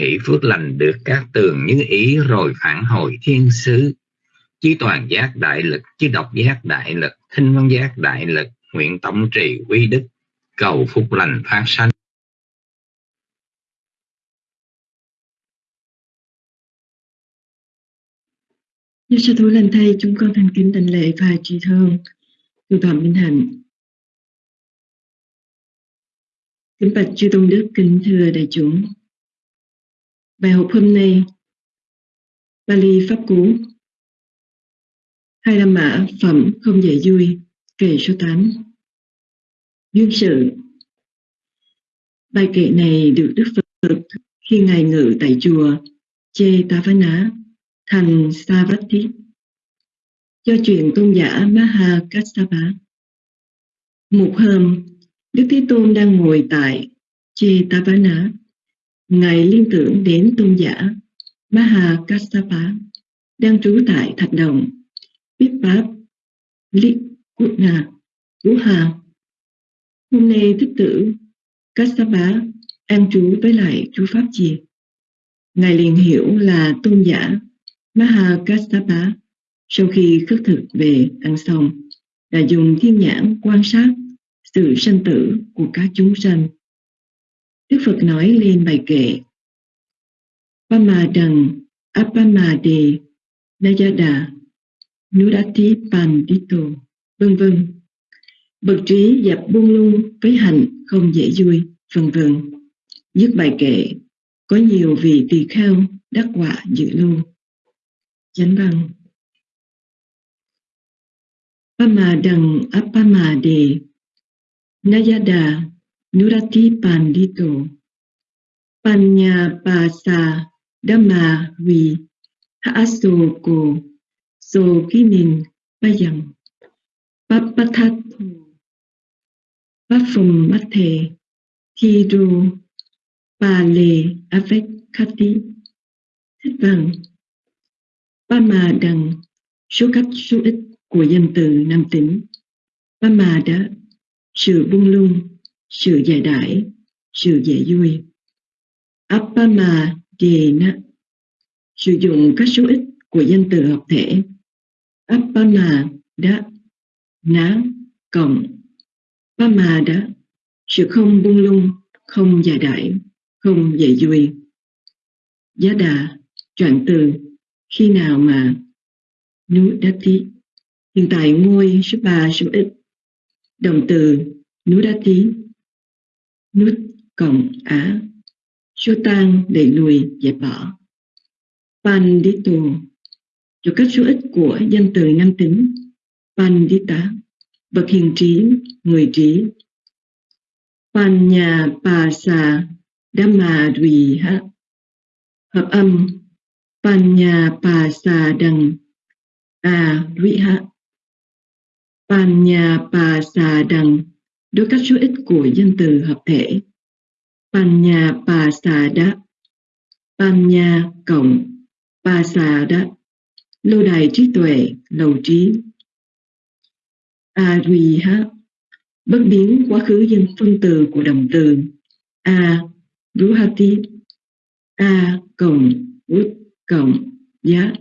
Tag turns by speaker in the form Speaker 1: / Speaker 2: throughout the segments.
Speaker 1: hỷ phước lành được các tường như ý rồi phản hồi thiên sứ. Chí toàn giác đại lực, chí độc giác đại lực, thinh văn giác đại lực, nguyện tổng trì quy đức, cầu phúc lành phát sanh.
Speaker 2: Như sư thú lên thay, chúng con thành kính đảnh lễ và trì thương. Từ Phạm Minh Hạnh. Kính bạch chư tôn đức, kính thưa đại chúng. Bài học hôm nay Bali Pháp Cú Hai La Mã Phẩm Không Dễ Vui Kệ số 8 Duyên sự Bài kệ này được Đức Phật khi Ngài ngự tại chùa Chê Ta Phá Ná thành Savatthi do chuyện tôn giả Maha Kassapa. Một hôm, Đức Thế Tôn đang ngồi tại Chetavana. Ngài liên tưởng đến tôn giả Maha Kassapa đang trú tại Thạch Đồng, biết Pháp, Lý Quốc Nga, Vũ Hà. Hôm nay thích tử Kassapa an trú với lại chú Pháp gì? Ngài liền hiểu là tôn giả Mahakassapa sau khi khất thực về ăn xong đã dùng thiên nhãn quan sát sự sanh tử của các chúng sanh. Đức Phật nói lên bài kệ. Pamadang Apamade Nayada Nurati Pandito, vân vân. Bậc trí dập buông lung với hạnh, không dễ vui, vân vân. Dứt bài kệ, có nhiều vị tỳ kheo đắc quả dự lưu. Chánh văn. Pamadang apamade Nayada Nurati Pandito. Panya Pasa Dhamma Vi Haasoko So Kinin Bayang Papatatho Paphum Mathe. Thidu Pale Avec Khati Thích văn ba ma đằng số cách số ít của danh từ nam tính ba ma đã sự buông lung sự dài đãi, sự dễ vui. Appama Dena, sử dụng các số ít của danh từ hợp thể. Appama đã ná cộng. Pama đã sự không buông lung, không dài đãi, không dễ vui. Giá đà trạng từ, khi nào mà núi đá tí hiện tại ngôi số 3 số ít động từ núi đá tí nút cộng á số tan đẩy lùi dẹp bỏ. Pandito cho các số ít của danh từ nam tính. Pandita bậc hiền trí, người trí. Panya pasa dhamma ha. Hợp âm. Panya Pasa Đằng A dviha Panya Pasa Đằng đối các số ít của danh từ hợp thể. Panya pasada, Panya cộng pasada, lâu đài trí tuệ lầu trí. Ariha bất biến quá khứ dân phân từ của động từ. A ruhati a cộng út cộng giá.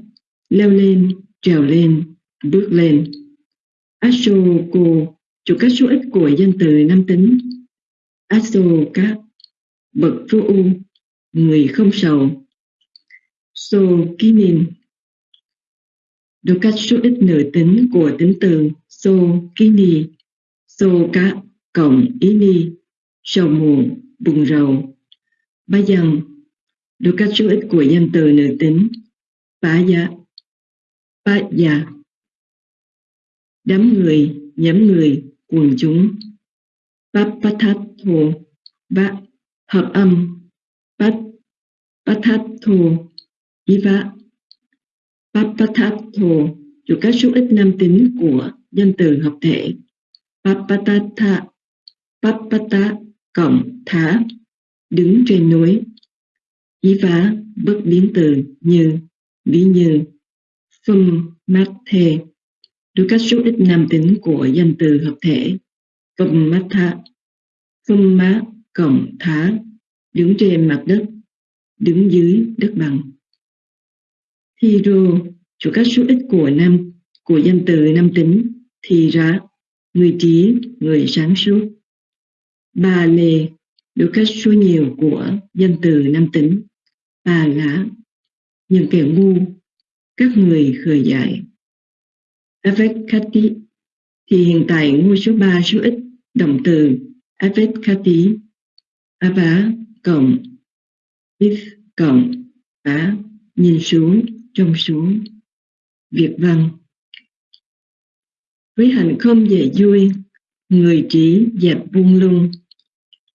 Speaker 2: Leo lên trèo lên bước lên. Asoko cho các số ít của danh từ nam tính. Asoka bậc vô u, người không sầu. So kinin được các số ít nửa tính của tính từ so kini so cộng ý ni. Sầu muộn buồn rầu. Ba dần được các số ít của danh từ nữ tính. Bá dạ bá dạ. Đám người nhóm người quần chúng. Bát bát thát thô bát hợp âm. Bát bát thát thô bát bát thát các số ít nam tính của danh từ hợp thể. Bát bát tha bát bát cộng thá đứng trên núi. Ý vá bất biến từ như, ví như, phum, mát, thề đối các số ít nam tính của danh từ hợp thể, cộng mát tha, phum má cộng thá, đứng trên mặt đất, đứng dưới đất bằng. Thi rô chủ các số ít của nam của danh từ nam tính thì ra người trí người sáng suốt. Bà lê được các số nhiều của danh từ nam tính. Bà lá những kẻ ngu các người khởi dạy Avekati thì hiện tại ngôi số 3 số ít động từ Avekati Ava cộng if cộng á nhìn xuống trong xuống. Việt văn. Với hành không dễ vui, người trí dẹp buông lung,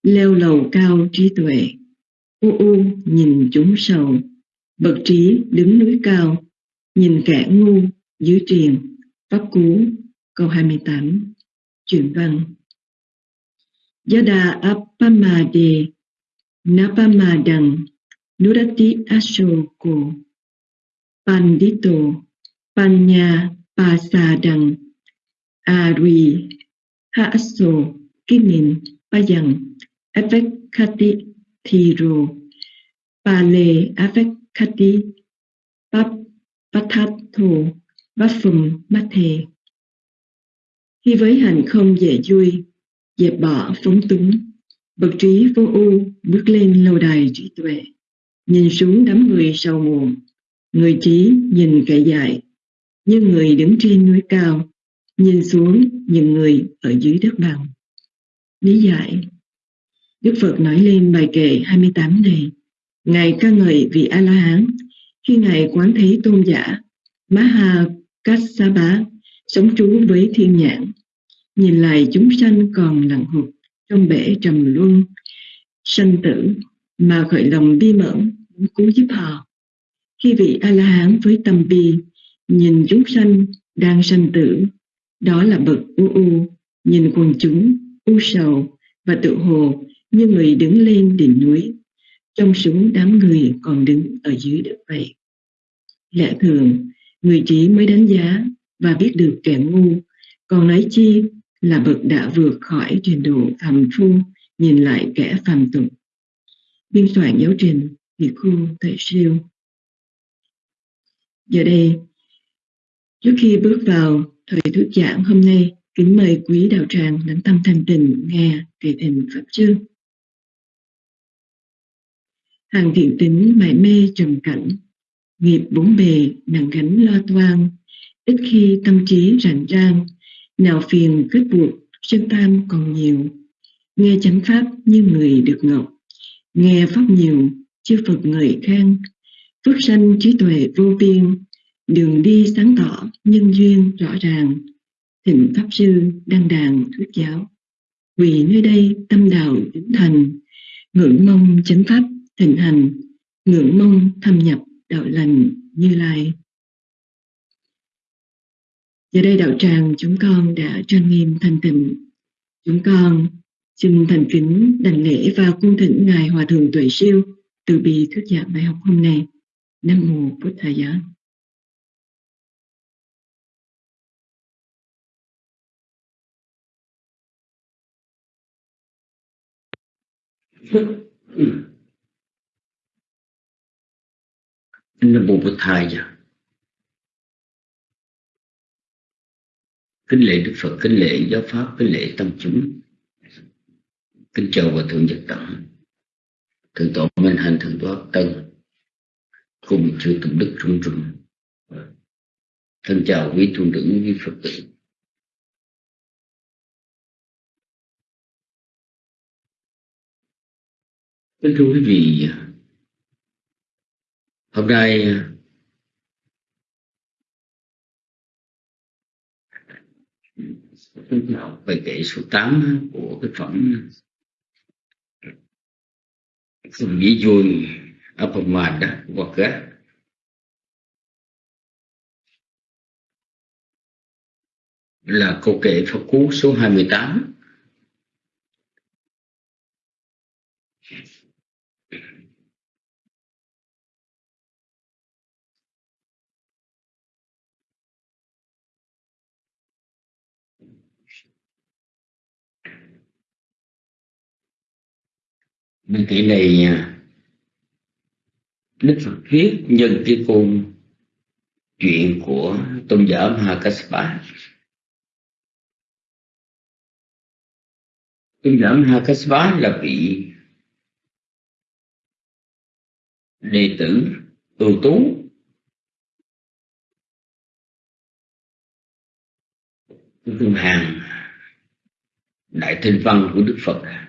Speaker 2: leo lầu cao trí tuệ. U u nhìn chúng sầu, bậc trí đứng núi cao, nhìn kẻ ngu dưới triền pháp cú, câu 28 chuyển văn. Yada appamade napamadang, nurati asoko pandito, panya pasadang ari haaso kinin payang Avekati Thiro Pale Avekati bát phùng bát thề. Khi với hành không dễ vui, dẹp bỏ phóng túng, bậc trí vô ưu bước lên lâu đài trí tuệ, nhìn xuống đám người sau muộn, người trí nhìn kẻ dại, như người đứng trên núi cao, nhìn xuống những người ở dưới đất bằng. Lý giải. Đức Phật nói lên bài kệ 28 này, Ngài ca ngợi vị A-la-hán khi Ngài quán thấy tôn giả Maha Kassapa sống trú với thiên nhãn, nhìn lại chúng sanh còn lặng hụt trong bể trầm luân, sanh tử mà khởi lòng bi mẫn cứu giúp họ. Khi vị A-la-hán với tâm bi nhìn chúng sanh đang sanh tử, đó là bậc u u, nhìn quần chúng u sầu và tự hồ như người đứng lên đỉnh núi, trong súng đám người còn đứng ở dưới đất vậy. Lẽ thường, người trí mới đánh giá và biết được kẻ ngu, còn nói chi là bậc đã vượt khỏi trình độ phàm phu nhìn lại kẻ phàm tục. Biên soạn giáo trình thì khu tại siêu. Giờ đây, trước khi bước vào thời thuyết giảng hôm nay, kính mời quý đạo tràng lắng tâm thanh tình nghe kỳ tình Pháp chương hàng thiện tính mãi mê trầm cảnh nghiệp bốn bề nặng gánh lo toan, ít khi tâm trí rảnh rang, nào phiền kết buộc chân tam còn nhiều. Nghe chánh pháp như người được ngọc, nghe pháp nhiều chư phật người khen. Phước sanh trí tuệ vô biên, đường đi sáng tỏ nhân duyên rõ ràng. Thịnh pháp sư đăng đàn thuyết giáo. Vì nơi đây tâm đạo chính thành, ngưỡng mong chánh pháp thịnh hành, ngưỡng mong thâm nhập đạo lành như lai. Giờ đây đạo tràng chúng con đã trang nghiêm thanh tịnh. Chúng con xin thành kính đảnh lễ và cung thỉnh ngài hòa thượng tuệ siêu từ bi thuyết giảng bài học hôm nay. Nam mô bổn thầy giá. Ừ.
Speaker 3: Nam Mô Bụt Thầy dạ. Kính lễ Đức Phật, kính lễ giáo Pháp, kính lễ tâm chúng. Kính chào và Thượng Nhật Tận Thượng Tổ Minh Hành, Thượng Tổ Tân Cùng chư Tụng Đức Trung Trung Thân chào quý tu nữ, quý Phật tử. Kính thưa quý vị hôm nay à, học về kệ số 8 của cái phẩm Dùng Dĩ Vui Apamada hoặc là câu kệ Phật Cú số 28 Bên kỹ này Đức Phật viết nhân cái cung chuyện của tôn giả Mahakassapa tôn giả Mahakassapa là vị đệ tử ưu tú Tôn hàng đại thinh văn của đức phật.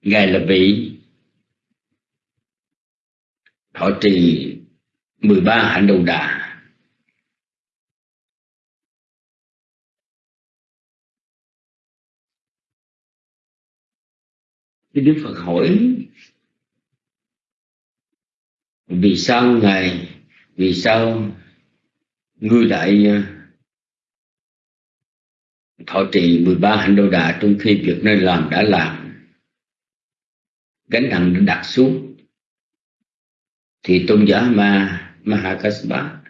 Speaker 3: Ngài là vị thọ trì 13 hạnh đầu đà. Thì đức phật hỏi, vì sao ngài, vì sao ngươi lại à, thọ trì 13 hạnh đầu đà trong khi việc nên làm đã làm? Gánh nặng đã đặt xuống. Thì tôn giả ma Mahakasapa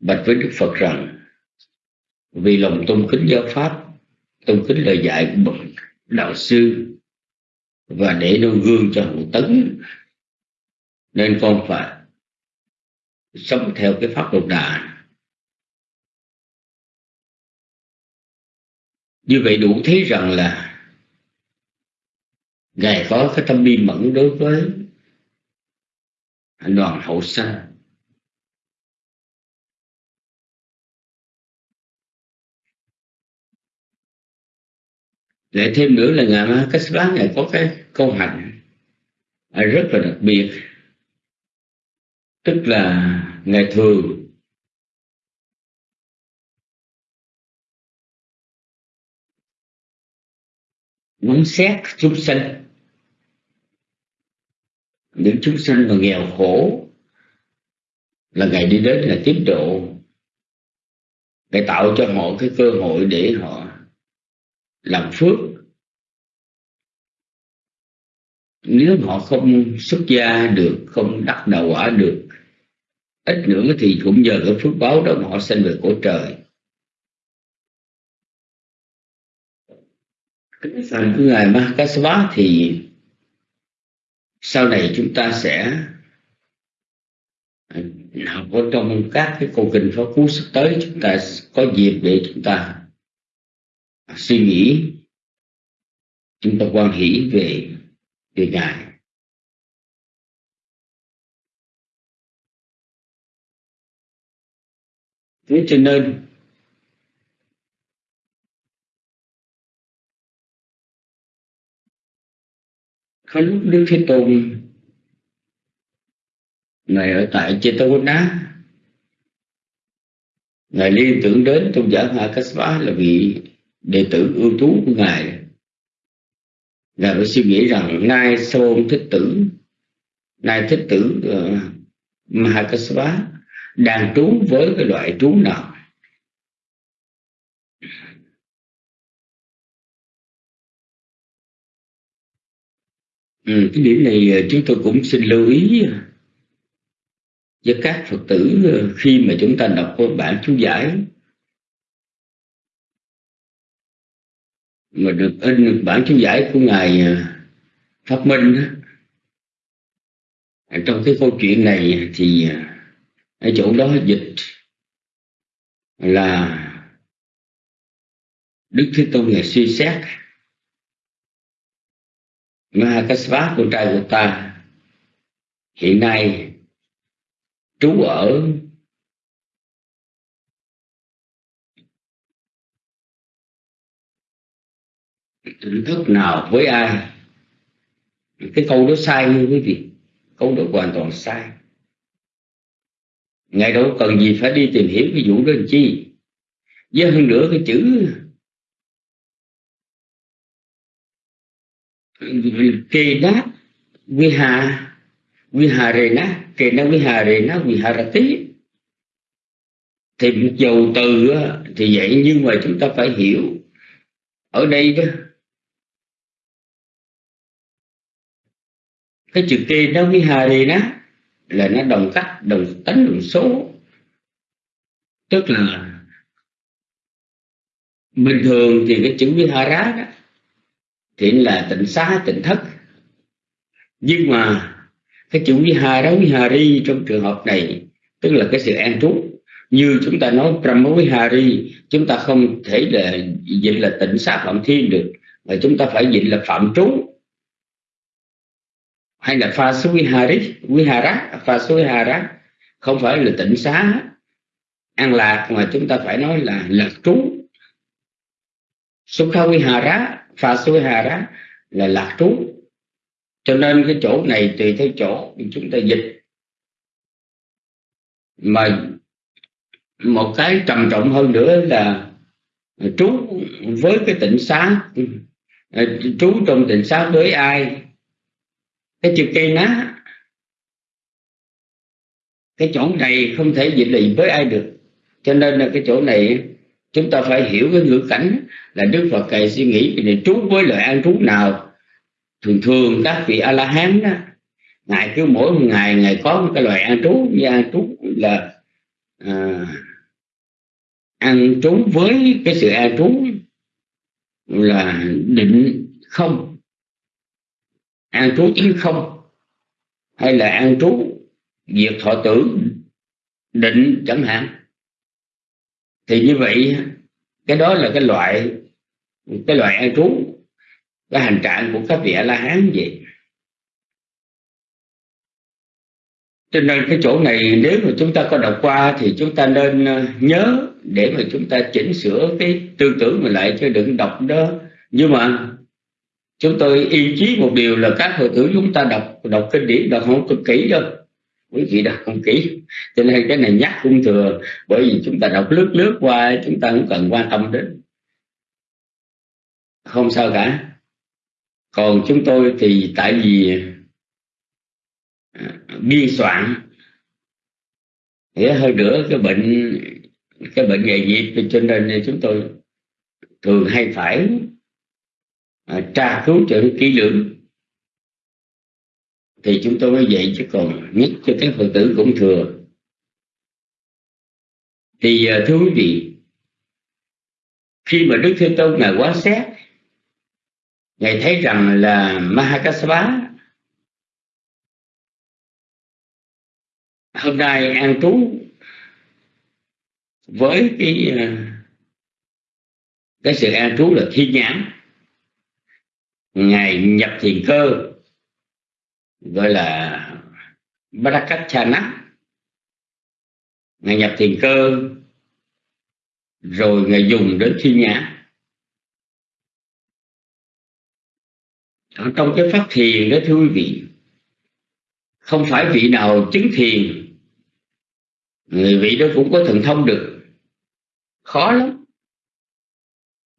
Speaker 3: bạch với Đức Phật rằng, vì lòng tôn kính giáo pháp, tôn kính lời dạy của bậc đạo sư và để nêu gương cho hậu tấn, nên con phải sống theo cái pháp độc đà. Như vậy đủ thấy rằng là ngài có cái tâm bi mẫn đối với đoàn hậu sanh lại thêm nữa là ngài ma cách bá ngài có cái câu hạnh rất là đặc biệt. Tức là ngài thường muốn xét chúng sanh những chúng sanh mà nghèo khổ, là ngài đi đến là tiếp độ. Ngài tạo cho họ cái cơ hội để họ làm phước. Nếu họ không xuất gia được, không đắc đạo quả được, ít nữa thì cũng nhờ cái phước báo đó mà họ sinh về cõi trời. Cái phần của ngài Mahakasapa thì sau này chúng ta sẽ à, học ở trong các, cái câu kinh pháp cú sắp tới, chúng ta có dịp để chúng ta suy nghĩ, chúng ta quan hỷ về về ngài. Thế cho nên có lúc đức thế tôn ngài ở tại Chetavana ngài liên tưởng đến tôn giả Hakasva là vị đệ tử ưu tú của ngài. Ngài phải suy nghĩ rằng nay Sôn thích tử nay thích tử uh, Mahakasva đang trú với cái loại trú nào? Ừ, cái điểm này ờ, chúng tôi cũng xin lưu ý ờ, với các phật tử ờ, khi mà chúng ta đọc bản chú giải. Mà được in bản chú giải của ngài pháp phát minh trong cái câu chuyện này thì ở chỗ đó dịch là đức thế tôn ngày suy xét. Mahakasapa con trai của ta. Hiện nay, trú ở tỉnh thức nào với ai? Cái câu đó sai như quý vị. Câu đó hoàn toàn sai. Ngài đâu cần gì phải đi tìm hiểu cái vụ đó làm chi? Với hơn nữa cái chữ rề ná vi hà rà tí thì một dầu từ thì vậy, nhưng mà chúng ta phải hiểu. Ở đây đó, cái chữ kê nó vi hà rề ná là nó đồng cách, đồng tánh, đồng số. Tức là bình thường thì cái chữ vihara đó thì là tịnh xá, tịnh thất. Nhưng mà cái chữ vihara vihari trong trường hợp này, tức là cái sự an trú. Như chúng ta nói brahmavihari chúng ta không thể là dịch là tịnh xá phạm thiên được, mà chúng ta phải dịch là phạm trú. Hay là pha vihari vihara pha vihara không phải là tịnh xá. An lạc mà chúng ta phải nói là lạc trú. Sukha vihara pha suối hà đó là lạc trú. Cho nên cái chỗ này tùy theo chỗ chúng ta dịch. Mà một cái trầm trọng hơn nữa là trú với cái tịnh xá à, trú trong tịnh xá với ai? Cái chữ cây ná. Cái chỗ này không thể dịch lì với ai được. Cho nên là cái chỗ này chúng ta phải hiểu cái ngữ cảnh là đức phật cày suy nghĩ này trú với lời an trú nào. Thường thường các vị a la hán đó ngài cứ mỗi ngày ngài có một cái loại an trú như an trú là à, an trú với cái sự an trú là định không. An trú chính không hay là an trú diệt thọ tử định chẳng hạn thì như vậy, cái đó là cái loại cái loại an trú, cái hành trạng của các vị a la hán vậy. Cho nên cái chỗ này, nếu mà chúng ta có đọc qua thì chúng ta nên ờ, nhớ để mà chúng ta chỉnh sửa cái tư tưởng mình lại chứ đừng đọc đó. Nhưng mà chúng tôi yên chí một điều là các hội tử chúng ta đọc đọc kinh điển đọc không cực kỹ đâu quý vị đọc không kỹ. Cho nên cái này nhắc cũng thừa, bởi vì chúng ta đọc lướt lướt qua, chúng ta không cần quan tâm đến. Không sao cả. Còn chúng tôi thì tại vì à, biên soạn nghĩa hơn nữa cái bệnh cái bệnh nghề nghiệp cho nên chúng tôi thường hay phải à, tra cứu cho kỹ lưỡng thì chúng tôi mới vậy chứ còn nhất cho các phật tử cũng thừa. Thì à, thưa quý vị, khi mà đức thế tôn ngài quá xét, ngài thấy rằng là Mahakasapa hôm nay an trú với cái à, cái sự an trú là thi nhãn, ngài nhập thiền cơ gọi là Barakachana ngài nhập thiền cơ, rồi ngài dùng đến thi nhãn ở trong cái phát thiền đó, thưa quý vị, không phải vị nào chứng thiền, người vị đó cũng có thần thông được. Khó lắm.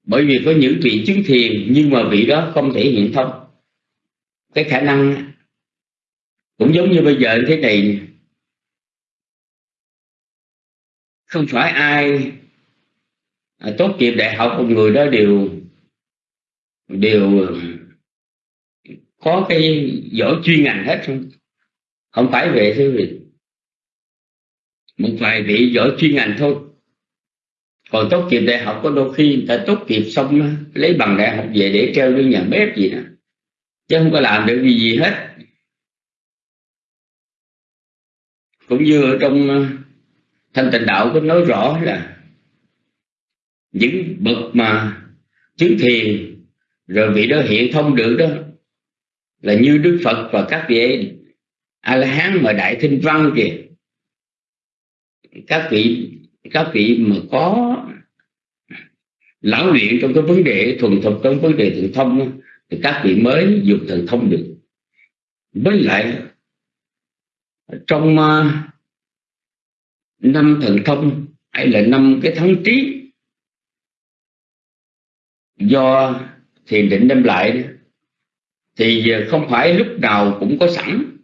Speaker 3: Bởi vì có những vị chứng thiền nhưng mà vị đó không thể hiện thông cái khả năng cũng giống như bây giờ thế này. Không phải ai à, tốt nghiệp đại học, một người đó đều đều, có cái giỏi chuyên ngành hết không? Không phải về thưa vị một vài vị giỏi chuyên ngành thôi. Còn tốt nghiệp đại học có đôi khi người ta tốt nghiệp xong lấy bằng đại học về để treo lên nhà bếp gì đó chứ không có làm được gì gì hết. Cũng như ở trong ờ, thanh tịnh đạo có nói rõ là những bậc mà chứng thiền rồi vị đó hiện thông được đó, là như đức phật và các vị a la hán mà đại thinh văn kìa. Các vị các vị mà có lão luyện trong cái vấn đề thuần thục, trong vấn đề thần thông thì các vị mới dùng thần thông được. Với lại trong uh, năm thần thông hay là năm cái thắng trí do thiền định đem lại thì không phải lúc nào cũng có sẵn.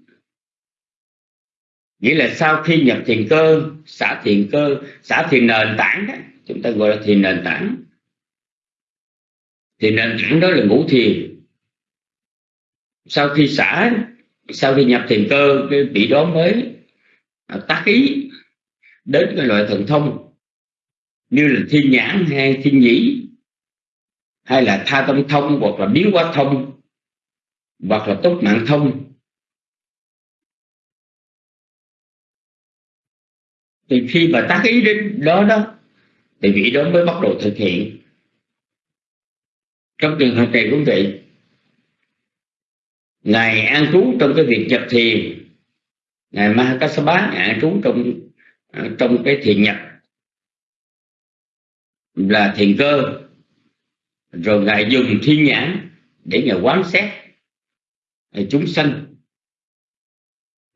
Speaker 3: Nghĩa là sau khi nhập thiền cơ xả thiền cơ xả thiền nền tảng đó chúng ta gọi là thiền nền tảng. Thì nền tảng đó là ngũ thiền. Sau khi xả sau khi nhập thiền cơ, cái vị đó mới à, tác ý đến cái loại thần thông như là thiên nhãn hay thiên nhĩ, hay là tha tâm thông hoặc là biến hóa thông hoặc là tốt mạng thông. Thì khi mà tác ý đến đó đó, thì vị đó mới bắt đầu thực hiện. Trong trường hợp này cũng vậy ngài an trú trong cái việc nhập thiền. Ngài Mahakasapa ngài an trú trong à, trong cái thiền nhập. Là thiền cơ. Rồi ngài dùng thiên nhãn để ngài quán xét à, chúng sanh.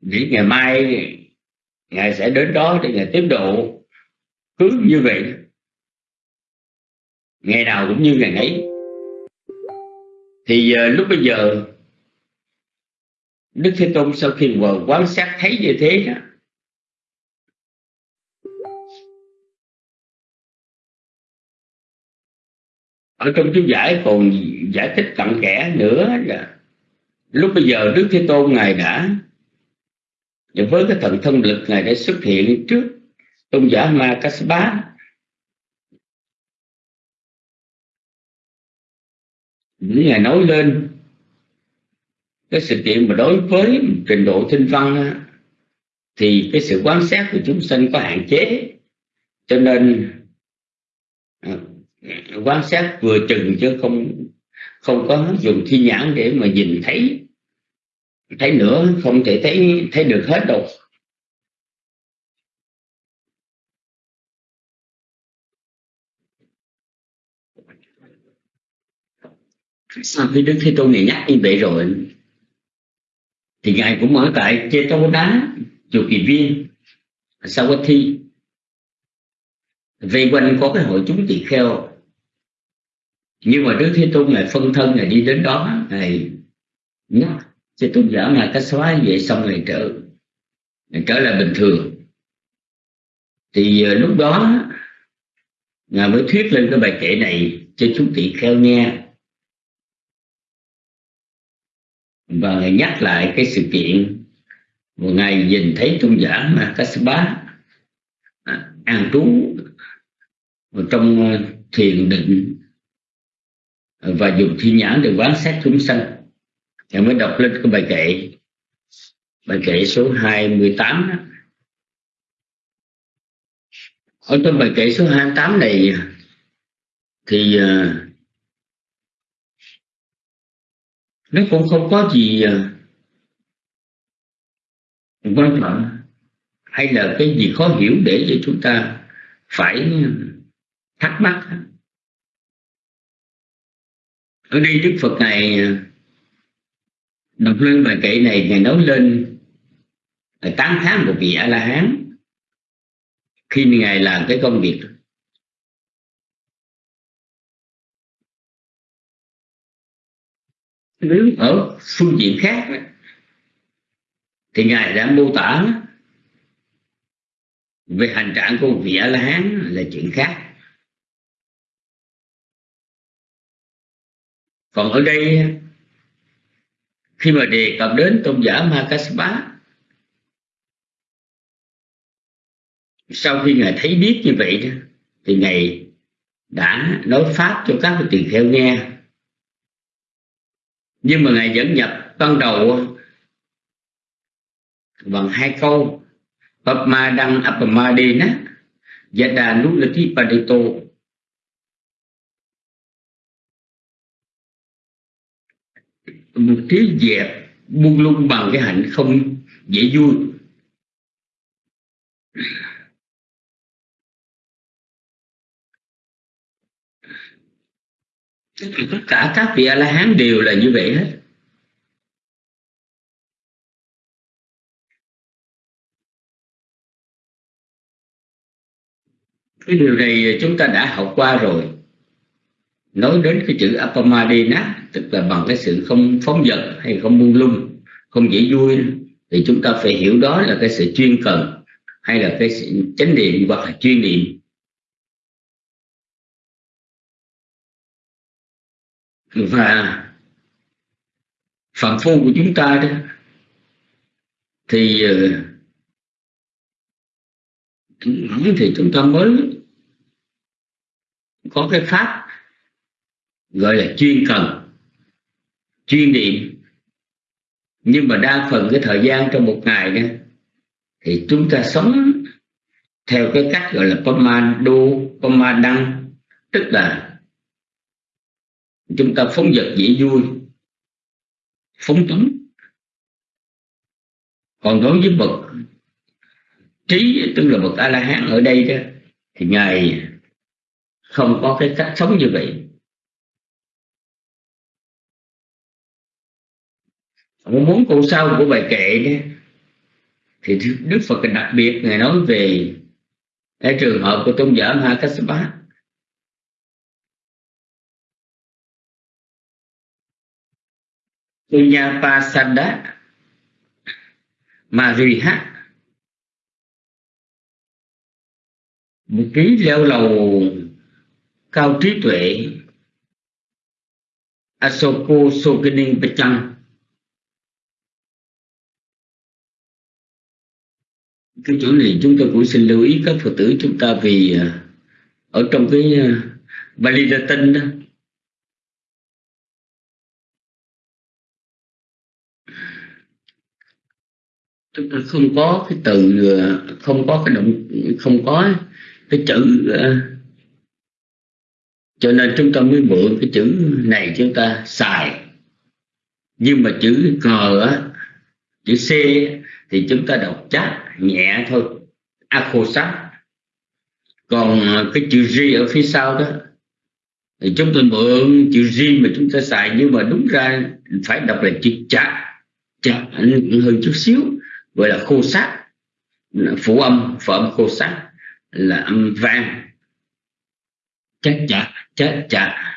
Speaker 3: Để ngày mai ngài sẽ đến đó để ngài tiếp độ. Cứ như vậy. Ngày nào cũng như ngày ấy thì uh, lúc bây giờ đức thế tôn sau khi vừa quan sát thấy như thế đó, ở trong chú giải còn giải thích cặn kẽ nữa là lúc bây giờ đức thế tôn ngài đã với cái thần thân lực ngài đã xuất hiện trước tôn giả ma Kassapa những ngài nói lên cái sự kiện mà đối với trình độ thinh văn thì cái sự quan sát của chúng sinh có hạn chế. Cho nên à, quan sát vừa chừng chứ không không có dùng thi nhãn để mà nhìn thấy thấy nữa không thể thấy thấy được hết đâu. Sau khi đức thế tôn này nhắc như vậy rồi? Thì ngài cũng ở tại chê tô đá, chùa kỳ viên, sau quá thi. Vây quanh có cái hội chúng tỳ kheo. Nhưng mà đức thế tôn ngài phân thân ngài đi đến đó, ngài nhắc chê tôn giả ngài cách xóa vậy xong ngài trở ngài trở lại bình thường. Thì ờ, lúc đó, ngài mới thuyết lên cái bài kệ này cho chúng tỳ kheo nghe. Ngài nhắc lại cái sự kiện một ngày nhìn thấy tôn giả mà Kassapa à, an trú trong ờ, thiền định à, và dùng thi nhãn để quán sát chúng sanh thì mới đọc lên cái bài kệ bài kệ số 28 đó. ở trong bài kệ số 28 này thì uh, nó cũng không có gì à, quan trọng, hay là cái gì khó hiểu để cho chúng ta phải thắc mắc ở đây đức phật này à, đọc lên bài kệ này, ngài nói lên tám tháng của một vị a la hán. Khi ngài làm cái công việc nếu ở phương diện khác thì ngài đã mô tả về hành trạng của vị a la hán là chuyện khác. Còn ở đây, khi mà đề cập đến tôn giả Makasapa sau khi ngài thấy biết như vậy thì ngài đã nói pháp cho các tỳ kheo nghe nhưng mà ngài dẫn nhập ban đầu bằng hai câu Papma đăng Apamadena Yada Nulati Padito một trí dẹp buông lung bằng cái hạnh không dễ vui. Tất cả các vị a la hán đều là như vậy hết. Cái điều này chúng ta đã học qua rồi. Nói đến cái chữ apamadina, tức là bằng cái sự không phóng dật hay không buông lung, không dễ vui, thì chúng ta phải hiểu đó là cái sự chuyên cần hay là cái sự chánh niệm hoặc là chuyên niệm. Và phạm phu của chúng ta đó, thì ờ, nói thì chúng ta mới có cái pháp gọi là chuyên cần, chuyên niệm. Nhưng mà đa phần cái thời gian trong một ngày đó, thì chúng ta sống theo cái cách gọi là pamado pamadang tức là chúng ta phóng vật dễ vui, phóng túng. Còn đối với bậc trí tức là bậc a la hán ở đây đó, thì ngài không có cái cách sống như vậy. Muốn câu sau của bài kệ đó, thì Đức Phật đặc biệt ngài nói về cái trường hợp của tôn giả ma kassapa Punyapasada Mariha. Một ký leo lầu cao trí tuệ. Asoko Sokening Pachang cái chỗ này chúng tôi cũng xin lưu ý các phật tử chúng ta vì ờ, ở trong cái ờ, Bali Latin đó chúng ta không có cái từ, không có cái động, không có cái chữ ờ, cho nên chúng ta mới mượn cái chữ này chúng ta xài. Nhưng mà chữ cờ á, chữ c thì chúng ta đọc chắc, nhẹ thôi sát còn ờ, cái chữ G ở phía sau đó, thì chúng ta mượn chữ G mà chúng ta xài, nhưng mà đúng ra phải đọc là chữ chạ chạ hơn chút xíu gọi là khô sát phụ âm phụ âm khô sát là âm vang. Chết chạ chết chạ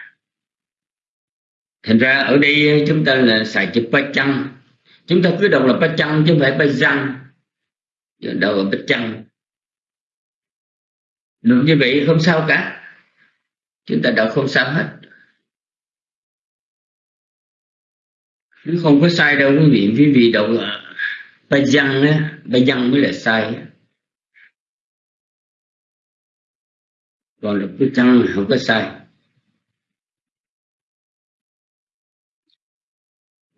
Speaker 3: thành ra ở đây chúng ta là xài chữ ba chăng chúng ta cứ đọc là ba chăng chứ không phải ba răng đâu là bích chăng đúng như vậy không sao cả. Chúng ta đọc không sao hết. Nó không có sai đâu quý vị quý vị đọc ba dân á ba dân mới là sai. Còn đọc cái chân không có sai.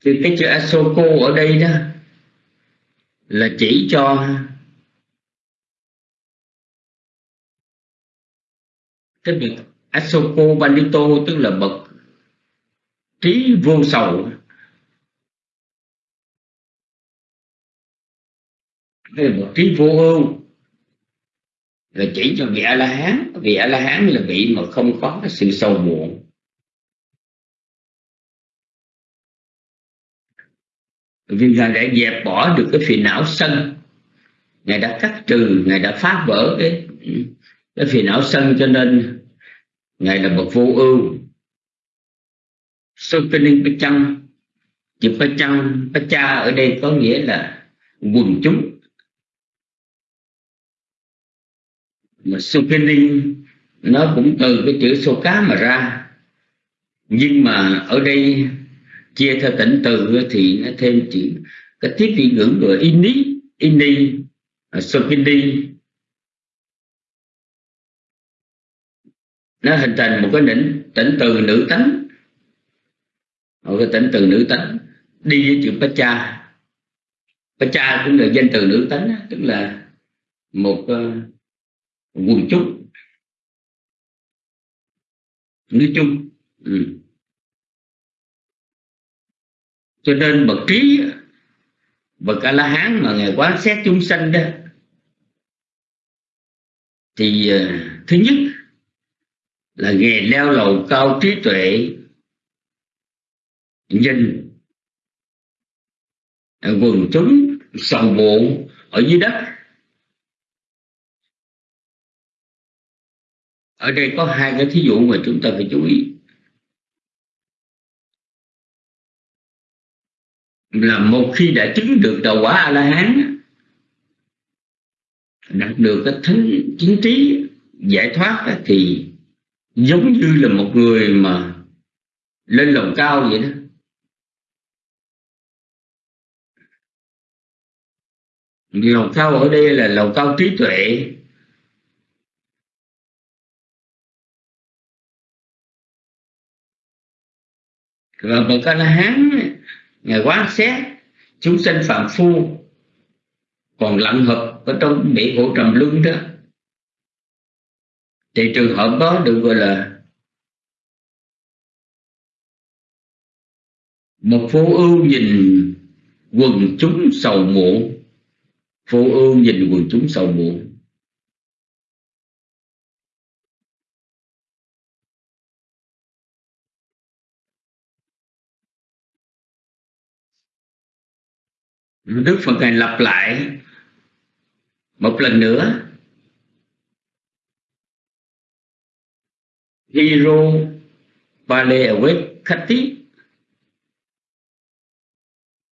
Speaker 3: Thì cái chữ asoko ở đây đó là chỉ cho cái việc Asoko banito, tức là bậc trí vô sầu. Hay là bậc trí vô ưu là chỉ cho vị a la hán vị a la hán là vị mà không có cái sự sầu muộn. Vì ngài đã dẹp bỏ được cái phiền não sân. Ngài đã cắt trừ, ngài đã phá vỡ cái cái phiền não sân cho nên ngài là bậc vô ưu. Sokening Pachang chữ Pachang Pacha ở đây có nghĩa là quần chúng. Mà Sukinin nó cũng từ cái chữ số cá mà ra. Nhưng mà ở đây chia theo tỉnh từ thì nó thêm chữ cái tiếp vị ngữ của ini ini à, Sokini nó hình thành một cái đỉnh tỉnh từ nữ tánh. Một cái tỉnh từ nữ tánh đi với chữ pacha pacha cũng là danh từ nữ tánh tức là một uh, quần chúng nói chung ừ. cho nên bậc trí bậc a la hán mà ngài quán xét chúng sanh đó thì uh, thứ nhất là nghề leo lầu cao trí tuệ nhìn quần chúng sầu bộ ở dưới đất ở đây có hai cái thí dụ mà chúng ta phải chú ý. Là một khi đã chứng được đạo quả a la hán đạt được cái thánh chính trí, giải thoát thì giống như là một người mà lên lầu cao vậy đó. Lầu cao ở đây là lầu cao trí tuệ. Và bậc a la hán, ngài quán xét, chúng sanh phạm phu còn lặng hợp ở trong bể khổ trầm luân đó. Thì trường hợp đó được gọi là một vô ưu nhìn quần chúng sầu muộn. Vô ưu nhìn quần chúng sầu muộn. Đức Phật Ngài lặp lại một lần nữa. Hero Pale Awake Khati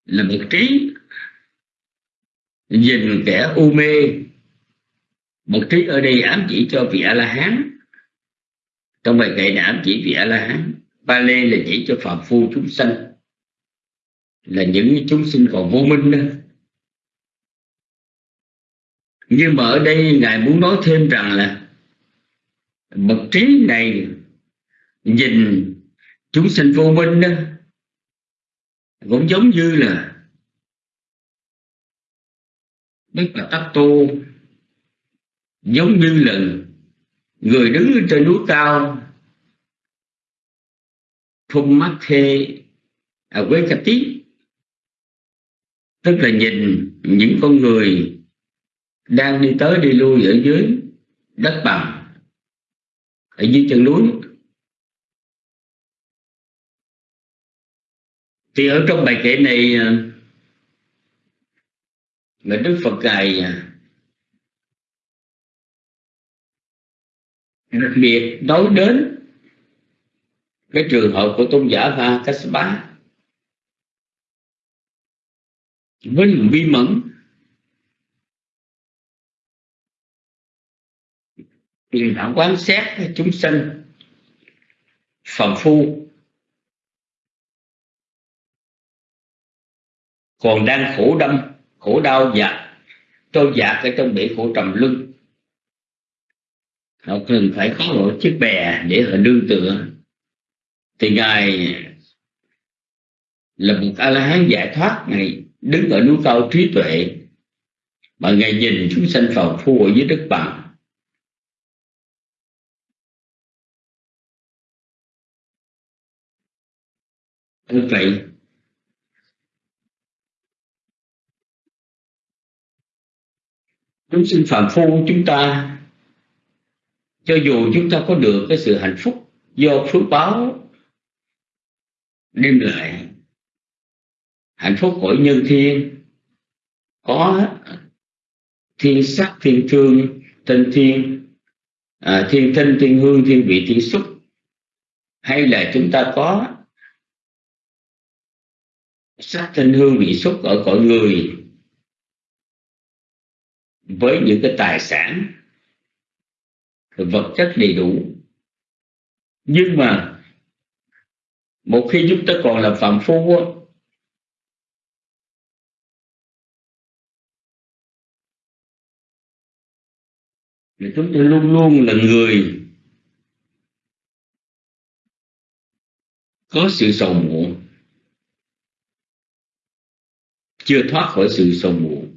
Speaker 3: là một trí nhìn kẻ u mê. Một trí ở đây ám chỉ cho vị a la hán trong bài kệ ám chỉ vị a la hán ba lê là chỉ cho phạm phu chúng sanh là những chúng sinh còn vô minh đó nhưng mà ở đây ngài muốn nói thêm rằng là bậc trí này nhìn chúng sinh vô minh đó, cũng giống như là Đức là Tắc Tô, giống như là người đứng trên núi cao phun mắt thê ở à, quê cà tít tức là nhìn những con người đang đi tới đi lui ở dưới đất bằng, ở dưới chân núi. Thì ở trong bài kệ này ờ, mà Đức Phật ngài ờ, đặc biệt nói đến cái trường hợp của tôn giả Va Kassapa với lòng bi mẫn. Thì đã quán xét chúng sinh phàm phu. Còn đang khổ đâm, khổ đau và trôi dạt ở trong bể khổ trầm luân. Họ cần phải có một chiếc bè để họ nương tựa. Thì ngài là một a la hán giải thoát này đứng ở núi cao trí tuệ, mà ngài nhìn chúng sanh phàm phu ở dưới đất bằng. Như vậy chúng sinh phàm phu chúng ta, cho dù chúng ta có được cái sự hạnh phúc do phước báo đem lại hạnh phúc của nhân thiên. Có thiên sắc thiên thương tinh thiên à, thiên tinh thiên hương thiên vị thiên xúc. Hay là chúng ta có sắc tinh hương vị xúc ở cõi người với những cái tài sản vật chất đầy đủ. Nhưng mà một khi chúng ta còn là phạm phu thì chúng ta luôn luôn là người có sự sầu muộn, chưa thoát khỏi sự sầu muộn.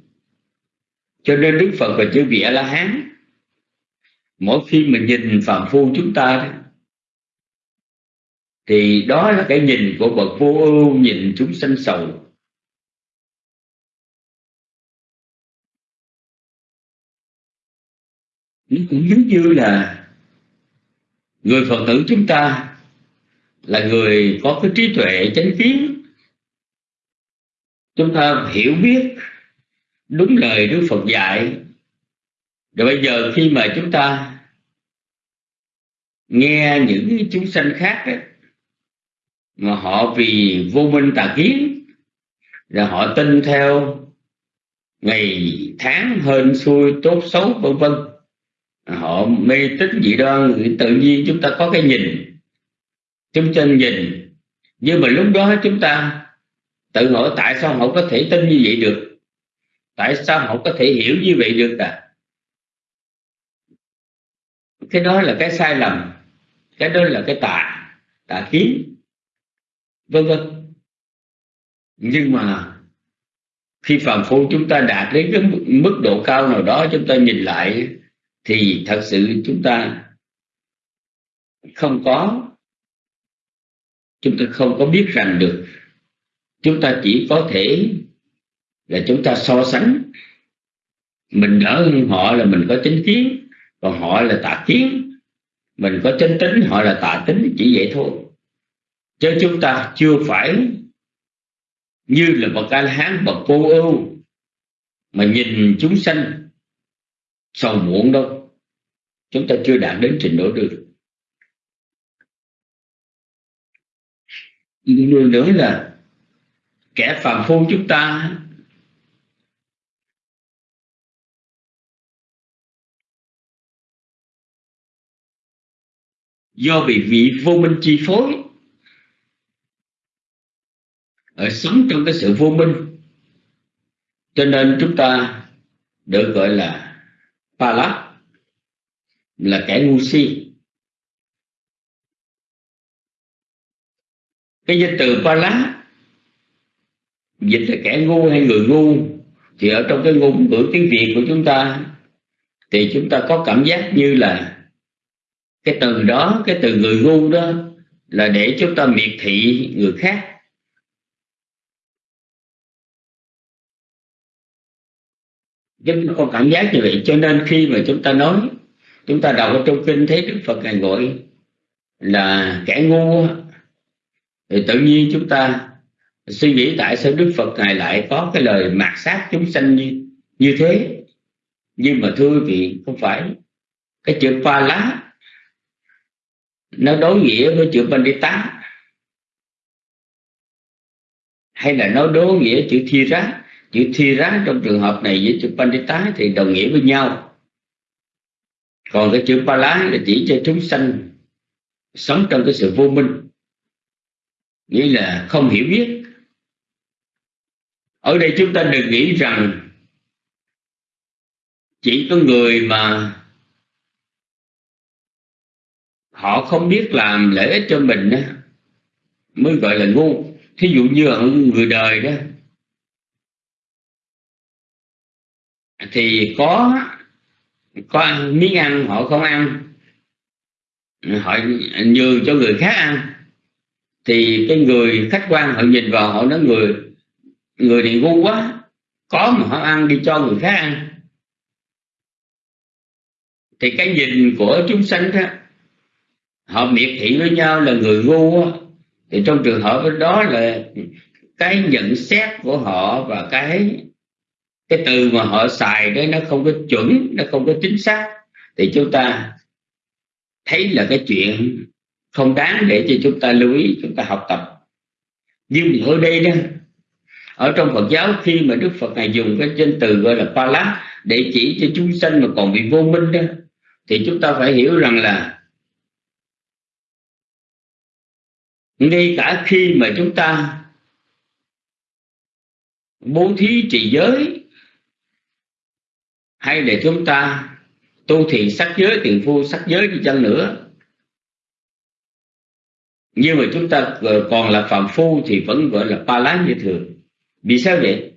Speaker 3: Cho nên đức phật và chư vị a la hán mỗi khi mình nhìn phàm phu chúng ta thì đó là cái nhìn của bậc vô ưu nhìn chúng sanh sầu. Nó cũng giống như là người phật tử chúng ta là người có cái trí tuệ chánh kiến. Chúng ta hiểu biết đúng lời Đức Phật dạy. Rồi bây giờ khi mà chúng ta nghe những chúng sanh khác ấy, mà họ vì vô minh tà kiến là họ tin theo ngày tháng hên xui tốt xấu, vân vân họ mê tín dị đoan tự nhiên chúng ta có cái nhìn. Chúng ta nhìn. Nhưng mà lúc đó chúng ta tự hỏi tại sao họ có thể tin như vậy được? Tại sao họ có thể hiểu như vậy được à cái đó là cái sai lầm. Cái đó là cái tà tà kiến. Vân vân. Nhưng mà khi phàm phu chúng ta đạt đến cái mức độ cao nào đó, chúng ta nhìn lại thì thật sự chúng ta không có, chúng ta không có biết rằng được. Chúng ta chỉ có thể là chúng ta so sánh. Mình đỡ hơn họ là mình có chính kiến, còn họ là tà kiến. Mình có chân tính, họ là tà tính, chỉ vậy thôi. Chứ chúng ta chưa phải như là bậc a la hán bậc cô ưu mà nhìn chúng sanh sầu muộn đâu chúng ta chưa đạt đến trình độ được. Điều nữa là kẻ phàm phu chúng ta do bị vị vô minh chi phối ở sống trong cái sự vô minh. Cho nên chúng ta được gọi là pa lát là kẻ ngu si. Cái danh từ ba lá dịch là kẻ ngu hay người ngu, thì ở trong cái ngôn ngữ tiếng việt của chúng ta, thì chúng ta có cảm giác như là cái từ đó, cái từ người ngu đó là để chúng ta miệt thị người khác. Chúng ta có cảm giác như vậy, cho nên khi mà chúng ta nói chúng ta đọc ở trong kinh thấy đức phật ngài gọi là kẻ ngu thì tự nhiên chúng ta suy nghĩ tại sao đức phật ngài lại có cái lời mạt sát chúng sanh như như thế. Nhưng mà thưa vị, không phải. Cái chữ pha lá, nó đối nghĩa với chữ pandita. Hay là nó đối nghĩa chữ thi rá. Chữ thi rá trong trường hợp này với chữ pandita thì đồng nghĩa với nhau còn cái chữ pa lá là chỉ cho chúng sanh sống trong cái sự vô minh. Nghĩa là không hiểu biết. Ở đây chúng ta đừng nghĩ rằng chỉ có người mà họ không biết làm lợi ích cho mình đó, mới gọi là ngu. Thí dụ như ở người đời đó thì có có ăn miếng ăn họ không ăn. Họ nhường cho người khác ăn. Thì cái người khách quan họ nhìn vào họ nói người người này ngu quá. Có mà họ ăn đi cho người khác ăn. Thì cái nhìn của chúng sanh đó, họ miệt thị với nhau là người ngu á thì trong trường hợp đó là cái nhận xét của họ và cái cái từ mà họ xài đấy nó không có chuẩn, nó không có chính xác. Thì chúng ta thấy là cái chuyện không đáng để cho chúng ta lưu ý, chúng ta học tập. Nhưng ở đây đó, ở trong Phật giáo, khi mà Đức Phật này dùng cái danh từ gọi là Pala để chỉ cho chúng sanh mà còn bị vô minh đó, thì chúng ta phải hiểu rằng là ngay cả khi mà chúng ta bố thí trì giới hay là chúng ta tu thiện sắc giới, tiền phu sắc giới đi chăng nữa. Nhưng mà chúng ta còn là phạm phu thì vẫn gọi là pa lá như thường. Vì sao vậy?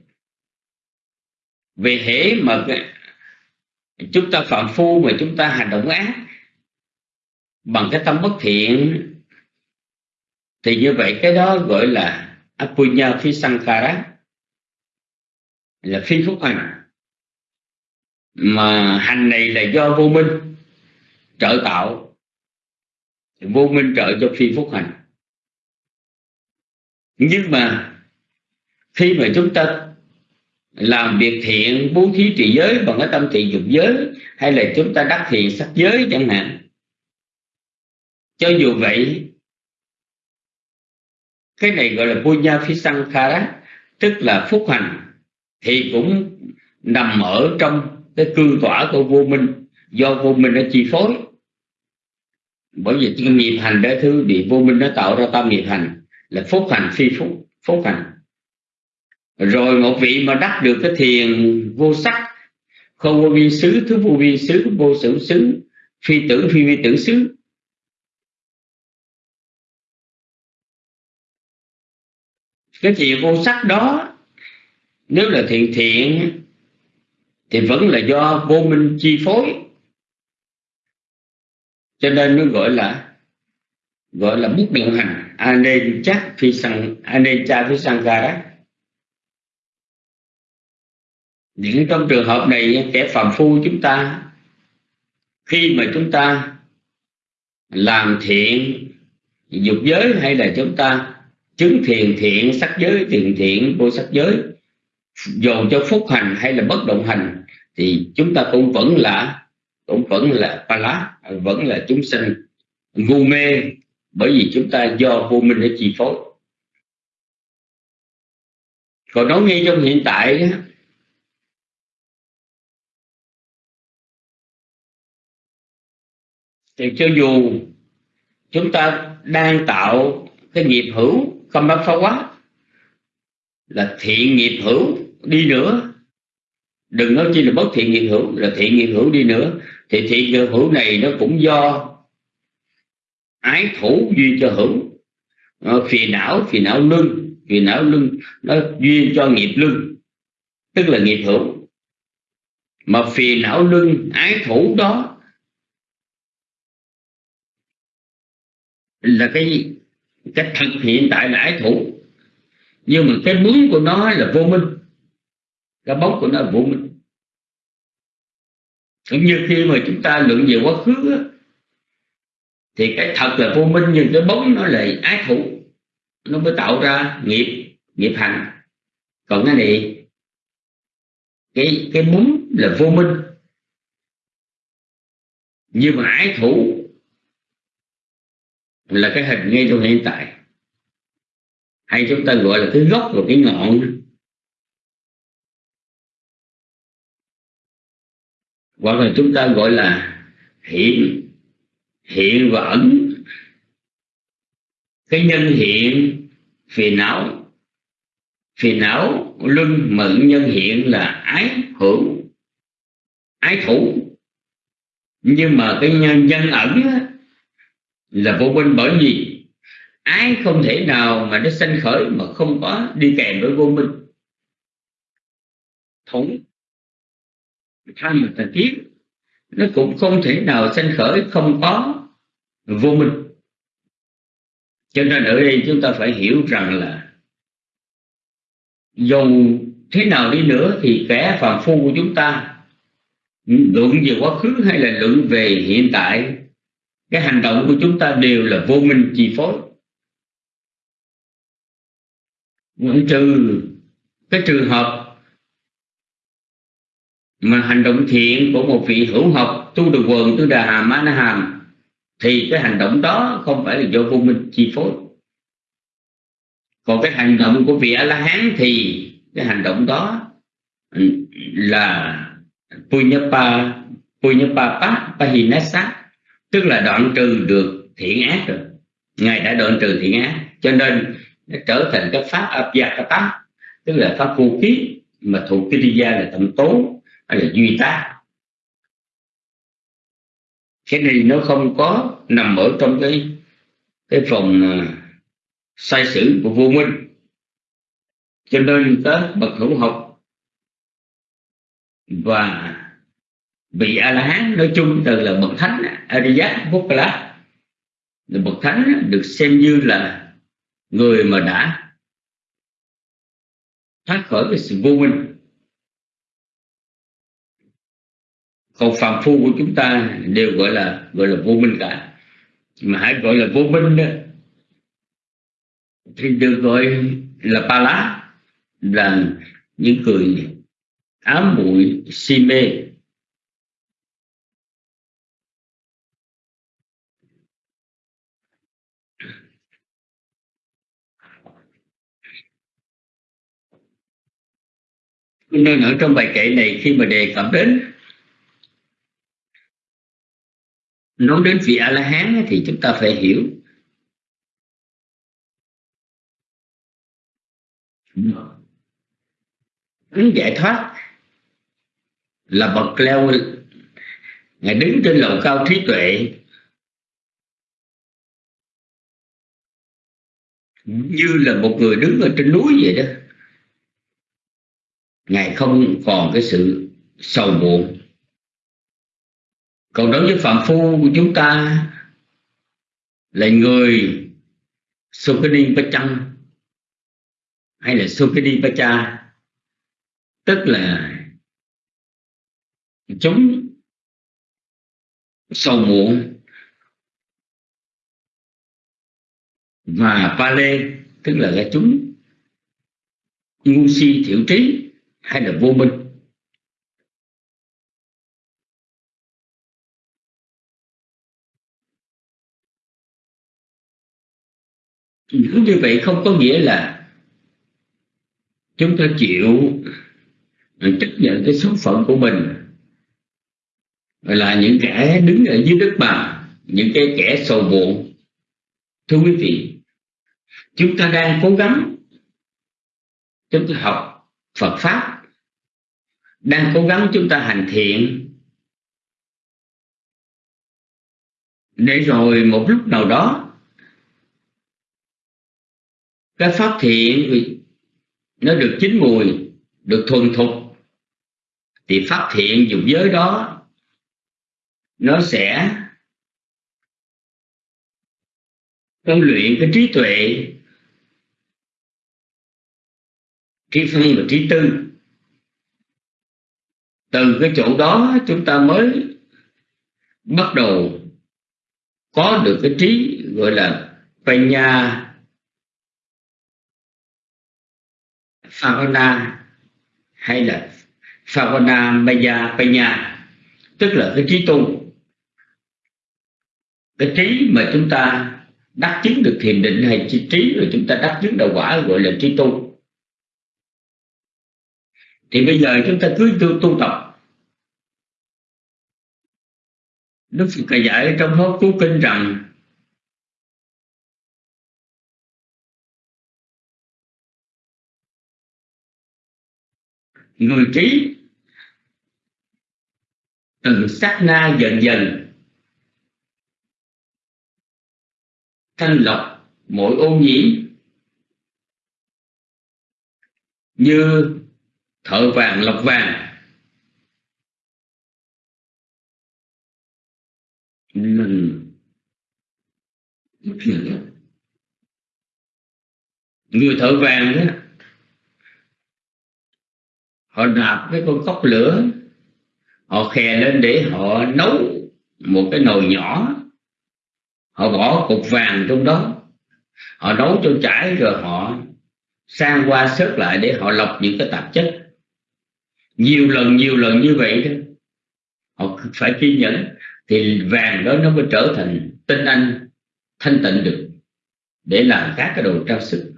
Speaker 3: Về hễ mà chúng ta phạm phu mà chúng ta hành động ác bằng cái tâm bất thiện, thì như vậy cái đó gọi là apunya phi sankara là phi phúc hành mà hành này là do vô minh trợ tạo. Vô minh trợ cho phi phúc hành. Nhưng mà khi mà chúng ta làm việc thiện, bố thí trì giới bằng cái tâm thiện dục giới, hay là chúng ta đắc thiện sắc giới chẳng hạn, cho dù vậy, cái này gọi là punya phi sankhara tức là phúc hành thì cũng nằm ở trong cái cư tỏa của vô minh, do vô minh nó chi phối. Bởi vì cái nghiệp hành đó thứ bị vô minh nó tạo ra tâm nghiệp hành, là phúc hành phi phúc phúc hành. Rồi một vị mà đắc được cái thiền vô sắc, không vô vi xứ, thứ vô vi xứ vô sử xứ, phi tưởng phi vi tưởng xứ. Cái thiện vô sắc đó, nếu là thiện thiện thì vẫn là do vô minh chi phối. Cho nên nó gọi là gọi là bút động hành. Anen chắc phi sang anen cha phi sang ca những trong trường hợp này, kẻ phạm phu chúng ta, khi mà chúng ta làm thiện dục giới hay là chúng ta chứng thiền thiện, sắc giới thiền thiện, vô sắc giới dồn cho phúc hành hay là bất động hành, thì chúng ta cũng vẫn là, cũng vẫn là pala vẫn là chúng sinh ngu mê bởi vì chúng ta do vô minh để chi phối. Còn nói ngay trong hiện tại thì cho dù chúng ta đang tạo cái nghiệp hữu, không bác phá quá, là thiện nghiệp hữu đi nữa. Đừng nói chi là bất thiện nghiệp hữu là thiện nghiệp hữu đi nữa. Thì thiện nghiệp hữu này nó cũng do ái thủ duyên cho hữu. Ờ, phiền não phiền não lưng phiền não lưng nó duyên cho nghiệp lưng tức là nghiệp hữu. Mà phiền não lưng ái thủ đó là cái cái thật hiện tại là ái thủ. Nhưng mà cái muốn của nó là vô minh cái bóng của nó vô minh. Cũng như khi mà chúng ta luận về quá khứ á, thì cái thật là vô minh nhưng cái bóng nó lại ái thủ nó mới tạo ra nghiệp nghiệp hành. Còn cái này cái cái bóng là vô minh. Nhưng mà ái thủ là cái hình ngay trong hiện tại. Hay chúng ta gọi là cái gốc và cái ngọn hoặc là chúng ta gọi là hiện hiện và ẩn. Cái nhân hiện phiền não. Phiền não luân mận nhân hiện là ái hữu ái thủ. Nhưng mà cái nhân, nhân ẩn á, là vô minh bởi vì ái không thể nào mà nó sanh khởi mà không có đi kèm với vô minh. Thống tham và tà kiến nó cũng không thể nào sanh khởi không có vô minh. Cho nên ở đây chúng ta phải hiểu rằng là dù thế nào đi nữa thì kẻ phàm phu của chúng ta, luận về quá khứ hay là luận về hiện tại, cái hành động của chúng ta đều là vô minh chi phối. Ngoại trừ cái trường hợp mà hành động thiện của một vị hữu học tu được quần tu đà hàm á na hàm, thì cái hành động đó không phải là do vô minh chi phối. Còn cái hành động của vị a la hán thì cái hành động đó là punyapa punyapa pahinasa, tức là đoạn trừ được thiện ác rồi. Ngài đã đoạn trừ thiện ác, cho nên nó trở thành cái pháp abhyakata tức là pháp vô ký, mà thuộc kiriya là tâm tố hay là duy tác cái này nó không có nằm ở trong cái cái phòng à, sai sử của vô minh. Cho nên các bậc hữu học và vị a la hán nói chung từ là bậc thánh ariya bukala bậc thánh được xem như là người mà đã thoát khỏi cái sự vô minh. Còn phàm phu của chúng ta đều gọi là gọi là vô minh cả. Mà hãy gọi là vô minh đó, thì được gọi là pa lá, là những người ám muội si mê. Nên ở trong bài kệ này khi mà đề cập đến nói đến vị a la hán thì chúng ta phải hiểu. Ứng giải thoát là bậc leo ngài đứng trên lầu cao trí tuệ. Như là một người đứng ở trên núi vậy đó. Ngài không còn cái sự sầu muộn còn đối với phạm phu của chúng ta là người Sukini Pachang hay là Sukini Pacha tức là chúng sầu muộn và Pale tức là cái chúng ngu si thiểu trí hay là vô minh. Như vậy không có nghĩa là chúng ta chịu chấp nhận cái số phận của mình là những kẻ đứng ở dưới đất bằng, những cái kẻ sầu muộn. Thưa quý vị, chúng ta đang cố gắng chúng ta học Phật pháp, đang cố gắng chúng ta hành thiện. Để rồi một lúc nào đó cái pháp thiện nó được chín mùi, được thuần thục. Thì pháp thiện dục giới đó, nó sẽ con luyện cái trí tuệ, trí phân và trí tư. Từ cái chỗ đó chúng ta mới bắt đầu có được cái trí gọi là Panya Favana hay là Favana Maya Panya tức là cái trí tu. Cái trí mà chúng ta đắc chứng được thiền định hay trí, trí rồi chúng ta đắc chứng đạo quả gọi là trí tu. Thì bây giờ chúng ta cứ tu, tu tập. Đức Phật dạy trong hốt chú kinh rằng người trí từ sát na dần dần thanh lọc mỗi ô nhiễm như thợ vàng lọc vàng. Mình người thợ vàng đó họ nạp cái con cốc lửa. Họ khè lên để họ nấu một cái nồi nhỏ. Họ bỏ cục vàng trong đó. Họ nấu cho chảy rồi họ sang qua sớt lại để họ lọc những cái tạp chất. Nhiều lần nhiều lần như vậy đó. Họ phải kiên nhẫn thì vàng đó nó mới trở thành tinh anh, thanh tịnh được để làm các cái đồ trang sức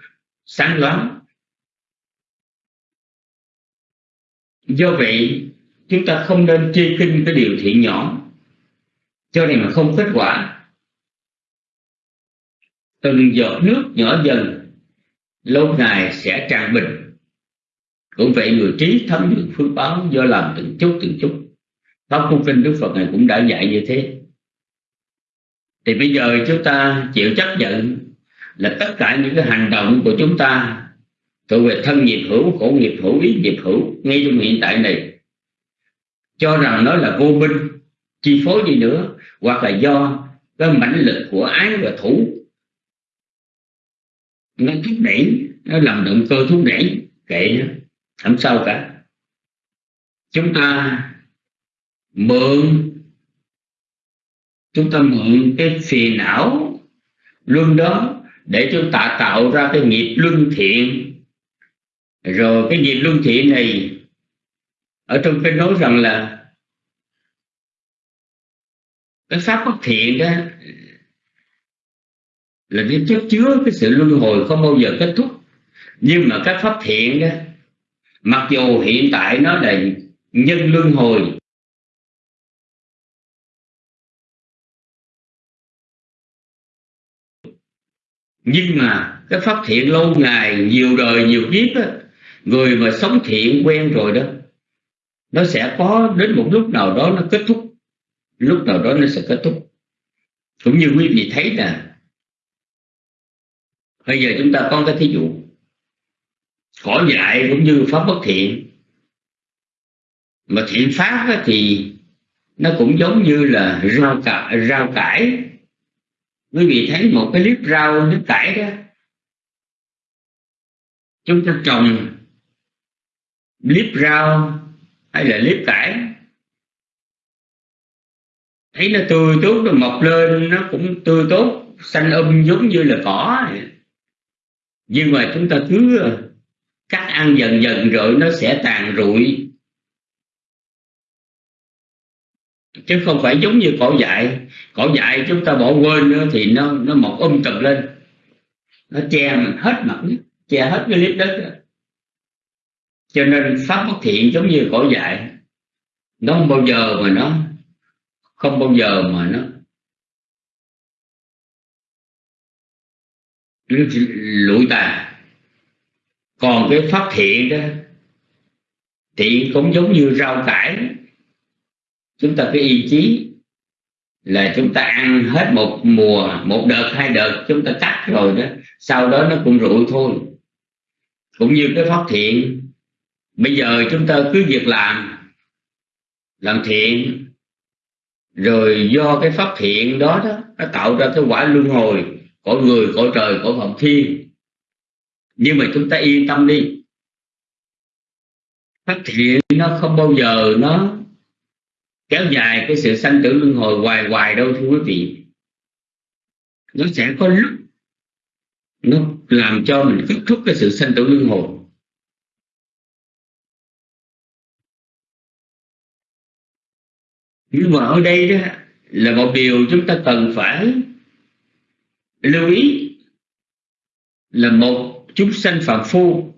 Speaker 3: sáng loáng. Do vậy, chúng ta không nên chi kinh cái điều thiện nhỏ. Cho nên mà không kết quả. Từng giọt nước nhỏ dần, lâu ngày sẽ tràn bình. Cũng vậy người trí thấm được phước báo do làm từng chút từng chút. Pháp cung kinh đức phật này cũng đã dạy như thế. Thì bây giờ chúng ta chịu chấp nhận là tất cả những cái hành động của chúng ta thuộc về thân nghiệp hữu, khổ nghiệp hữu, ý nghiệp hữu, ngay trong hiện tại này. Cho rằng nó là vô minh, chi phối gì nữa, hoặc là do cái mãnh lực của ái và thủ. Nó thúc đẩy, nó làm động cơ thúc đẩy, kệ nó, không sao cả. Chúng ta mượn, chúng ta mượn cái phiền não luân đó để chúng ta tạo ra cái nghiệp luân thiện rồi cái nghiệp luân thiện này ở trong kinh nói rằng là cái pháp bất thiện đó là nó chất chứa cái sự luân hồi không bao giờ kết thúc. Nhưng mà các pháp thiện đó mặc dù hiện tại nó là nhân luân hồi nhưng mà cái pháp thiện lâu ngày nhiều đời nhiều kiếp á, người mà sống thiện quen rồi đó nó sẽ có đến một lúc nào đó nó kết thúc. Lúc nào đó nó sẽ kết thúc. Cũng như quý vị thấy là bây giờ chúng ta có cái thí dụ. Cỏ dại cũng như pháp bất thiện. Mà thiện pháp thì nó cũng giống như là rau cải, rau cải. Quý vị thấy một cái clip rau nước cải đó. Chúng ta trồng clip rau hay là clip cải thấy nó tươi tốt, nó mọc lên, nó cũng tươi tốt. Xanh um giống như là cỏ. Nhưng mà chúng ta cứ ờ, cắt ăn dần dần rồi nó sẽ tàn rụi. Chứ không phải giống như cỏ dại. Cỏ dại chúng ta bỏ quên nữa thì nó nó mọc um tùm lên. Nó che hết mặt che hết cái lít đất đó cho nên pháp bất thiện giống như cỏ dại nó không bao giờ mà nó, không bao giờ mà nó lụi tàn. Còn cái pháp thiện đó, thiện cũng giống như rau cải. Chúng ta cái ý chí là chúng ta ăn hết một mùa, một đợt, hai đợt, chúng ta cắt rồi đó, sau đó nó cũng rụi thôi. Cũng như cái pháp thiện bây giờ chúng ta cứ việc làm làm thiện, rồi do cái pháp thiện đó đó, nó tạo ra cái quả luân hồi của người của trời của phạm thiên. Nhưng mà chúng ta yên tâm đi. Pháp thiện nó không bao giờ nó kéo dài cái sự sanh tử luân hồi hoài hoài đâu, thưa quý vị. Nó sẽ có lúc nó làm cho mình kết thúc cái sự sanh tử luân hồi. Nhưng mà ở đây đó là một điều chúng ta cần phải lưu ý là một chúng sanh phạm phu.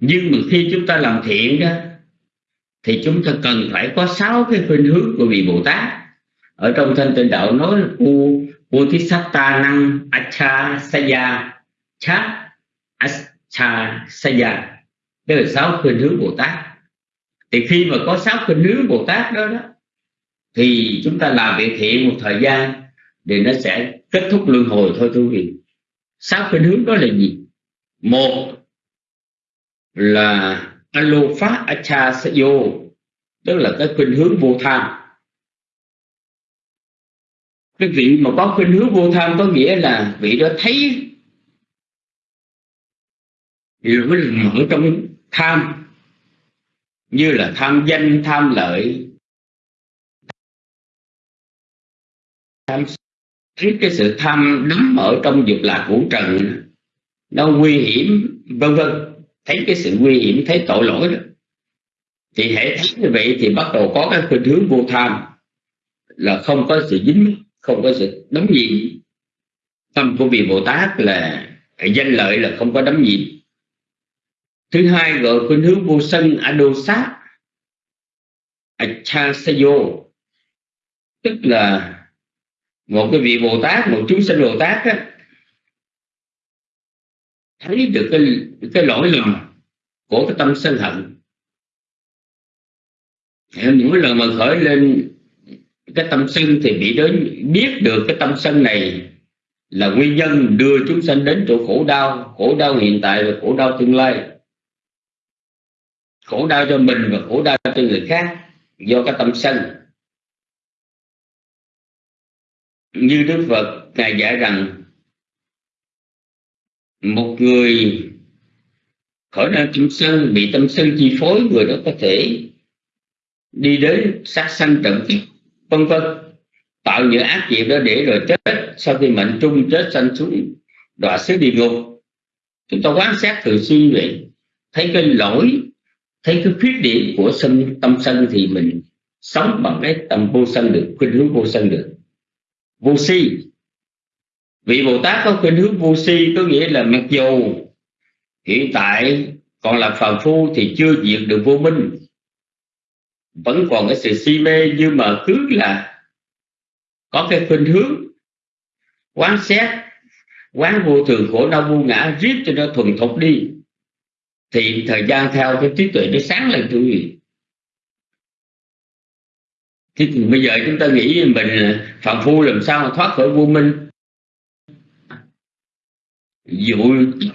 Speaker 3: Nhưng mà khi chúng ta làm thiện đó, thì chúng ta cần phải có sáu cái khuynh hướng của vị Bồ Tát. Ở trong thanh tịnh đạo nói là u u thi ta năng acha saya cha acha saya đây là sáu khuynh hướng Bồ Tát. Thì khi mà có sáu khuynh hướng Bồ Tát đó đó thì chúng ta làm việc thiện một thời gian thì nó sẽ kết thúc luân hồi thôi thưa quý vị. Sáu cái hướng đó là gì? Một là alo phát acha sayo tức là cái khuynh hướng vô tham. Cái vị mà có khuynh hướng vô tham có nghĩa là vị đó thấy lỗi lầm ở trong tham, như là tham danh, tham lợi tham thấy cái sự tham đắm ở trong dục lạc vũ trần, nó nguy hiểm, vân vân. Thấy cái sự nguy hiểm, thấy tội lỗi đó. Thì hệ thấy như vậy thì bắt đầu có cái khuynh hướng vô tham, là không có sự dính, không có sự đóng nhiễm. Tâm của vị bồ tát là danh lợi là không có đóng nhiễm. Thứ hai gọi khuynh hướng vô sân, adosat achasayo tức là một cái vị bồ tát một chúng sinh bồ tát á, thấy được cái cái lỗi lầm của cái tâm sân hận. Mỗi lần mà khởi lên cái tâm sân thì bị đến biết được cái tâm sân này là nguyên nhân đưa chúng sanh đến chỗ khổ đau khổ đau hiện tại và khổ đau tương lai. Khổ đau cho mình và khổ đau cho người khác do cái tâm sân. Như Đức Phật ngài dạy rằng, một người khỏi ra chúng sân bị tâm sân chi phối, người đó có thể đi đến sát sanh trận kiếp, vân vân. Tạo những ác nghiệp đó để rồi chết. Sau khi mệnh trung chết sanh xuống, đọa xứ địa ngục. Chúng ta quán sát thường xuyên vậy. Thấy cái lỗi, thấy cái khuyết điểm của sân, tâm sân thì mình sống bằng cái tâm vô sân được, khuynh hướng vô sân được vô si. Vị bồ tát có khuynh hướng vô si có nghĩa là mặc dù hiện tại còn là phàm phu thì chưa diệt được vô minh. Vẫn còn cái sự si mê nhưng mà cứ là có cái khuynh hướng quán xét, quán vô thường khổ đau vô ngã riết cho nó thuần thục đi. Thì thời gian theo cái trí tuệ nó sáng lên quý vị thì bây giờ chúng ta nghĩ mình phạm phu làm sao mà thoát khỏi vô minh? Dụ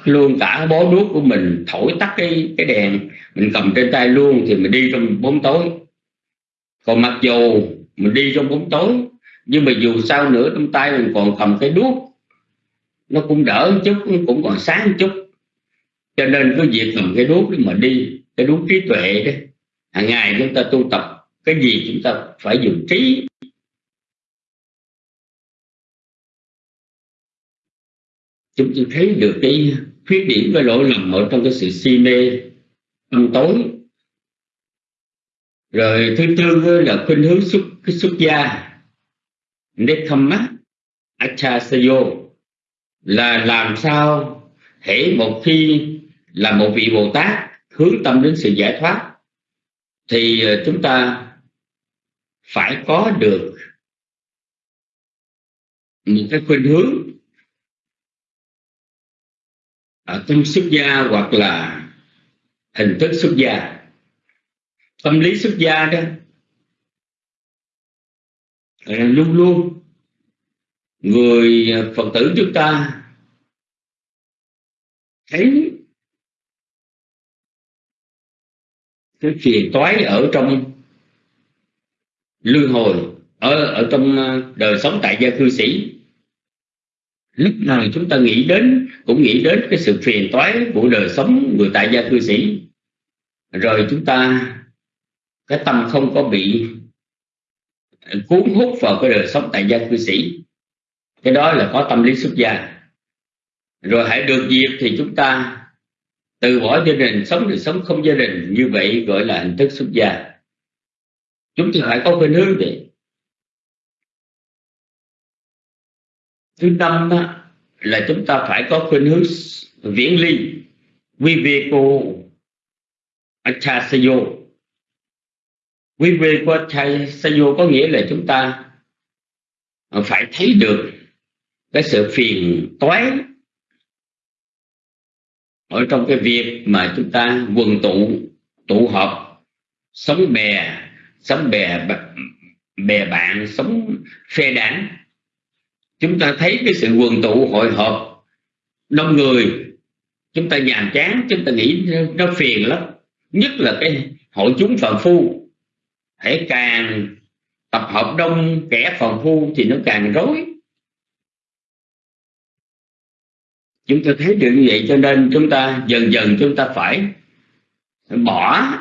Speaker 3: luôn cả bó đuốc của mình, thổi tắt cái cái đèn, mình cầm trên tay luôn thì mình đi trong bóng tối. Còn mặc dù mình đi trong bóng tối, nhưng mà dù sao nữa trong tay mình còn cầm cái đuốc. Nó cũng đỡ một chút, cũng còn sáng một chút. Cho nên cái việc cầm cái đuốc mà đi, cái đuốc trí tuệ đó, hàng ngày chúng ta tu tập cái gì chúng ta phải dùng trí. Chúng ta thấy được cái khuyết điểm, cái lỗi lầm ở trong cái sự si mê tâm tối. Rồi thứ tư là khuynh hướng xuất, cái xuất gia. Nekhamma Achasayo là làm sao hễ một khi là một vị Bồ Tát hướng tâm đến sự giải thoát. Thì ờ, chúng ta phải có được một cái khuynh hướng ở tâm xuất gia hoặc là hình thức xuất gia. Tâm lý xuất gia đó luôn luôn người phật tử chúng ta thấy cái phiền toái ở trong luân hồi ở ở trong ờ, đời sống tại gia cư sĩ. Lúc nào chúng ta nghĩ đến, cũng nghĩ đến cái sự phiền toái của đời sống người tại gia cư sĩ. Rồi chúng ta, cái tâm không có bị cuốn hút vào cái đời sống tại gia cư sĩ. Cái đó là có tâm lý xuất gia. Rồi hãy được dịp thì chúng ta từ bỏ gia đình, sống đời sống không gia đình, như vậy gọi là hình thức xuất gia chúng ta phải có khuynh hướng vậy thứ năm đó, là chúng ta phải có khuynh hướng viễn ly. Viveko achasayo viveko achasayo có nghĩa là chúng ta phải thấy được cái sự phiền toái ở trong cái việc mà chúng ta quần tụ tụ họp sống bè sống bè bè bạn, sống phe đảng. Chúng ta thấy cái sự quần tụ, hội họp đông người. Chúng ta nhàm chán, chúng ta nghĩ nó phiền lắm. Nhất là cái hội chúng phàm phu. Hãy càng tập hợp đông kẻ phàm phu thì nó càng rối. Chúng ta thấy được như vậy cho nên chúng ta dần dần chúng ta phải bỏ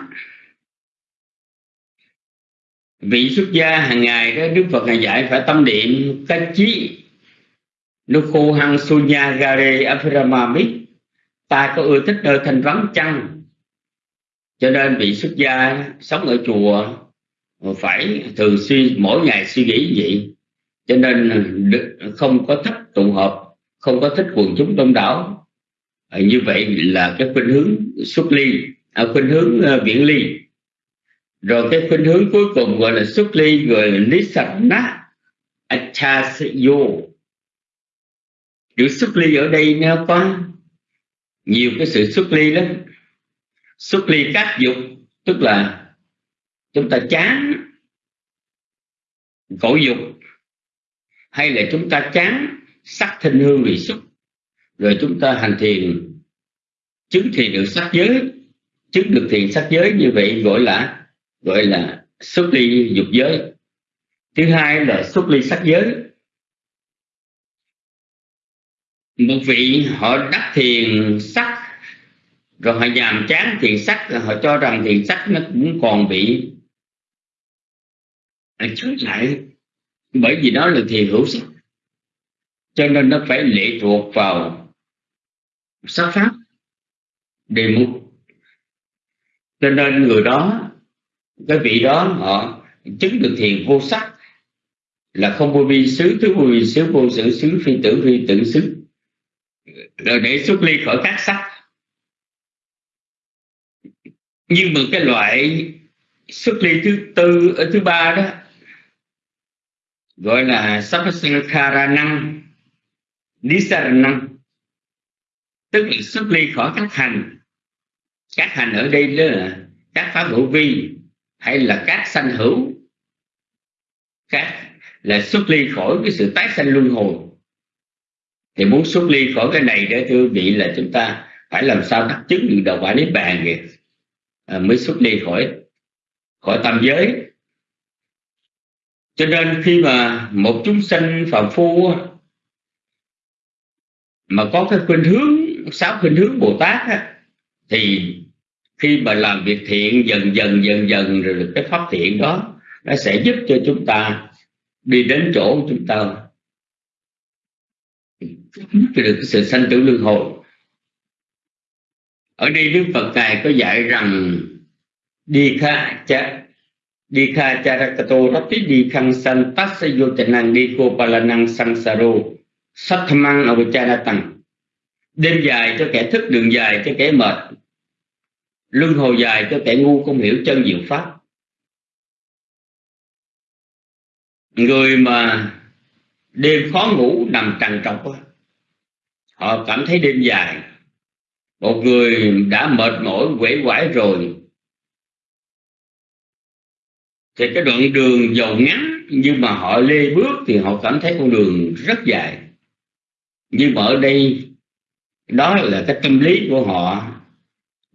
Speaker 3: vị xuất gia hàng ngày đó đức phật ngài dạy phải tâm niệm cách chí. Nukho hăng sunya gare aphiramamit ta có ưa thích nơi thanh vắng chăng? Cho nên vị xuất gia sống ở chùa phải thường xuyên mỗi ngày suy nghĩ vậy. Cho nên không có thích tụ hợp không có thích quần chúng đông đảo. À, như vậy là cái khuynh hướng xuất ly à, khuynh hướng à, uh, viễn ly rồi cái khuynh hướng cuối cùng gọi là xuất ly, gọi là nisana achasayo chữ xuất ly ở đây nó có nhiều cái sự xuất ly lắm. Xuất ly các dục, tức là chúng ta chán khổ dục, hay là chúng ta chán sắc thinh hương vị xúc, rồi chúng ta hành thiền, chứng thiền được sắc giới, chứng được thiền sắc giới như vậy gọi là gọi là xuất ly dục giới. Thứ hai là xuất ly sắc giới. Một vị họ đắc thiền sắc, rồi họ nhàm chán thiền sắc họ cho rằng thiền sắc nó cũng còn bị chướng lại bởi vì đó là thiền hữu sắc. Cho nên nó phải lệ thuộc vào sắc pháp, đề mục. Cho nên người đó cái vị đó họ chứng được thiền vô sắc là không vô vi xứ, thứ vô vi xứ, vô sự xứ, phi tử phi tử xứ. Rồi để xuất ly khỏi các sắc. Nhưng mà cái loại xuất ly thứ tư, ở thứ ba đó, gọi là sapasakara năng Nisaranam. Tức là xuất ly khỏi các hành. Các hành ở đây đó là các pháp hữu vi hay là các sanh hữu các là xuất ly khỏi cái sự tái sanh luân hồi. Thì muốn xuất ly khỏi cái này để thưa vị là chúng ta phải làm sao đắc chứng được đầu quả niết bàn kìa. À, mới xuất ly khỏi khỏi tam giới. Cho nên khi mà một chúng sanh phạm phu mà có cái khuynh hướng sáu khuynh hướng bồ tát á, thì khi mà làm việc thiện, dần dần dần dần, rồi được cái pháp thiện đó, nó sẽ giúp cho chúng ta đi đến chỗ chúng ta. Được cái sự sanh tử luân hồi. Ở đây đức phật ngài có dạy rằng đi kha cha đi kha cha charakato rati đi khang san tassa yotanang đi cô palanang sangsaro sathamang avachanatang đêm dài cho kẻ thức, đường dài cho kẻ mệt luân hồi dài cho kẻ ngu không hiểu chân diệu pháp. Người mà đêm khó ngủ nằm trằn trọc họ cảm thấy đêm dài. Một người đã mệt mỏi quể quải rồi. Thì cái đoạn đường dầu ngắn, nhưng mà họ lê bước thì họ cảm thấy con đường rất dài. Nhưng mà ở đây, đó là cái tâm lý của họ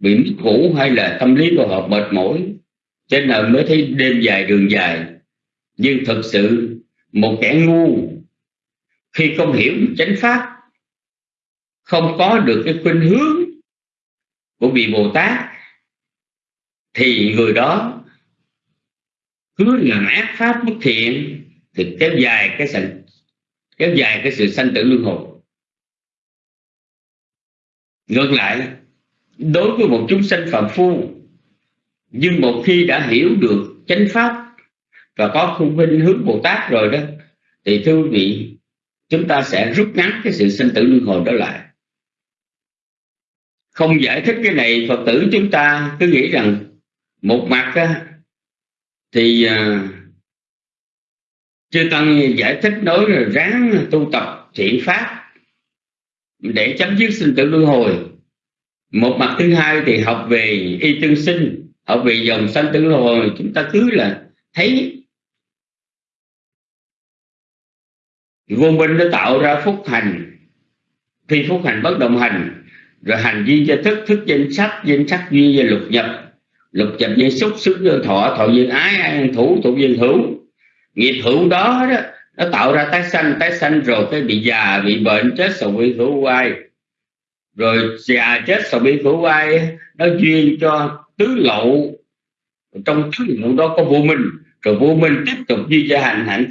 Speaker 3: bị mất ngủ hay là tâm lý của họ mệt mỏi cho nên mới thấy đêm dài đường dài? Nhưng thật sự, một kẻ ngu khi không hiểu chánh pháp, không có được cái khuynh hướng của vị bồ tát, thì người đó cứ làm ác pháp bất thiện, thì kéo dài cái sự, kéo dài cái sự sanh tử luân hồi. Ngược lại đối với một chúng sanh phạm phu nhưng một khi đã hiểu được chánh pháp và có khung khuynh hướng bồ tát rồi đó thì thưa quý vị chúng ta sẽ rút ngắn cái sự sinh tử luân hồi đó lại. Không giải thích cái này phật tử chúng ta cứ nghĩ rằng một mặt á, thì à, chư tăng giải thích nói là ráng tu tập thiện pháp để chấm dứt sinh tử luân hồi một mặt thứ hai thì học về y tương sinh học về dòng sanh tử hồi. Chúng ta cứ là thấy vô minh nó tạo ra phúc hành. Khi phúc hành bất động hành rồi hành duyên cho thức thức danh sắc danh sắc duyên và lục nhập. Lục nhập duyên xúc xúc duyên thọ thọ duyên ái an thủ thủ duyên hữu. Nghiệp hữu đó, đó nó tạo ra tái sanh tái sanh rồi cái bị già bị bệnh chết sầu bị hữu quay rồi già chết sầu bi hữu ai, nó duyên cho tứ lậu trong tứ lậu đó có vô minh, rồi vô minh tiếp tục duy cho hành hạnh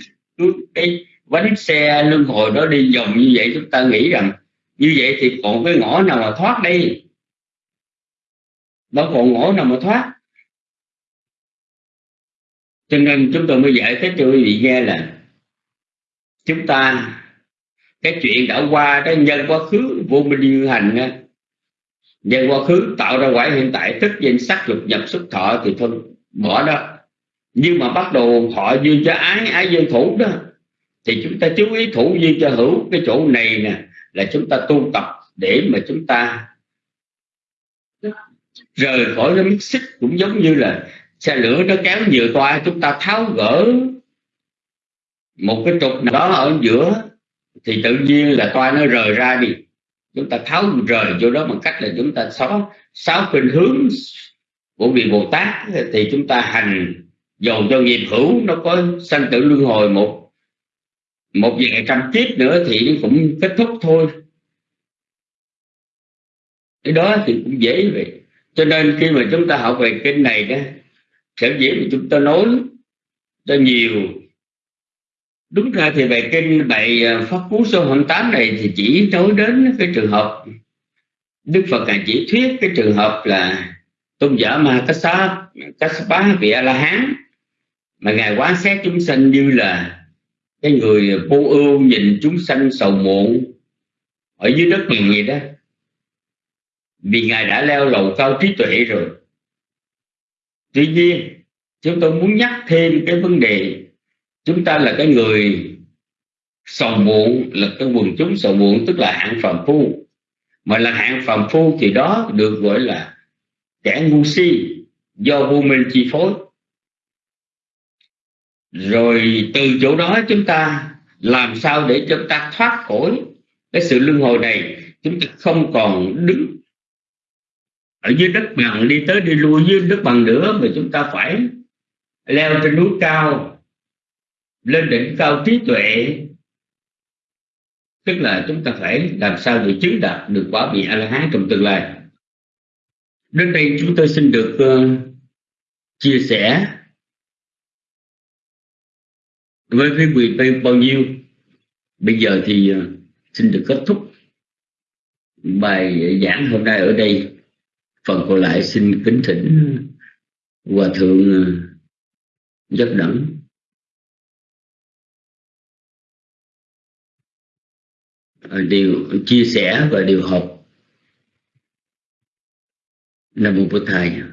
Speaker 3: cái bánh xe luân hồi đó đi vòng như vậy. Chúng ta nghĩ rằng như vậy thì còn cái ngõ nào mà thoát đi? đâu còn ngõ nào mà thoát? Cho nên chúng tôi mới giải thích cho quý vị nghe là chúng ta cái chuyện đã qua, cái nhân quá khứ vô minh như hành á. Nhân quá khứ tạo ra quả hiện tại thức danh sắc lục nhập xuất thọ thì thôi, bỏ đó. Nhưng mà bắt đầu họ duyên cho ái ái duyên thủ đó. Thì chúng ta chú ý thủ duyên cho hữu, cái chỗ này nè, là chúng ta tu tập để mà chúng ta rời khỏi cái mít xích cũng giống như là xe lửa nó kéo nhiều toa chúng ta tháo gỡ một cái trục nào đó ở giữa thì tự nhiên là toa nó rời ra đi. Chúng ta tháo rời chỗ đó bằng cách là chúng ta xóa sáu khuynh hướng của vị bồ tát. Thì chúng ta hành dầu cho nghiệp hữu, nó có sanh tử luân hồi một một vài trăm kiếp nữa thì cũng kết thúc thôi. Cái đó thì cũng dễ vậy. Cho nên khi mà chúng ta học về kinh này đó sở dĩ mà chúng ta nói cho nhiều đúng ra thì bài kinh bài ờ, pháp cú số 28 này thì chỉ nói đến cái trường hợp Đức Phật ngài chỉ thuyết cái trường hợp là tôn giả ma Kassa Kassapa vị A La Hán mà ngài quán xét chúng sanh như là cái người vô ưu nhìn chúng sanh sầu muộn ở dưới đất liền vậy đó. Vì ngài đã leo lầu cao trí tuệ rồi. Tuy nhiên, chúng tôi muốn nhắc thêm cái vấn đề chúng ta là cái người sầu muộn, là cái quần chúng sầu muộn, tức là hạng phàm phu. Mà là hạng phàm phu thì đó được gọi là kẻ ngu si do vô minh chi phối. Rồi từ chỗ đó chúng ta làm sao để chúng ta thoát khỏi cái sự luân hồi này? Chúng ta không còn đứng ở dưới đất bằng, đi tới đi lui dưới đất bằng nữa, mà chúng ta phải leo trên núi cao lên đỉnh cao trí tuệ. Tức là chúng ta phải làm sao để chứng đạt được quả vị a la hán trong tương lai. Đến đây chúng tôi xin được uh, chia sẻ với quý vị bao nhiêu. Bây giờ thì uh, xin được kết thúc bài giảng hôm nay ở đây. Phần còn lại xin kính thỉnh hòa thượng ờ, uh, giấc đẳng. Ờ, điều chia sẻ và điều học. Là một bậc thầy.
Speaker 4: Dạ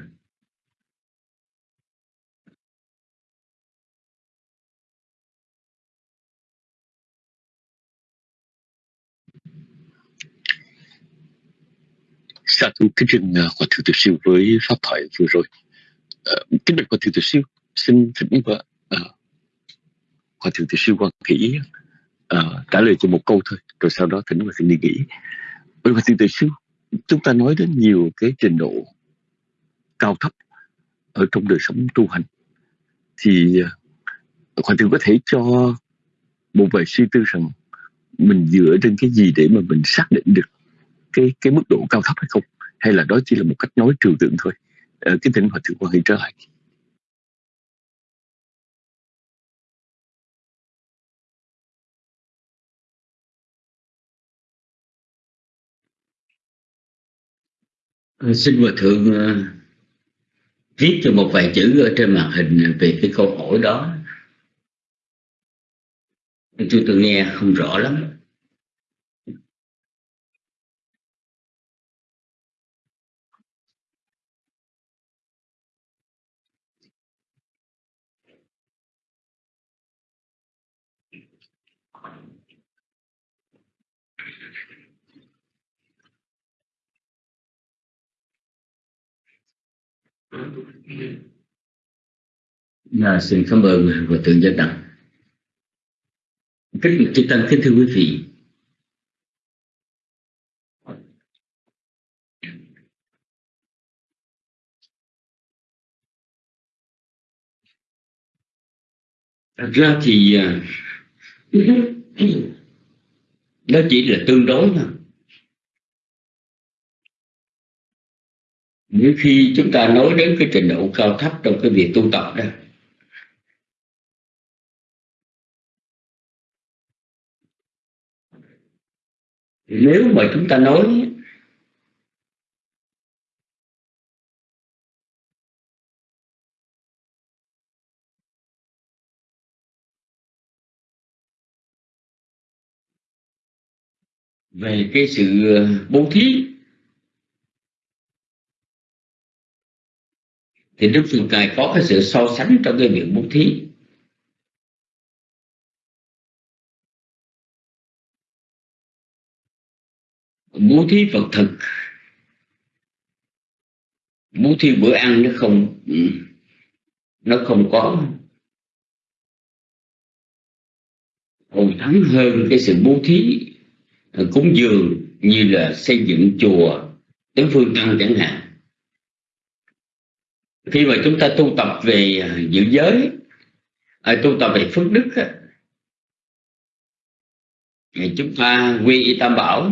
Speaker 4: Sa thú kính trình uh, Hòa Thượng Tự Siêu với Pháp thoại vừa rồi. Uh, kính bạch Hòa Thượng Tự Siêu, xin thỉnh và uh, Hòa Thượng Tự Siêu quan kỹ uh, trả lời cho một câu thôi, rồi sau đó thỉnh và xin đi nghỉ. Bởi vì Thượng Tự Siêu, chúng ta nói đến nhiều cái trình độ cao thấp ở trong đời sống tu hành. Thì ờ, hoàng Hòa Thượng có thể cho một vài suy tư rằng mình dựa trên cái gì để mà mình xác định được cái cái mức độ cao thấp hay không hay là đó chỉ là một cách nói trừu tượng thôi ờ, cái thỉnh hòa thượng quan hệ trở lại
Speaker 3: Ờ, xin hòa thượng uh, viết cho một vài chữ ở trên màn hình về cái câu hỏi đó. Tôi tôi nghe không rõ lắm. À, xin cảm ơn Hòa Thượng Giác Đặng Kính chư Tăng kính thưa quý vị. Thật ra thì ờ, đó chỉ là tương đối thôi. Nếu khi chúng ta nói đến cái trình độ cao thấp trong cái việc tu tập đó, nếu mà chúng ta nói về cái sự bố thí thì Đức Phật Ngài có cái sự so sánh trong cái việc bố thí. Bố thí vật thực bố thí bữa ăn nó không ừ, nó không có. Còn thắng hơn cái sự bố thí à, cúng dường như là xây dựng chùa đến phương tăng chẳng hạn khi mà chúng ta tu tập về à, giữ giới à, tu tập về phước đức thì chúng ta quy y tam bảo.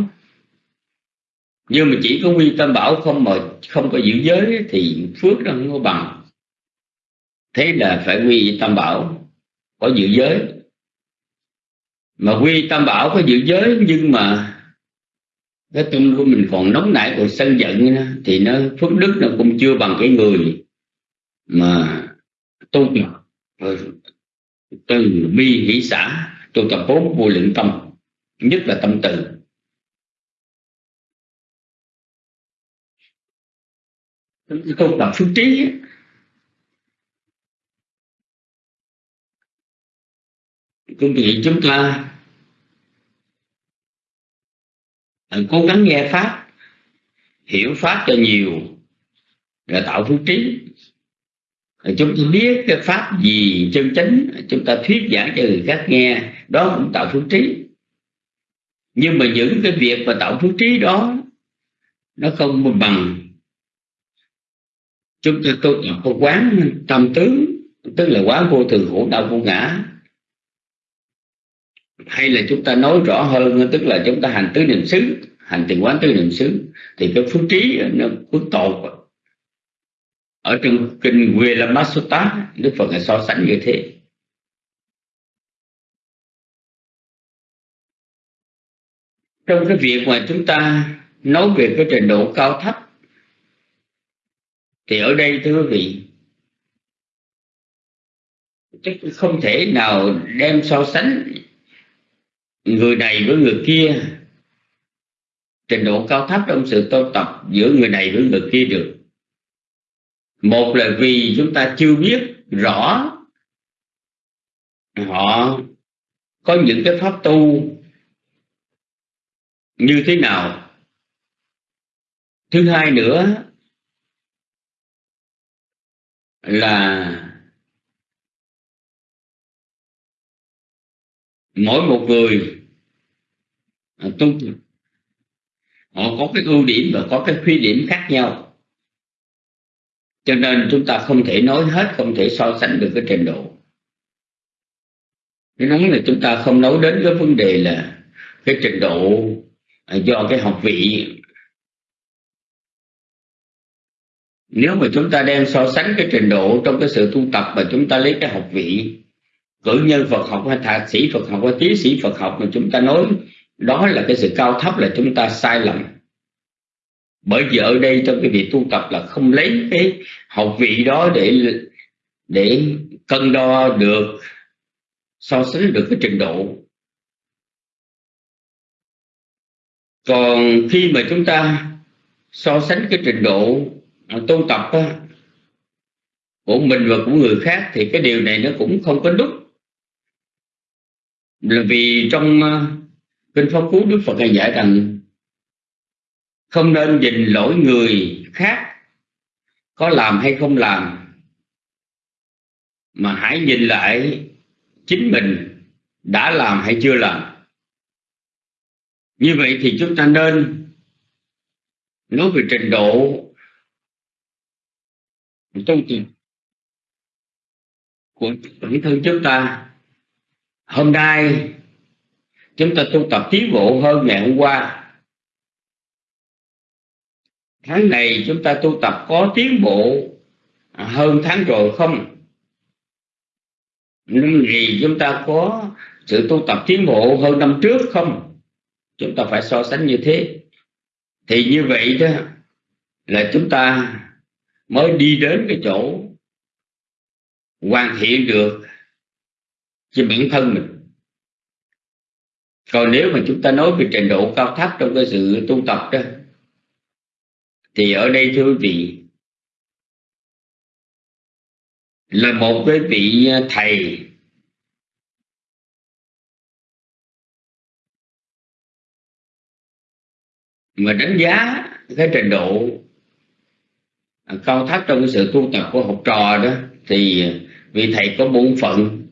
Speaker 3: Nhưng mà chỉ có quy tam bảo không mà không có giữ giới thì phước nó không có bằng. Thế là phải quy tam bảo có giữ giới. Mà quy tam bảo có giữ giới nhưng mà cái tâm của mình còn nóng nảy còn sân giận thì nó phước đức nó cũng chưa bằng cái người mà tu tập ờ, từ bi hỷ xã tu tập bốn vô lượng tâm, nhất là tâm từ. Tu tập phước trí quý vị chúng ta ờ, cố gắng nghe pháp, hiểu pháp cho nhiều là tạo phước trí chúng ta biết cái pháp gì chân chánh, chúng ta thuyết giảng cho người khác nghe, đó cũng tạo phước trí. Nhưng mà những cái việc mà tạo phước trí đó, nó không bằng. Chúng ta tu tập có quán tâm tướng, tức là quán vô thường khổ đau vô ngã. Hay là chúng ta nói rõ hơn, tức là chúng ta hành tứ niệm xứ, hành tiền quán tứ niệm xứ, thì cái phước trí nó phước tột ở trong kinh Vilamasutta Đức Phật đã so sánh như thế. Trong cái việc mà chúng ta nói về cái trình độ cao thấp, thì ở đây, thưa quý vị, chắc không thể nào đem so sánh người này với người kia trình độ cao thấp trong sự tu tập giữa người này với người kia được một là vì chúng ta chưa biết rõ họ có những cái pháp tu như thế nào. Thứ hai nữa là mỗi một người tu, họ có cái ưu điểm và có cái khuyết điểm khác nhau cho nên chúng ta không thể nói hết, không thể so sánh được cái trình độ. Cái nói là chúng ta không nói đến cái vấn đề là cái trình độ à, do cái học vị. Nếu mà chúng ta đem so sánh cái trình độ trong cái sự tu tập và chúng ta lấy cái học vị, cử nhân Phật học hay thạc sĩ Phật học hay tiến sĩ Phật học mà chúng ta nói, đó là cái sự cao thấp là chúng ta sai lầm bởi vì ở đây trong cái việc tu tập là không lấy cái học vị đó để để cân đo được so sánh được cái trình độ. Còn khi mà chúng ta so sánh cái trình độ tu tập đó, của mình và của người khác thì cái điều này nó cũng không có đúng. Là vì trong ờ, kinh pháp cú đức phật hay giải rằng không nên nhìn lỗi người khác có làm hay không làm, mà hãy nhìn lại chính mình đã làm hay chưa làm. Như vậy thì chúng ta nên nói về trình độ tu tập của bản thân chúng ta. Hôm nay chúng ta tu tập tiến bộ hơn ngày hôm qua tháng này chúng ta tu tập có tiến bộ à, hơn tháng rồi không? Năm này chúng ta có sự tu tập tiến bộ hơn năm trước không? Chúng ta phải so sánh như thế. Thì như vậy đó, là chúng ta mới đi đến cái chỗ hoàn thiện được cho bản thân mình. Còn nếu mà chúng ta nói về trình độ cao thấp trong cái sự tu tập đó thì ở đây thưa quý vị, là một cái vị thầy. Mà đánh giá cái trình độ cao thấp trong cái sự tu tập của học trò đó, thì vị thầy có bổn phận.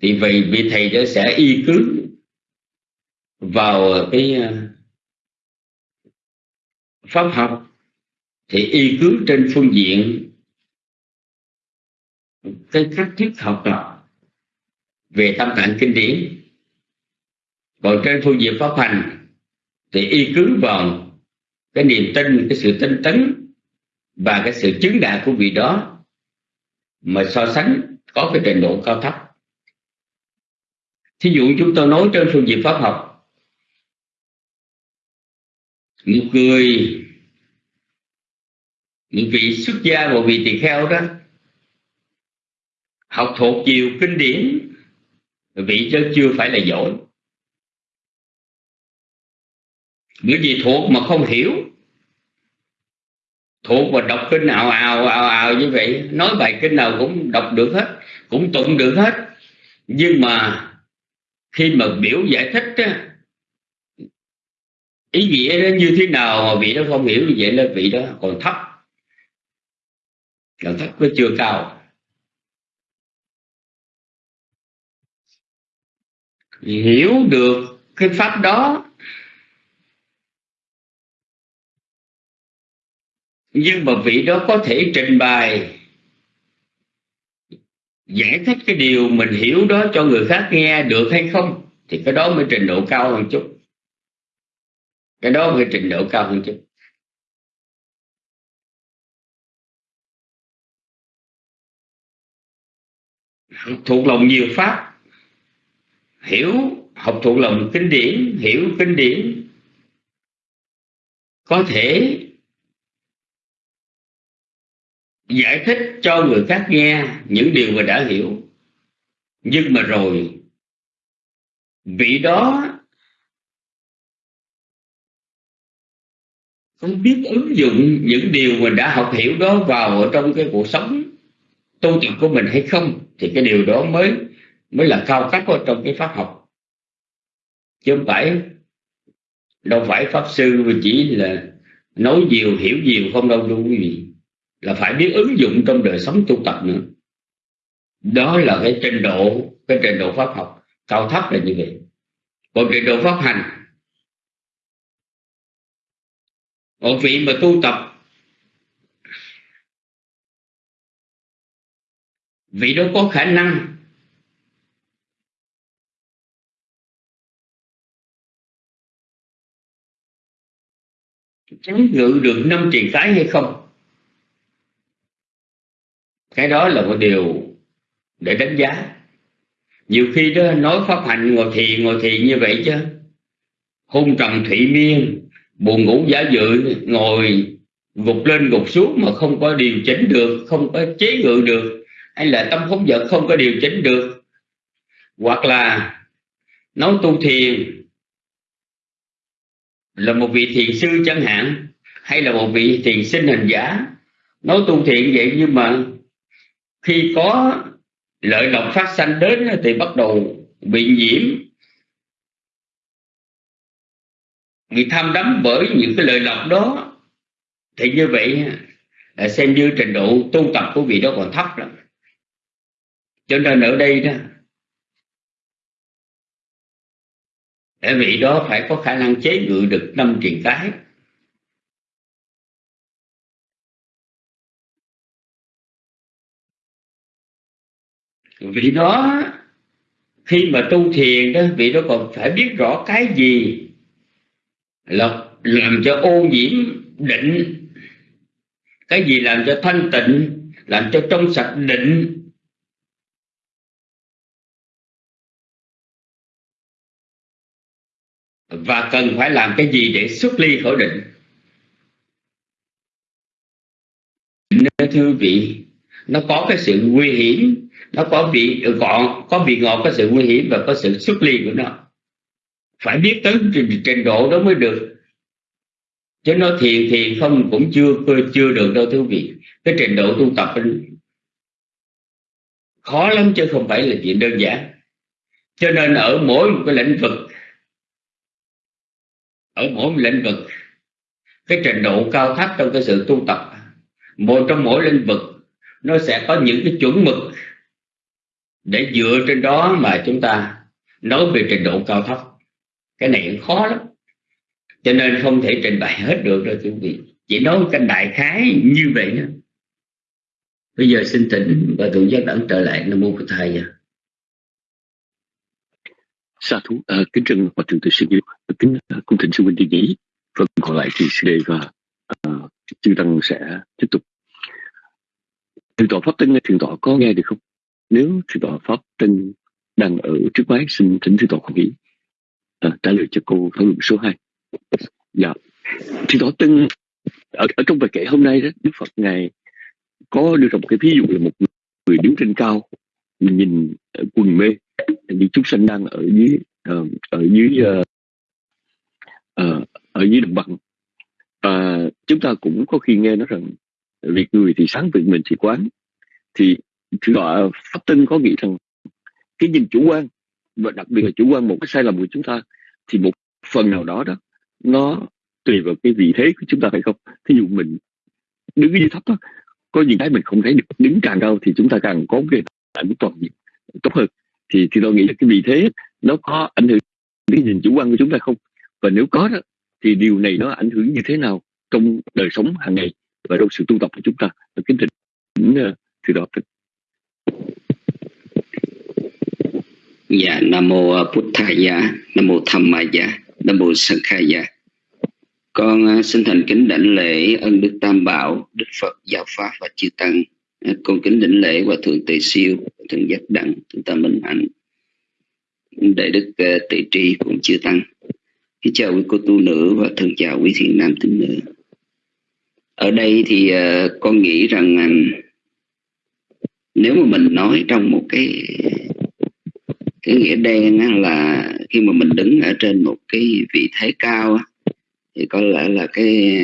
Speaker 3: Thì vị vị thầy đó sẽ y cứ vào cái ờ, pháp học thì y cứ trên phương diện cái cách thức học tập về tâm tạng kinh điển. Còn trên phương diện pháp hành thì y cứ vào cái niềm tin, cái sự tinh tấn và cái sự chứng đạt của vị đó mà so sánh có cái trình độ cao thấp. Thí dụ chúng tôi nói trên phương diện pháp học, một người một vị xuất gia một vị tỳ kheo đó học thuộc nhiều kinh điển vị chứ chưa phải là giỏi. Bởi vì thuộc mà không hiểu thuộc và đọc kinh ào ào ào ào như vậy nói bài kinh nào cũng đọc được hết cũng tụng được hết. Nhưng mà khi mà biểu giải thích á, ý nghĩa nó như thế nào mà vị đó không hiểu như vậy là vị đó còn thấp nhận thức nó chưa cao. Hiểu được cái pháp đó, nhưng mà vị đó có thể trình bày, giải thích cái điều mình hiểu đó cho người khác nghe được hay không, thì cái đó mới trình độ cao hơn chút. Cái đó mới trình độ cao hơn chút. Thuộc lòng nhiều pháp. Hiểu học thuộc lòng kinh điển, hiểu kinh điển. Có thể giải thích cho người khác nghe những điều mà đã hiểu. Nhưng mà rồi, vị đó không biết ứng dụng những điều mình đã học hiểu đó vào ở trong cái cuộc sống tu tập của mình hay không, thì cái điều đó mới mới là cao cấp ở trong cái pháp học. Chứ không phải, đâu phải pháp sư chỉ là nói nhiều, hiểu nhiều, không đâu đâu quý vị là phải biết ứng dụng trong đời sống tu tập nữa. Đó là cái trình độ, cái trình độ pháp học cao thấp là như vậy. Còn trình độ pháp hành, một vị mà tu tập vị đó có khả năng? Chống ngự được năm triền cái hay không? Cái đó là một điều để đánh giá. Nhiều khi đó, nói pháp hành ngồi thiền ngồi thiền như vậy chứ. Hôn trầm thủy miên, buồn ngủ giả dự, ngồi gục lên gục xuống mà không có điều chỉnh được, không có chế ngự được hay là tâm phóng dật không có điều chỉnh được. Hoặc là nói tu thiền là một vị thiền sư chẳng hạn, hay là một vị thiền sinh hình giả. Nói tu thiện vậy nhưng mà khi có lợi lộc phát sanh đến thì bắt đầu bị nhiễm. Bị tham đắm bởi những cái lợi lộc đó, thì như vậy xem như trình độ tu tập của vị đó còn thấp lắm cho nên ở đây đó để vị đó phải có khả năng chế ngự được năm triền cái. Vị đó, khi mà tu thiền đó vị đó còn phải biết rõ cái gì là làm cho ô nhiễm định, cái gì làm cho thanh tịnh, làm cho trong sạch định. Và cần phải làm cái gì để xuất ly khỏi định? Nên thưa vị nó có cái sự nguy hiểm nó có vị gọn có vị ngọt có sự nguy hiểm và có sự xuất ly của nó. Phải biết tới trình, trình độ đó mới được. Chứ nó thiền thì không cũng chưa chưa được đâu thưa vị. Cái trình độ tu tập khó lắm chứ không phải là chuyện đơn giản. Cho nên ở mỗi một cái lĩnh vực ở mỗi lĩnh vực. Cái trình độ cao thấp trong cái sự tu tập, một trong mỗi lĩnh vực, nó sẽ có những cái chuẩn mực để dựa trên đó mà chúng ta nói về trình độ cao thấp. Cái này khó lắm. Cho nên không thể trình bày hết được đâu, quý vị. Chỉ nói cái đại khái như vậy đó bây giờ xin thỉnh và thượng giác đẳng trở lại nam mô phật thầy
Speaker 4: sa thú à, kính trân hòa thượng Từ Sư Diệu, kính uh, cung thỉnh sư huynh đi nghỉ. Phần còn lại thì sư đề và à, chư tăng sẽ tiếp tục. Thượng tọa pháp Tân, thượng tọa có nghe được không? Nếu thượng tọa pháp tân đang ở trước máy xin thỉnh thượng tọa không nghĩ à, trả lời cho cô thảo luận số 2 dạ. Thượng tọa tân ở, ở trong bài kể hôm nay đó đức phật ngài có đưa ra một cái ví dụ là một người đứng trên cao nhìn quần mê những chúng sinh đang ở dưới uh, ở dưới uh, uh, ở dưới đồng bằng. Uh, chúng ta cũng có khi nghe nói rằng việc người thì sáng việc mình thì quán. Thì thượng tọa pháp tinh có nghĩ rằng cái nhìn chủ quan và đặc biệt là chủ quan một cái sai lầm của chúng ta thì một phần nào đó đó nó tùy vào cái vị thế của chúng ta phải không. Thí dụ mình đứng dưới thấp đó, có những cái mình không thấy được đứng càng cao thì chúng ta càng có cái ảnh toàn diện tốt hơn thì thì tôi nghĩ là cái vị thế nó có ảnh hưởng đến nhìn chủ quan của chúng ta không và nếu có đó thì điều này nó ảnh hưởng như thế nào trong đời sống hàng ngày và trong sự tu tập của chúng ta kính thỉnh ờ, từ đó
Speaker 5: Dạ, Nam Mô Buddhaya, Nam Mô Dhammaya, Nam Mô Sankhaya. Con ờ, xin thành kính đảnh lễ ân Đức Tam Bảo, Đức Phật, Giáo Pháp và Chư Tăng cung con kính đỉnh lễ và Thượng Tề Siêu, Thượng Giác Đẳng, Thượng Tam Minh Hạnh, Đại Đức uh, Tri cũng chưa Tăng. Kính chào quý cô tu nữ và thân chào quý thiện nam tín nữ. Ở đây thì uh, con nghĩ rằng uh, nếu mà mình nói trong một cái cái nghĩa đen là khi mà mình đứng ở trên một cái vị thế cao thì có lẽ là cái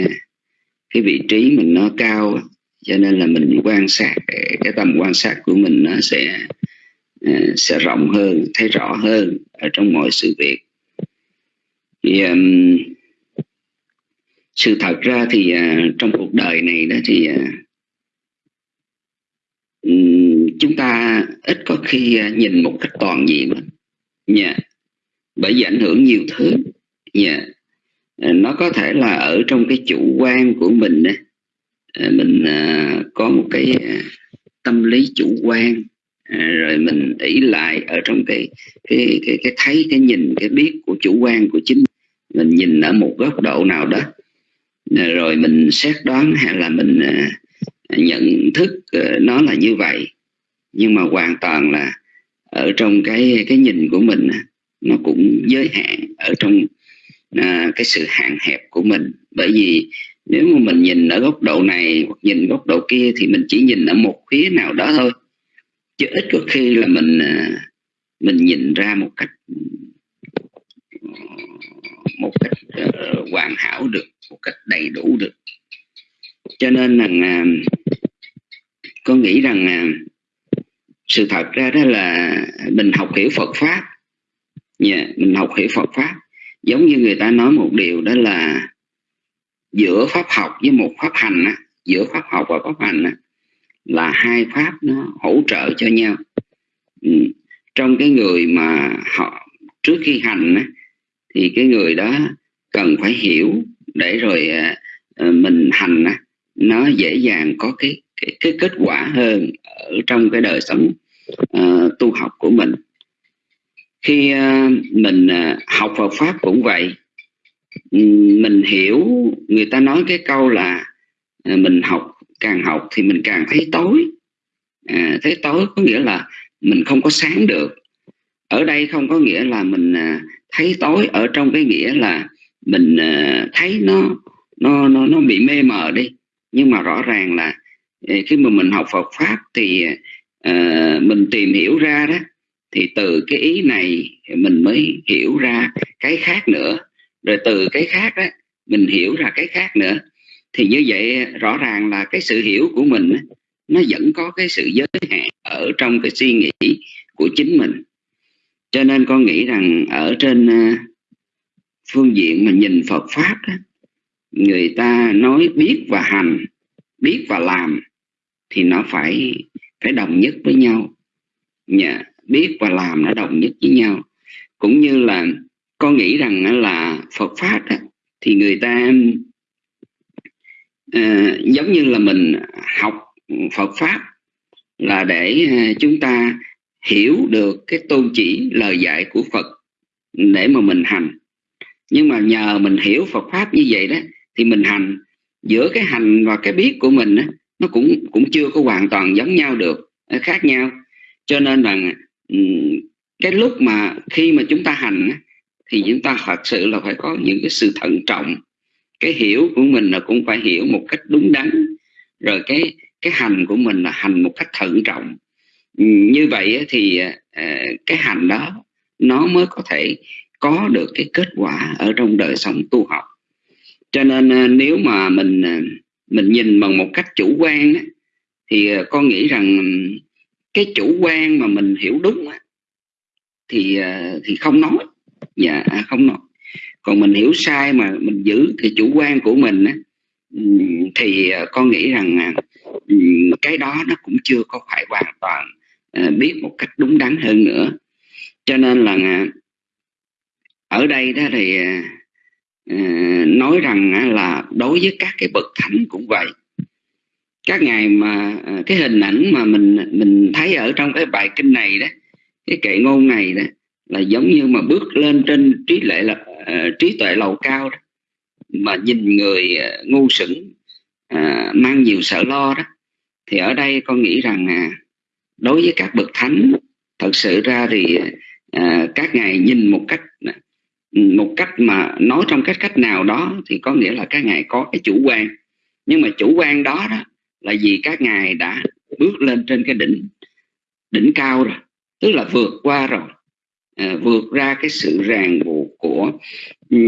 Speaker 5: cái vị trí mình nó cao cho nên là mình quan sát cái tầm quan sát của mình nó sẽ à, sẽ rộng hơn thấy rõ hơn ở trong mọi sự việc. Thì um, sự thật ra thì uh, trong cuộc đời này đó thì uh, chúng ta ít có khi nhìn một cách toàn diện nha dạ. bởi vì ảnh hưởng nhiều thứ. Nha à, nó có thể là ở trong cái chủ quan của mình à, Ờ, mình ờ, có một cái ờ, tâm lý chủ quan rồi mình ỷ lại ở trong cái cái cái cái thấy cái nhìn cái biết của chủ quan của chính mình nhìn ở một góc độ nào đó. Rồi mình xét đoán hay là mình nhận thức nó là như vậy. Nhưng mà hoàn toàn là ở trong cái cái nhìn của mình nó cũng giới hạn ở trong à, cái sự hạn hẹp của mình. Bởi vì nếu mà mình nhìn ở góc độ này hoặc nhìn góc độ kia thì mình chỉ nhìn ở một phía nào đó thôi. Chứ ít có khi là mình à, mình nhìn ra một cách một cách uh, hoàn hảo được một cách đầy đủ được. Cho nên là uh, con nghĩ rằng uh, sự thật ra đó là mình học hiểu Phật pháp. Yeah, mình học hiểu Phật pháp. Giống như người ta nói một điều đó là giữa pháp học với một pháp hành á, giữa pháp học và pháp hành á, là hai pháp nó hỗ trợ cho nhau ừ. trong cái người mà họ trước khi hành á, thì cái người đó cần phải hiểu để rồi à, à mình hành á, nó dễ dàng có cái cái, cái kết quả hơn ở trong cái đời sống uh, tu học của mình khi uh, mình uh, học Phật pháp cũng vậy Ừ, mình hiểu người ta nói cái câu là à, mình học càng học thì mình càng thấy tối. À, thấy tối có nghĩa là mình không có sáng được. Ở đây không có nghĩa là mình à, thấy tối ở trong cái nghĩa là mình à, thấy nó nó nó nó bị mê mờ đi. Nhưng mà rõ ràng là khi mà mình học Phật pháp thì uh, mình tìm hiểu ra đó thì từ cái ý này mình mới hiểu ra cái khác nữa rồi từ cái khác đó mình hiểu ra cái khác nữa. Thì như vậy rõ ràng là cái sự hiểu của mình nó vẫn có cái sự giới hạn ở trong cái suy nghĩ của chính mình. Cho nên con nghĩ rằng ở trên à, phương diện mà nhìn Phật pháp đó, người ta nói biết và hành biết và làm thì nó phải phải đồng nhất với nhau. Nhà biết và làm nó đồng nhất với nhau. Cũng như là con nghĩ rằng là Phật pháp thì người ta uh, giống như là mình học Phật pháp là để ờ, chúng ta hiểu được cái tôn chỉ lời dạy của Phật để mà mình hành. Nhưng mà nhờ mình hiểu Phật pháp như vậy đó thì mình hành. Giữa cái hành và cái biết của mình đó, nó cũng cũng chưa có hoàn toàn giống nhau được khác nhau. Cho nên là cái lúc mà khi mà chúng ta hành thì chúng ta thật sự là phải có những cái sự thận trọng. Cái hiểu của mình là cũng phải hiểu một cách đúng đắn. Rồi cái cái hành của mình là hành một cách thận trọng. Như vậy thì à, cái hành đó, nó mới có thể có được cái kết quả ở trong đời sống tu học. Cho nên à, nếu mà mình à, mình nhìn bằng một cách chủ quan thì con nghĩ rằng cái chủ quan mà mình hiểu đúng thì thì không nói dạ à, không nói còn mình hiểu sai mà mình giữ thì chủ quan của mình ừ, thì à, con nghĩ rằng à, ừ, cái đó nó cũng chưa có phải hoàn toàn biết một cách đúng đắn hơn nữa. Cho nên là ở đây đó thì nói rằng là đối với các cái bậc thánh cũng vậy. Các ngài mà cái hình ảnh mà mình mình thấy ở trong cái bài kinh này đó, cái kệ ngôn này đó là giống như mà bước lên trên trí lệ là uh, trí tuệ lầu cao đó mà nhìn người uh, ngu sững uh, mang nhiều sợ lo đó thì ở đây con nghĩ rằng uh, đối với các bậc thánh thật sự ra thì uh, các ngài nhìn một cách à, một cách mà nói trong cách cách nào đó thì có nghĩa là các ngài có cái chủ quan. Nhưng mà chủ quan đó đó là vì các ngài đã bước lên trên cái đỉnh đỉnh cao rồi tức là vượt qua rồi à, vượt ra cái sự ràng buộc của ừ,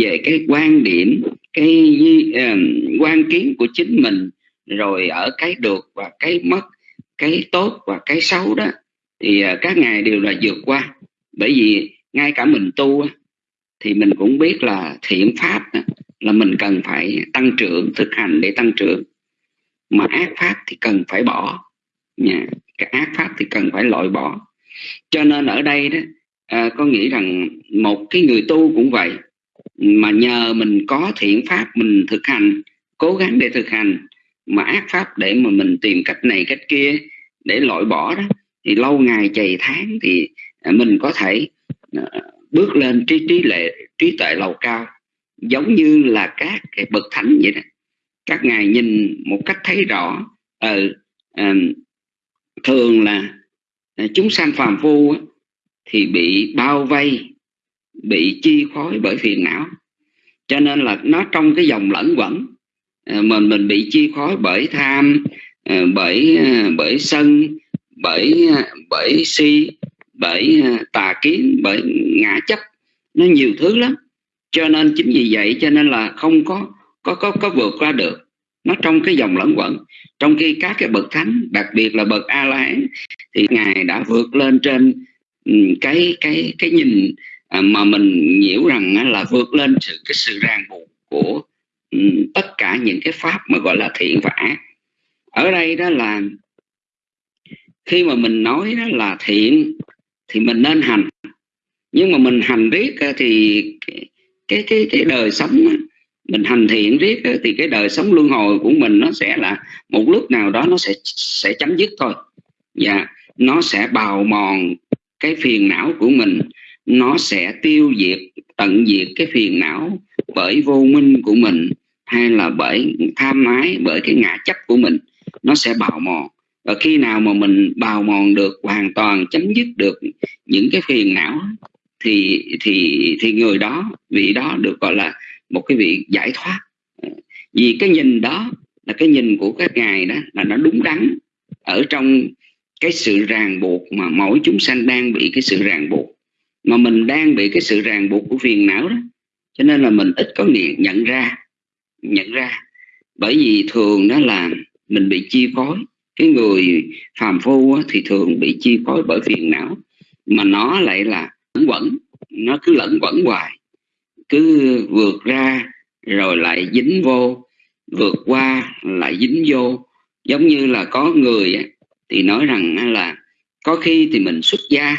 Speaker 5: về cái quan điểm cái à, quan kiến của chính mình rồi ở cái được và cái mất cái tốt và cái xấu đó thì à, các ngài đều là vượt qua. Bởi vì ngay cả mình tu thì mình cũng biết là thiện pháp là mình cần phải tăng trưởng thực hành để tăng trưởng. Mà ác pháp thì cần phải bỏ. Nha cái ác pháp thì cần phải loại bỏ. Cho nên ở đây đó à, có nghĩ rằng một cái người tu cũng vậy mà nhờ mình có thiện pháp mình thực hành cố gắng để thực hành mà ác pháp để mà mình tìm cách này cách kia để loại bỏ đó thì lâu ngày chày tháng thì à, mình có thể à, bước lên trí trí lệ trí tuệ lầu cao giống như là các cái bậc thánh vậy đó. Các ngài nhìn một cách thấy rõ ờ, ở thường là à, chúng sanh phàm phu thì bị bao vây, bị chi phối bởi phiền não. Cho nên là nó trong cái dòng lẫn quẩn à, mình mình bị chi phối bởi tham à, bởi à, bởi sân, bởi bởi si, bởi tà kiến, bởi ngã chấp. Nó nhiều thứ lắm. Cho nên chính vì vậy cho nên là không có có có có vượt qua được. Nó trong cái dòng lẫn quẩn, trong khi các cái bậc thánh, đặc biệt là bậc a la hán thì ngài đã vượt lên trên Ừ, cái cái cái nhìn à, mà mình hiểu rằng là vượt lên sự, cái sự ràng buộc của ừ, tất cả những cái pháp mà gọi là thiện và ác. Ở đây đó là khi mà mình nói đó là thiện thì mình nên hành. Nhưng mà mình hành riết thì cái cái cái đời sống mình hành thiện riết thì cái đời sống luân hồi của mình nó sẽ là một lúc nào đó nó sẽ sẽ chấm dứt thôi. Và nó sẽ bào mòn cái phiền não của mình, nó sẽ tiêu diệt, tận diệt cái phiền não bởi vô minh của mình, hay là bởi tham ái, bởi cái ngã chấp của mình. Nó sẽ bào mòn. Và khi nào mà mình bào mòn được, hoàn toàn chấm dứt được những cái phiền não thì thì thì người đó, vị đó được gọi là một cái vị giải thoát. Vì cái nhìn đó là cái nhìn của các ngài đó, là nó đúng đắn ở trong cái sự ràng buộc mà mỗi chúng sanh đang bị cái sự ràng buộc, mà mình đang bị cái sự ràng buộc của phiền não đó. Cho nên là mình ít có nghiện, nhận ra nhận ra. Bởi vì thường đó là mình bị chi phối. Cái người phàm phu thì thường bị chi phối bởi phiền não, mà nó lại là lẫn quẩn, nó cứ lẫn quẩn hoài. Cứ vượt ra rồi lại dính vô, vượt qua, lại dính vô. Giống như là có người thì nói rằng là có khi thì mình xuất gia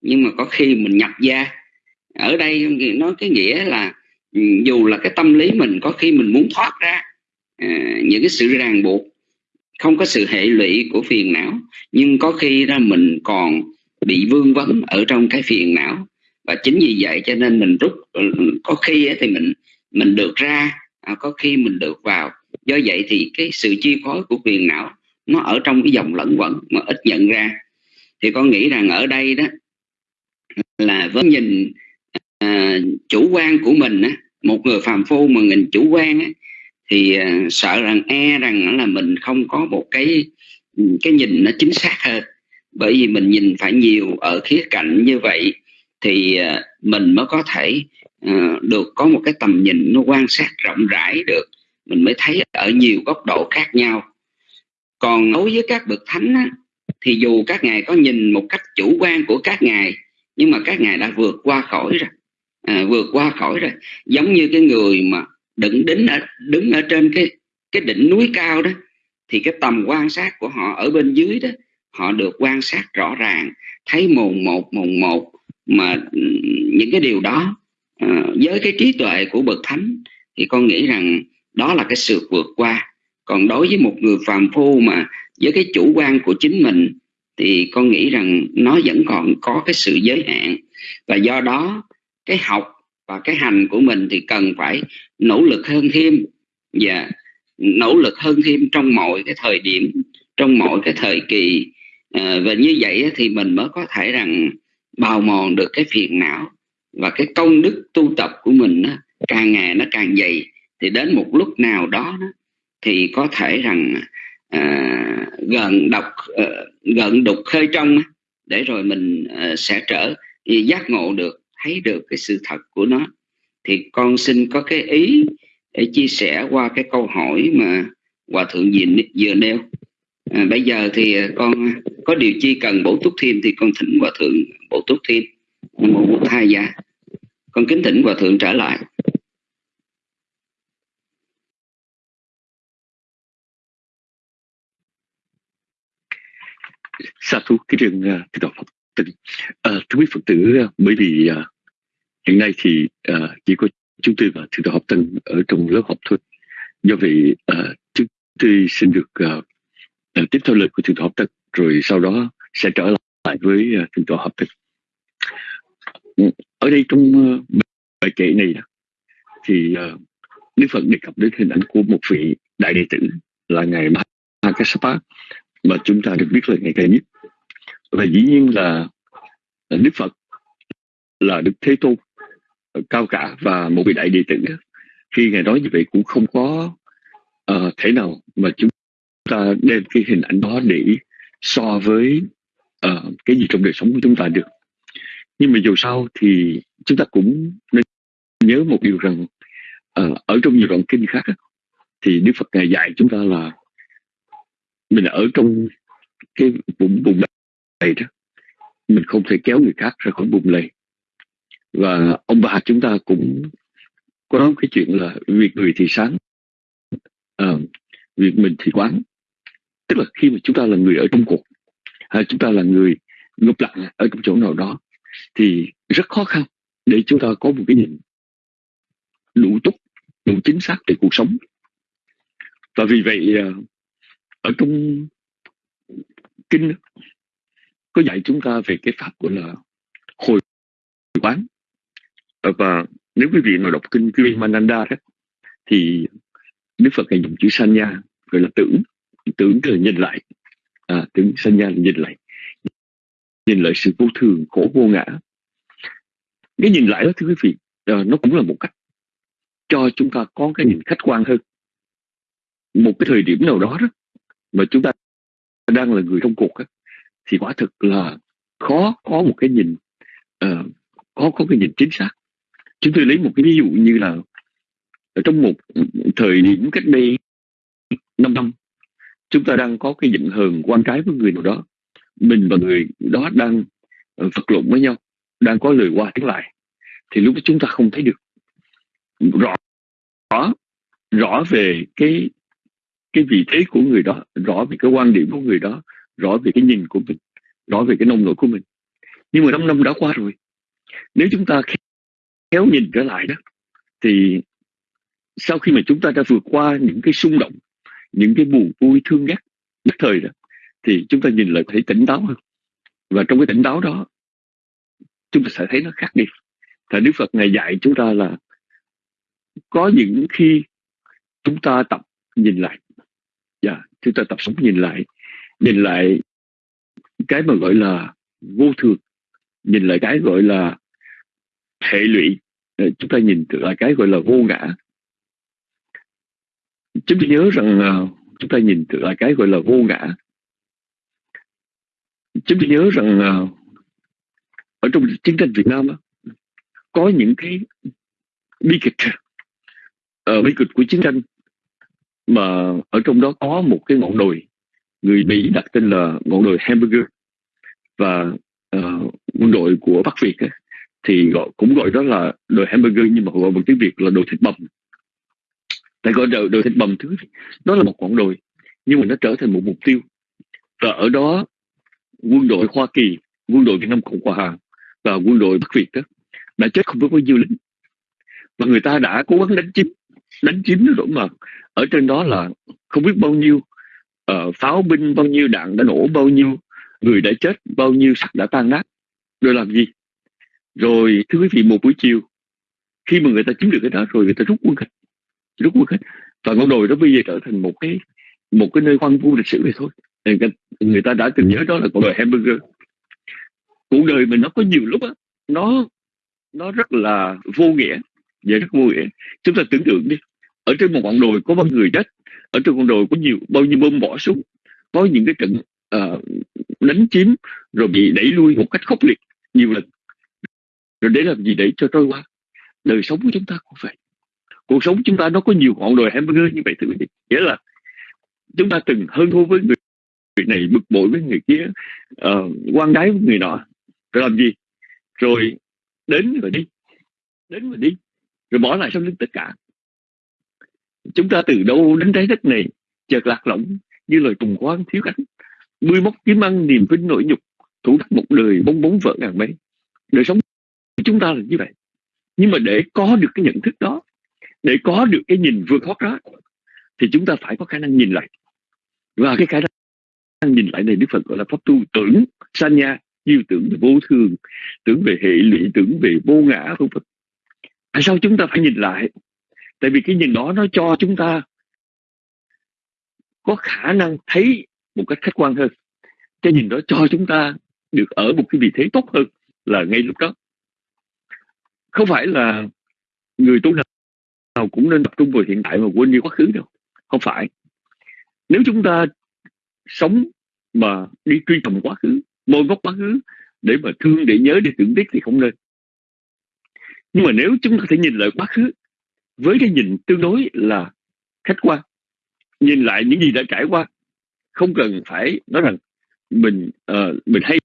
Speaker 5: nhưng mà có khi mình nhập gia. Ở đây nói cái nghĩa là ừ, dù là cái tâm lý mình có khi mình muốn thoát ra à, những cái sự ràng buộc không có sự hệ lụy của phiền não nhưng có khi ra mình còn bị vương vấn ở trong cái phiền não. Và chính vì vậy cho nên mình rút ừ, có khi thì mình mình được ra à, có khi mình được vào. Do vậy thì cái sự chi phối của phiền não nó ở trong cái dòng lẫn quẩn mà ít nhận ra. Thì con nghĩ rằng ở đây đó là với nhìn à, chủ quan của mình á, một người phàm phu mà nhìn chủ quan á, thì à, sợ rằng e rằng là mình không có một cái cái nhìn nó chính xác hơn. Bởi vì mình nhìn phải nhiều ở khía cạnh như vậy thì à, mình mới có thể uh, được có một cái tầm nhìn nó quan sát rộng rãi được. Mình mới thấy ở nhiều góc độ khác nhau còn đối với các bậc thánh á, thì dù các ngài có nhìn một cách chủ quan của các ngài nhưng mà các ngài đã vượt qua khỏi rồi. À, vượt qua khỏi rồi. Giống như cái người mà đứng đứng ở đứng ở trên cái cái đỉnh núi cao đó thì cái tầm quan sát của họ ở bên dưới đó họ được quan sát rõ ràng thấy mồn một mồn một mà ừ, những cái điều đó à, với cái trí tuệ của bậc thánh thì con nghĩ rằng đó là cái sự vượt qua còn đối với một người phàm phu mà với cái chủ quan của chính mình thì con nghĩ rằng nó vẫn còn có cái sự giới hạn. Và do đó cái học và cái hành của mình thì cần phải nỗ lực hơn thêm. Và nỗ lực hơn thêm trong mọi cái thời điểm trong mọi cái thời kỳ. À, và như vậy thì mình mới có thể rằng bào mòn được cái phiền não và cái công đức tu tập của mình đó, càng ngày nó càng dày. Thì đến một lúc nào đó, đó thì có thể rằng à, gần độc à, gần đục khơi trong để rồi mình à, sẽ trở giác ngộ được thấy được cái sự thật của nó. Thì con xin có cái ý để chia sẻ qua cái câu hỏi mà hòa thượng vừa, vừa nêu. À, bây giờ thì ờ, con có điều chi cần bổ túc thêm thì con thỉnh hòa thượng bổ túc thêm. Một mô thai gia con kính thỉnh hòa thượng trở lại.
Speaker 4: Xa thú cái trường ờ, cái đạo phật tử à, ờ, thưa quý phật tử ờ, bởi vì à, hiện nay thì à, chỉ có chúng tôi và thượng đạo học tân ở trong lớp học thôi. Do vậy à, chúng tôi xin được à, tiếp theo lời của thượng đạo học tân rồi sau đó sẽ trở lại với uh, thượng đạo học tân. Ở đây trong bài kệ này thì uh, Đức Phật đề cập đến hình ảnh của một vị đại đệ tử là ngài Mahakasapa mà chúng ta được biết là ngày càng nhất. Và dĩ nhiên là à, Đức Phật là Đức Thế Tôn à, cao cả và một vị đại đệ tử. Khi ngài nói như vậy cũng không có uh, thể nào mà chúng ta đem cái hình ảnh đó để so với uh, cái gì trong đời sống của chúng ta được. Nhưng mà dù sao thì chúng ta cũng nên nhớ một điều rằng uh, ở trong nhiều đoạn kinh khác thì Đức Phật ngài dạy chúng ta là mình ở trong cái vùng vùng này đó mình không thể kéo người khác ra khỏi vùng này. và ông bà chúng ta cũng có nói cái chuyện là việc người thì sáng à, việc mình thì quán tức là khi mà chúng ta là người ở trong cuộc hay chúng ta là người ngập lặng ở trong chỗ nào đó thì rất khó khăn để chúng ta có một cái nhìn đủ túc đủ chính xác về cuộc sống và vì vậy à, ở trong kinh có dạy chúng ta về cái pháp gọi là hồi quán. Và nếu quý vị nào đọc kinh Mananda đó thì Đức Phật hay dùng chữ sanya gọi là tưởng. Tưởng là nhìn lại. À, tưởng sanya là nhìn lại. Nhìn lại sự vô thường khổ vô ngã. Cái nhìn lại đó thưa quý vị à, nó cũng là một cách cho chúng ta có cái nhìn khách quan hơn. Một cái thời điểm nào đó đó mà chúng ta đang là người trong cuộc á, thì quả thực là khó có một cái nhìn uh, có có cái nhìn chính xác. Chúng tôi lấy một cái ví dụ như là ở trong một thời điểm cách đây 5 năm chúng ta đang có cái giận hờn quan trái với người nào đó. Mình và người đó đang ờ, vật lộn với nhau đang có lời qua tiếng lại thì lúc đó chúng ta không thấy được. Rõ rõ rõ về cái cái vị thế của người đó, rõ về cái quan điểm của người đó, rõ về cái nhìn của mình, rõ về cái nông nổi của mình. Nhưng mà năm năm đã qua rồi, nếu chúng ta khéo nhìn trở lại đó, thì sau khi mà chúng ta đã vượt qua những cái xung động, những cái buồn vui thương ghét nhất thời đó, thì chúng ta nhìn lại thấy tỉnh táo hơn. Và trong cái tỉnh táo đó, chúng ta sẽ thấy nó khác đi. Và Đức Phật ngày dạy chúng ta là có những khi chúng ta tập nhìn lại dạ chúng ta tập sống nhìn lại. Nhìn lại cái mà gọi là vô thường. Nhìn lại cái gọi là hệ lụy. Ờ, chúng ta nhìn lại cái gọi là vô ngã. Chúng ta nhớ rằng ờ, chúng ta nhìn lại cái gọi là vô ngã. Chúng ta nhớ rằng ờ, ở trong chiến tranh Việt Nam có những cái bi kịch. Uh, bi kịch của chiến tranh mà ở trong đó có một cái ngọn đồi. Người Mỹ đặt tên là ngọn đồi hamburger. Và uh, quân đội của Bắc Việt ấy, thì gọi, cũng gọi đó là đồi hamburger nhưng mà gọi bằng tiếng Việt là đồi thịt bầm tại gọi đồi, đồi thịt bầm thứ đó là một ngọn đồi nhưng mà nó trở thành một mục tiêu. Và ở đó quân đội Hoa Kỳ quân đội Việt Nam Cộng Hòa và quân đội Bắc Việt đó đã chết không biết bao nhiêu lính. Và người ta đã cố gắng đánh chiếm đánh chiếm nó rồi mà ở trên đó là không biết bao nhiêu uh, pháo binh bao nhiêu đạn đã nổ bao nhiêu người đã chết bao nhiêu sắc đã tan nát. Rồi làm gì? Rồi thưa quý vị một buổi chiều khi mà người ta chiếm được cái đó rồi người ta rút quân hết rút quân hết. Và ngọn đồi đó bây giờ trở thành một cái một cái nơi hoang vu lịch sử vậy thôi. Người ta đã từng nhớ đó là cuộc đời hamburger. Cuộc đời mình nó có nhiều lúc á nó nó rất là vô nghĩa và rất vô nghĩa. Chúng ta tưởng tượng đi ở trên một ngọn đồi có bao người chết ở trên ngọn đồi có nhiều bao nhiêu bom bỏ xuống có những cái trận uh, đánh chiếm rồi bị đẩy lui một cách khốc liệt nhiều lần. Rồi để làm gì để cho trôi qua? Đời sống của chúng ta cũng vậy. Cuộc sống chúng ta nó có nhiều ngọn đồi hamburger như vậy thưa quý vị. Nghĩa là chúng ta từng hơn thua với người, người này bực bội với người kia uh, quan đái với người nọ. Rồi làm gì? Rồi đến rồi đi đến rồi đi rồi bỏ lại sau lưng tất cả chúng ta từ đâu đến trái đất này, chợt lạc lõng như lời trùng quan thiếu cánh mươi móc kiếm ăn, niềm vinh nỗi nhục, thủ đắc một đời bong bóng vỡ ngàn mấy đời sống của chúng ta là như vậy. Nhưng mà để có được cái nhận thức đó, để có được cái nhìn vượt thoát đó, thì chúng ta phải có khả năng nhìn lại. Và cái khả năng nhìn lại này đức phật gọi là pháp tu tưởng sanya như tưởng về vô thường, tưởng về hệ lụy, tưởng về vô ngã không phật tại sao chúng ta phải nhìn lại? Tại vì cái nhìn đó nó cho chúng ta có khả năng thấy một cách khách quan hơn. Cái nhìn đó cho chúng ta được ở một cái vị thế tốt hơn là ngay lúc đó. Không phải là người tu nào cũng nên tập trung vào hiện tại mà quên đi quá khứ đâu. Không phải. Nếu chúng ta sống mà đi truy tầm quá khứ môi gốc quá khứ để mà thương, để nhớ, để tưởng tiếc thì không nên. Nhưng mà nếu chúng ta thể nhìn lại quá khứ với cái nhìn tương đối là khách quan nhìn lại những gì đã trải qua không cần phải nói rằng mình uh, mình hay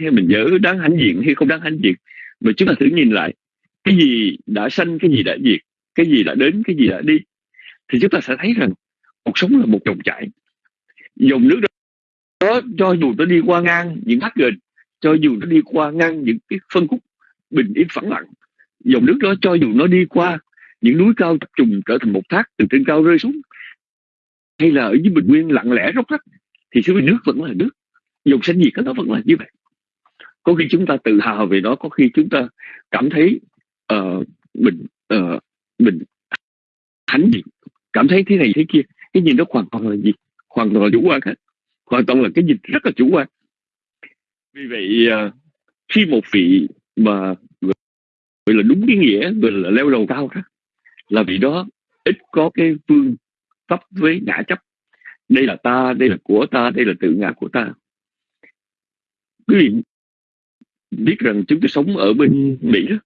Speaker 4: hay mình dở đáng hãnh diện hay không đáng hãnh diện mà chúng ta thử nhìn lại cái gì đã sanh cái gì đã diệt cái gì đã đến cái gì đã đi thì chúng ta sẽ thấy rằng cuộc sống là một dòng chảy. Dòng nước đó cho dù nó đi qua ngang những thác gền cho dù nó đi qua ngang những cái phân khúc bình yên phẳng lặng dòng nước đó cho dù nó đi qua những núi cao tập trung trở thành một thác từ trên cao rơi xuống. Hay là ở dưới bình nguyên lặng lẽ róc rách thì sự nước vẫn là nước. Dòng xanh nhiệt đó vẫn là như vậy. Có khi chúng ta tự hào về nó có khi chúng ta cảm thấy uh, mình uh, mình hãnh diện. Cảm thấy thế này thế kia cái nhìn đó hoàn toàn là gì? Hoàn toàn là chủ quan hết. Hoàn toàn là cái nhìn rất là chủ quan. Vì vậy uh, khi một vị mà gọi là đúng cái nghĩa gọi là leo đầu cao đó là vì đó, ít có cái phương pháp với ngã chấp. Đây là ta, đây là của ta, đây là tự ngã của ta. Quý vị biết rằng chúng tôi sống ở bên mỹ đó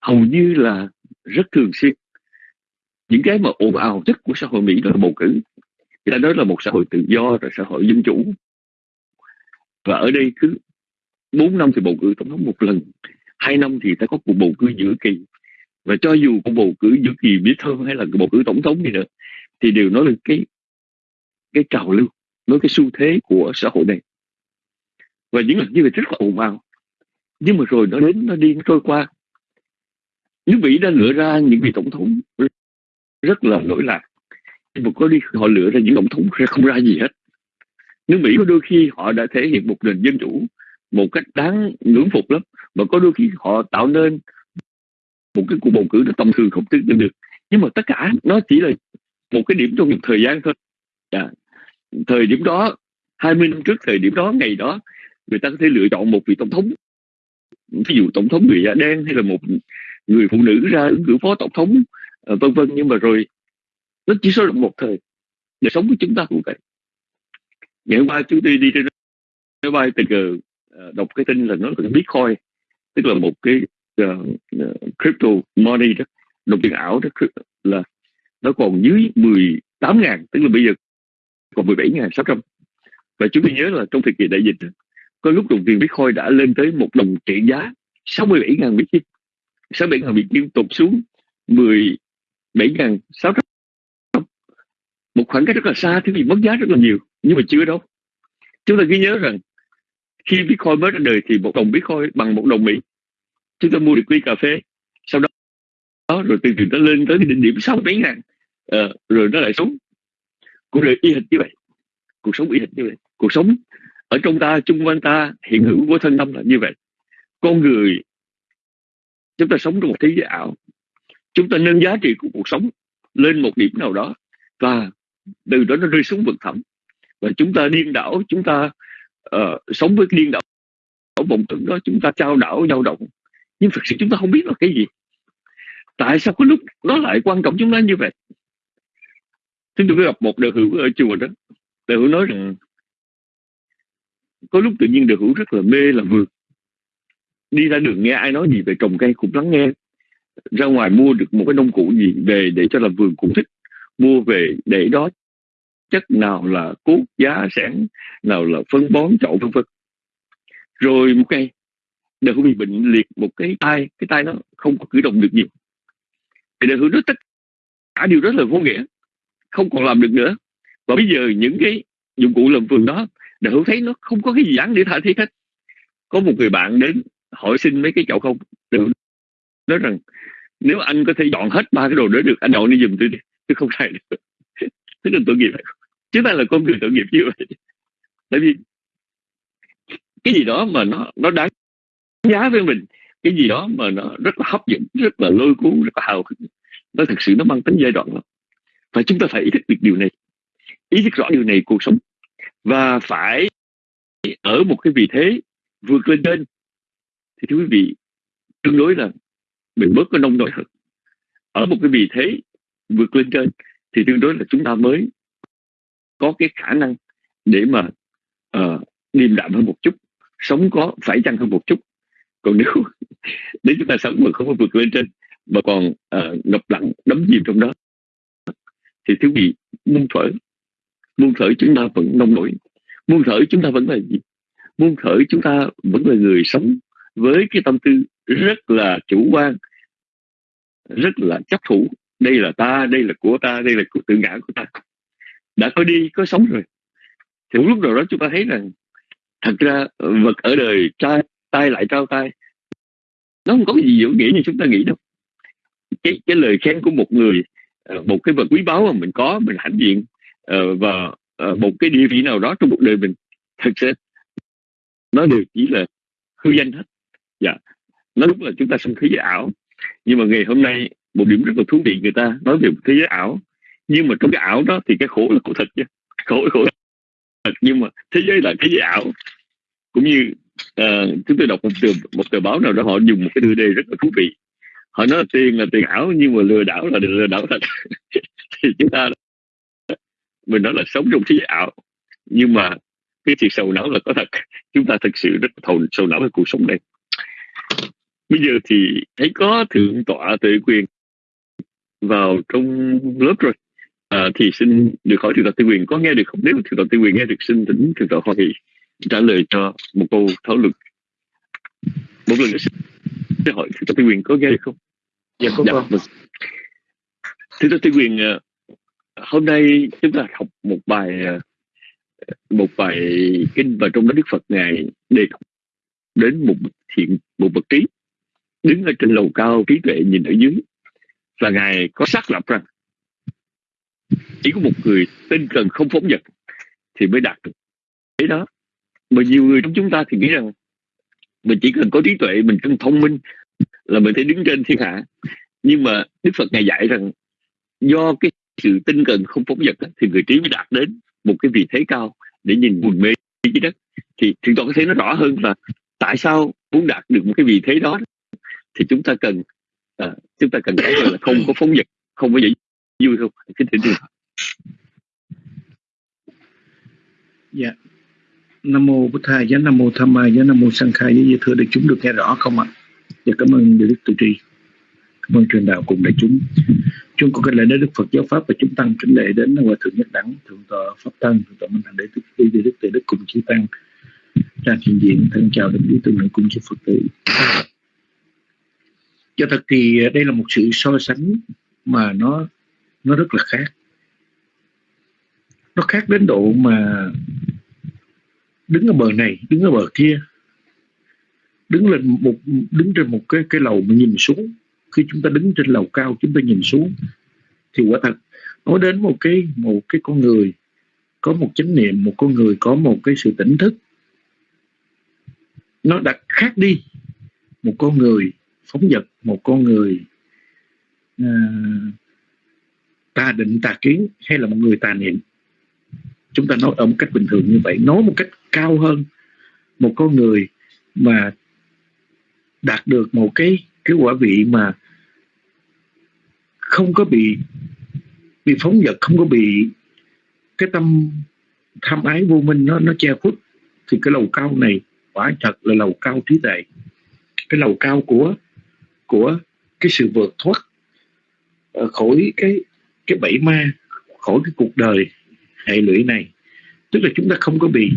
Speaker 4: hầu như là rất thường xuyên. Những cái mà ồn ào nhất của xã hội mỹ đó là bầu cử. Người ta nói là một xã hội tự do, rồi xã hội dân chủ. Và ở đây cứ 4 năm thì bầu cử tổng thống một lần, hai năm thì ta có cuộc bầu cử giữa kỳ và cho dù cuộc bầu cử giữa kỳ biết hơn hay là cuộc bầu cử tổng thống gì nữa, thì đều nói lên cái cái trào lưu nói cái xu thế của xã hội này. Và những lần như vậy rất là ồn ào. Nhưng mà rồi nó đến, nó đi, nó trôi qua. Nước mỹ đã lựa ra những vị tổng thống rất là lỗi lạc. Nhưng mà có đi, họ lựa ra những tổng thống không ra gì hết. Nước mỹ có đôi khi họ đã thể hiện một nền dân chủ một cách đáng ngưỡng phục lắm. Mà có đôi khi họ tạo nên một cái cuộc bầu cử nó tầm thường không tưởng được. Nhưng mà tất cả nó chỉ là một cái điểm trong một thời gian thôi. À, thời điểm đó 20 năm trước thời điểm đó ngày đó người ta có thể lựa chọn một vị tổng thống. Ví dụ tổng thống người da đen hay là một người phụ nữ ra ứng cử phó tổng thống ờ, vân vân. Nhưng mà rồi nó chỉ số một thời đời sống của chúng ta cũng vậy. Ngày hôm qua chúng tôi đi trên máy bay tình cờ ờ, đọc cái tin là nó là bitcoin tức là một cái uh, crypto money đó đồng tiền ảo đó là nó còn dưới 18 ngàn tức là bây giờ còn 17 ngàn 600 và chúng tôi nhớ là trong thời kỳ đại dịch có lúc đồng tiền Bitcoin đã lên tới một đồng trị giá 67 ngàn Kim 67 ngàn Mỹ Kim tụt xuống 17 ngàn 600 một khoảng cách rất là xa thì mất giá rất là nhiều nhưng mà chưa đâu. Chúng ta ghi nhớ rằng khi Bitcoin mới ra đời thì một đồng Bitcoin bằng một đồng Mỹ chúng ta mua được ly cà phê sau đó đó rồi từ từ nó lên tới cái đỉnh điểm sáu mấy ngàn. À, rồi nó lại xuống. Cuộc đời y hệt như vậy. Cuộc sống y hệt như vậy. Cuộc sống ở trong ta chung quanh ta hiện hữu của thân tâm là như vậy. Con người chúng ta sống trong một thế giới ảo. Chúng ta nâng giá trị của cuộc sống lên một điểm nào đó và từ đó nó rơi xuống vực thẳm. Và chúng ta điên đảo chúng ta uh, sống với điên đảo ở vòng tưởng đó chúng ta trao đảo dao động nhưng thực sự chúng ta không biết là cái gì. Tại sao có lúc nó lại quan trọng chúng ta như vậy? Chúng tôi gặp một đời hữu ở chùa đó. Đời hữu nói rằng có lúc tự nhiên đời hữu rất là mê là vượt, đi ra đường nghe ai nói gì về trồng cây cũng lắng nghe. Ra ngoài mua được một cái nông cụ gì về để cho làm vườn cũng thích. Mua về để đó chất nào là cốt giá sản nào là phân bón chậu vân vân. Rồi một ngày đời hữu bị bệnh liệt một cái tay cái tay nó không có cử động được nhiều. Thì đời hữu nói tất cả điều rất là vô nghĩa, không còn làm được nữa. Và bây giờ những cái dụng cụ làm vườn đó đời hữu thấy nó không có cái gì đáng để tha thiết hết. Có một người bạn đến hỏi xin mấy cái chậu không? Được nói rằng nếu anh có thể dọn hết ba cái đồ đó được, anh dọn đi giùm tôi đi, tôi không xài được. Tức là tội nghiệp. Chúng ta là con người tội nghiệp như vậy. Tại vì cái gì đó mà nó nó đáng giá với mình. Cái gì đó mà nó rất là hấp dẫn rất là lôi cuốn rất là hào hứng. Nó thực sự nó mang tính giai đoạn lắm. Và chúng ta phải ý thức được điều này. Ý thức rõ điều này cuộc sống. Và phải ở một cái vị thế vượt lên trên. Thì thưa quý vị tương đối là mình bớt có nông nổi hơn. Ở một cái vị thế vượt lên trên thì tương đối là chúng ta mới có cái khả năng để mà uh, điềm đạm hơn một chút sống có phải chăng hơn một chút còn nếu nếu chúng ta sống mà không có vượt lên trên mà còn uh, ngập lặng đắm chìm trong đó thì thứ gì? Muôn thở. Muôn thở chúng ta vẫn nông nổi. Muôn thở chúng ta vẫn là gì? Muôn thở chúng ta vẫn là người sống với cái tâm tư rất là chủ quan rất là chấp thủ. Đây là ta đây là của ta đây là của tự ngã của ta. Đã có đi có sống rồi. Thì lúc nào đó chúng ta thấy rằng thật ra vật ở đời trai tay lại trao tay. Nó không có gì dễ nghĩa như chúng ta nghĩ đâu. Cái cái lời khen của một người ờ, một cái vật quý báu mà mình có, mình hãnh diện ờ, và ờ, một cái địa vị nào đó trong cuộc đời mình, thật sự, nó đều chỉ là hư danh hết. Dạ. Nó đúng là chúng ta sống thế giới ảo. Nhưng mà ngày hôm nay, một điểm rất là thú vị, người ta nói về một thế giới ảo. Nhưng mà trong cái ảo đó thì cái khổ là khổ thật chứ. Khổ khổ thật. Nhưng mà thế giới là thế giới ảo. Cũng như Ờ, à, chúng tôi đọc một tờ một tờ báo nào đó họ dùng một cái tựa đề rất là thú vị. Họ nói là tiền là tiền ảo nhưng mà lừa đảo là lừa đảo thật. Thì chúng ta mình nói là sống trong thế giới ảo nhưng mà cái chuyện sầu não là có thật. Chúng ta thực sự rất thầu sầu não với cuộc sống này bây giờ thì thấy có thượng tọa tự quyền vào trong lớp rồi. À, thì xin được hỏi thượng tọa tự quyền có nghe được không? Nếu thượng tọa tự quyền nghe được xin tỉnh thượng tọa hoa thị trả lời cho một câu thảo luận. Một lần nữa xin hỏi tọa tự quyền có nghe được không?
Speaker 6: Dạ có dạ, vâng.
Speaker 4: tọa tự quyền à, hôm nay chúng ta học một bài à, một bài kinh và trong đó Đức Phật ngài đề cập đến một thiện một bậc trí. Đứng ở trên lầu cao trí tuệ nhìn ở dưới. Và ngài có xác lập rằng chỉ có một người tinh cần không phóng vật thì mới đạt được. Thế đó mà nhiều người trong chúng ta thì nghĩ rằng mình chỉ cần có trí tuệ mình cần thông minh là mình thấy đứng trên thiên hạ. Nhưng mà đức phật ngài dạy rằng do cái sự tinh cần không phóng vật thì người trí mới đạt đến một cái vị thế cao để nhìn buồn mê dưới đất. Thì chúng ta có thể nó rõ hơn là tại sao muốn đạt được một cái vị thế đó thì chúng ta cần à, chúng ta cần thấy là không có phóng vật không có dễ vui không? Cái tình
Speaker 6: dạ nam mô bổn thầy, giá nam mô tham ma giá nam mô sang khai. Với thưa đại chúng, được nghe rõ không ạ? Và cảm ơn đức tự tri cảm ơn truyền đạo cùng đại chúng. Chúng con kính lễ đến đức phật giáo pháp và chúng tăng kính lễ đến hòa thượng nhất đẳng, thượng tọa pháp tăng, thượng tọa minh hạnh đệ đức đi đức Tự đức cùng chư tăng. Ra hiện diện thân chào đồng lý tương lượng cùng chư phật tử. Cho thật thì đây là một sự so sánh mà nó nó rất là khác. Nó khác đến độ mà đứng ở bờ này đứng ở bờ kia. Đứng lên một đứng trên một cái cái lầu mà nhìn xuống. Khi chúng ta đứng trên lầu cao chúng ta nhìn xuống thì quả thật nói đến một cái một cái con người có một chánh niệm một con người có một cái sự tỉnh thức. Nó đã khác đi. Một con người phóng vật một con người uh, tà định tà kiến hay là một người tà niệm chúng ta nói ở một cách bình thường như vậy, nói một cách cao hơn. Một con người mà đạt được một cái cái quả vị mà không có bị bị phóng dật không có bị cái tâm, tham ái vô minh nó nó che khuất, thì cái lầu cao này quả thật là lầu cao trí tuệ. Cái lầu cao của của cái sự vượt thoát ờ, khỏi cái cái bẫy ma, khỏi cái cuộc đời hệ lụy này. Tức là chúng ta không có bị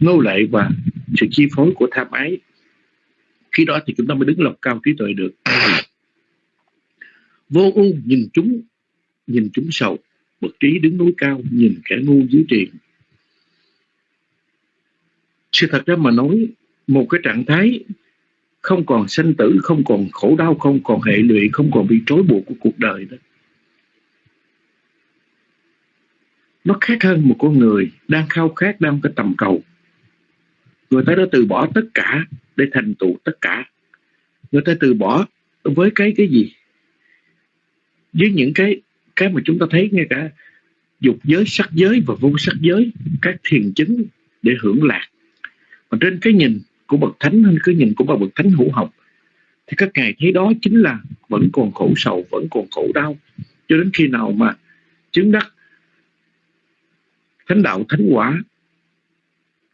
Speaker 6: nô lệ và sự chi phối của tham ái. Khi đó thì chúng ta mới đứng lầu cao trí tuệ được. Vô u nhìn chúng nhìn chúng sầu. Bậc trí đứng núi cao, nhìn kẻ ngu dưới triền. Sự thật ra mà nói, một cái trạng thái không còn sanh tử, không còn khổ đau, không còn hệ lụy, không còn bị trói buộc của cuộc đời đó nó khác hơn một con người đang khao khát đang cái tầm cầu. Người ta đã từ bỏ tất cả để thành tựu tất cả. Người ta từ bỏ với cái cái gì? Với những cái cái mà chúng ta thấy ngay cả dục giới, sắc giới và vô sắc giới, các thiền chứng để hưởng lạc. Mà trên cái nhìn của bậc thánh hay cái nhìn của bậc thánh hữu học, thì các ngài thấy đó chính là vẫn còn khổ sầu, vẫn còn khổ đau. Cho đến khi nào mà chứng đắc thánh đạo thánh quả.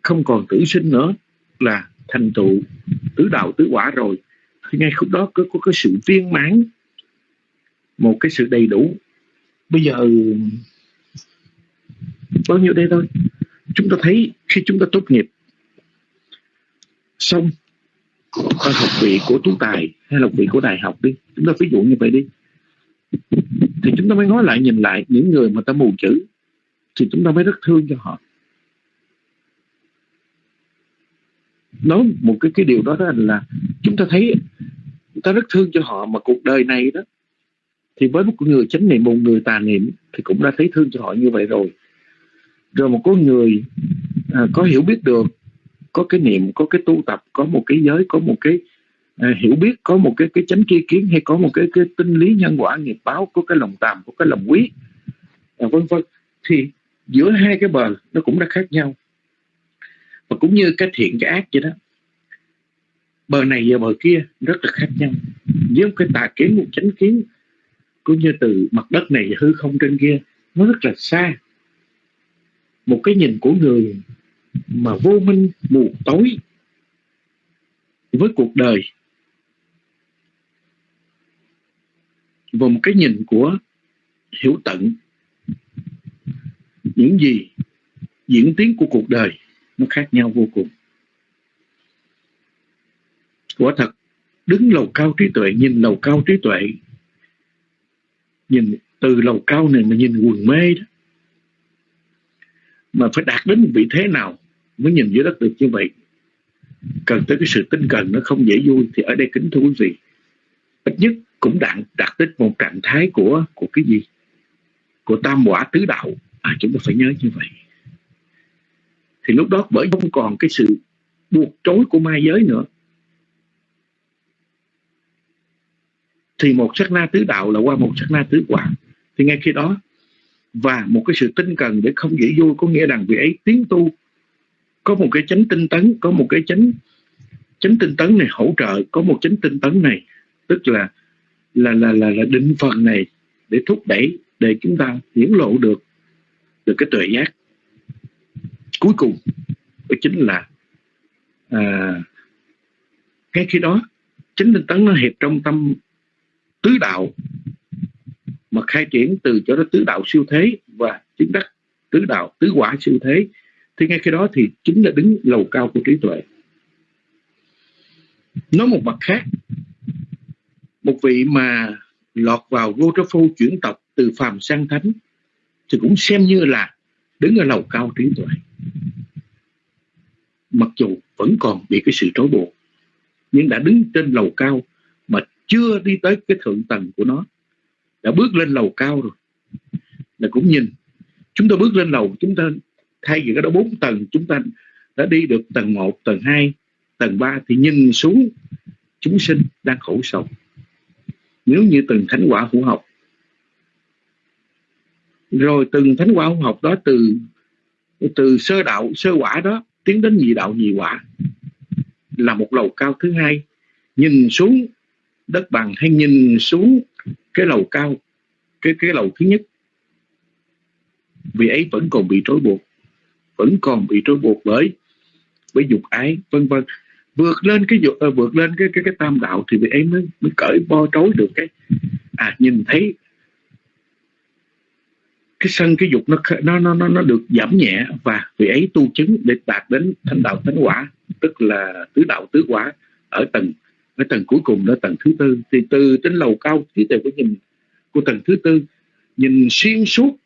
Speaker 6: Không còn tử sinh nữa là thành tựu tứ đạo tứ quả rồi. Thì ngay khúc đó có, có cái sự viên mãn một cái sự đầy đủ. Bây giờ bao nhiêu đây thôi? Chúng ta thấy khi chúng ta tốt nghiệp xong ở học vị của tú tài hay học vị của đại học đi. Chúng ta ví dụ như vậy đi. Thì chúng ta mới nói lại nhìn lại những người mà ta mù chữ thì chúng ta mới rất thương cho họ. Nói một cái cái điều đó, đó là chúng ta thấy chúng ta rất thương cho họ mà cuộc đời này đó thì với một người chánh niệm một người tà niệm thì cũng đã thấy thương cho họ như vậy rồi. Rồi một con người à, có hiểu biết được có cái niệm có cái tu tập có một cái giới có một cái à, hiểu biết có một cái cái chánh tri kiến hay có một cái cái tinh lý nhân quả nghiệp báo có cái lòng tàm có cái lòng quý à, vân vân thì giữa hai cái bờ nó cũng đã khác nhau. Và cũng như cái thiện, cái ác vậy đó, bờ này và bờ kia rất là khác nhau. Với một cái tà kiến, một chánh kiến, cũng như từ mặt đất này hư không trên kia, nó rất là xa. Một cái nhìn của người mà vô minh, mù tối với cuộc đời. Và một cái nhìn của hiểu tận những gì diễn tiến của cuộc đời nó khác nhau vô cùng. Quả thật, đứng lầu cao trí tuệ, nhìn lầu cao trí tuệ, nhìn từ lầu cao này mà nhìn quần mê đó, mà phải đạt đến một vị thế nào mới nhìn dưới đất được như vậy? Cần tới cái sự tinh cần nó không dễ vui thì ở đây kính thưa quý vị, ít nhất cũng đạt đạt tới một trạng thái của của cái gì? Của tam quả tứ đạo à chúng ta phải nhớ như vậy. Thì lúc đó bởi không còn cái sự buộc trối của ma giới nữa. Thì một sát na tứ đạo là qua một sát na tứ quả thì ngay khi đó và một cái sự tinh cần để không dễ vui có nghĩa rằng vị ấy tiến tu có một cái chánh tinh tấn có một cái chánh chánh tinh tấn này hỗ trợ có một chánh tinh tấn này tức là là là là, là định phần này để thúc đẩy để chúng ta hiển lộ được được cái tuệ giác. Cuối cùng đó chính là à, ngay khi đó chính tinh tấn nó hiệp trong tâm tứ đạo mà khai triển từ chỗ đó tứ đạo siêu thế và chứng đắc tứ đạo tứ quả siêu thế. Thì ngay khi đó thì chính là đứng lầu cao của trí tuệ. Nói một mặt khác một vị mà lọt vào vô trớ phu chuyển tộc từ phàm sang thánh thì cũng xem như là đứng ở lầu cao trí tuệ mặc dù vẫn còn bị cái sự trói buộc nhưng đã đứng trên lầu cao mà chưa đi tới cái thượng tầng của nó. Đã bước lên lầu cao rồi. Là cũng nhìn chúng ta bước lên lầu chúng ta thay vì cái đó bốn tầng chúng ta đã đi được tầng 1, tầng 2, tầng 3 thì nhìn xuống chúng sinh đang khổ sầu nếu như từng thánh quả hữu học rồi từng thánh quả học đó từ từ sơ đạo, sơ quả đó tiến đến nhị đạo, nhị quả. Là một lầu cao thứ hai. Nhìn xuống đất bằng hay nhìn xuống cái lầu cao, cái cái lầu thứ nhất. Vì ấy vẫn còn bị trói buộc, vẫn còn bị trói buộc bởi với dục ái, vân vân. Vượt lên cái dục ờ, vượt lên cái cái cái tam đạo thì vị ấy mới mới cởi bo trối được cái. À nhìn thấy cái sân cái dục nó nó nó nó nó được giảm nhẹ và vị ấy tu chứng để đạt đến thánh đạo thánh quả tức là tứ đạo tứ quả ở tầng ở tầng cuối cùng đó tầng thứ tư. Thì từ trên lầu cao trí tuệ của nhìn của tầng thứ tư nhìn xuyên suốt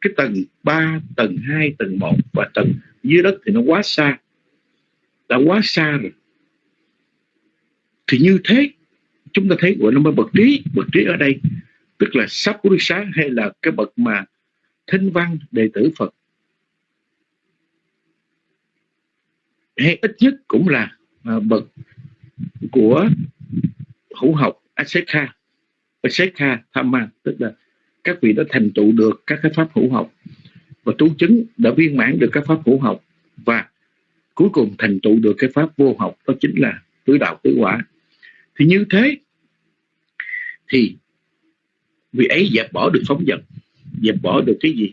Speaker 6: cái tầng 3, tầng 2, tầng 1 và tầng dưới đất thì nó quá xa đã quá xa rồi. Thì như thế chúng ta thấy gọi nó mới bậc trí bậc trí ở đây tức là sắp của đức sáng hay là cái bậc mà thinh văn đệ tử phật. Hay ít nhất cũng là à, bậc của hữu học Asekha Asekha Thamma tức là các vị đã thành tựu được các cái pháp hữu học và tu chứng đã viên mãn được các pháp hữu học và cuối cùng thành tựu được cái pháp vô học đó chính là tứ đạo tứ quả. Thì như thế thì vị ấy dẹp bỏ được phóng dật dẹp bỏ được cái gì?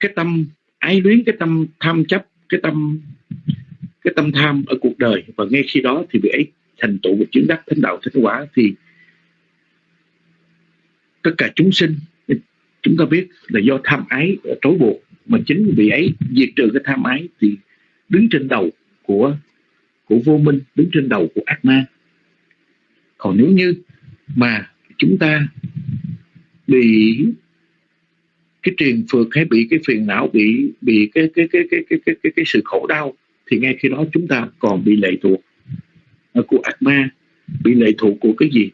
Speaker 6: Cái tâm ái luyến, cái tâm tham chấp, cái tâm cái tâm tham ở cuộc đời. Và ngay khi đó thì vị ấy thành tựu và chứng đắc thánh đạo, thánh quả. Thì tất cả chúng sinh, chúng ta biết là do tham ái trói buộc. Mà chính vị ấy, diệt trừ cái tham ái thì đứng trên đầu của của vô minh, đứng trên đầu của ác ma. Còn nếu như mà chúng ta bị cái triền phượt hay bị cái phiền não bị bị cái cái cái cái cái cái cái, cái sự khổ đau thì ngay khi đó chúng ta còn bị lệ thuộc. Của ác ma bị lệ thuộc của cái gì?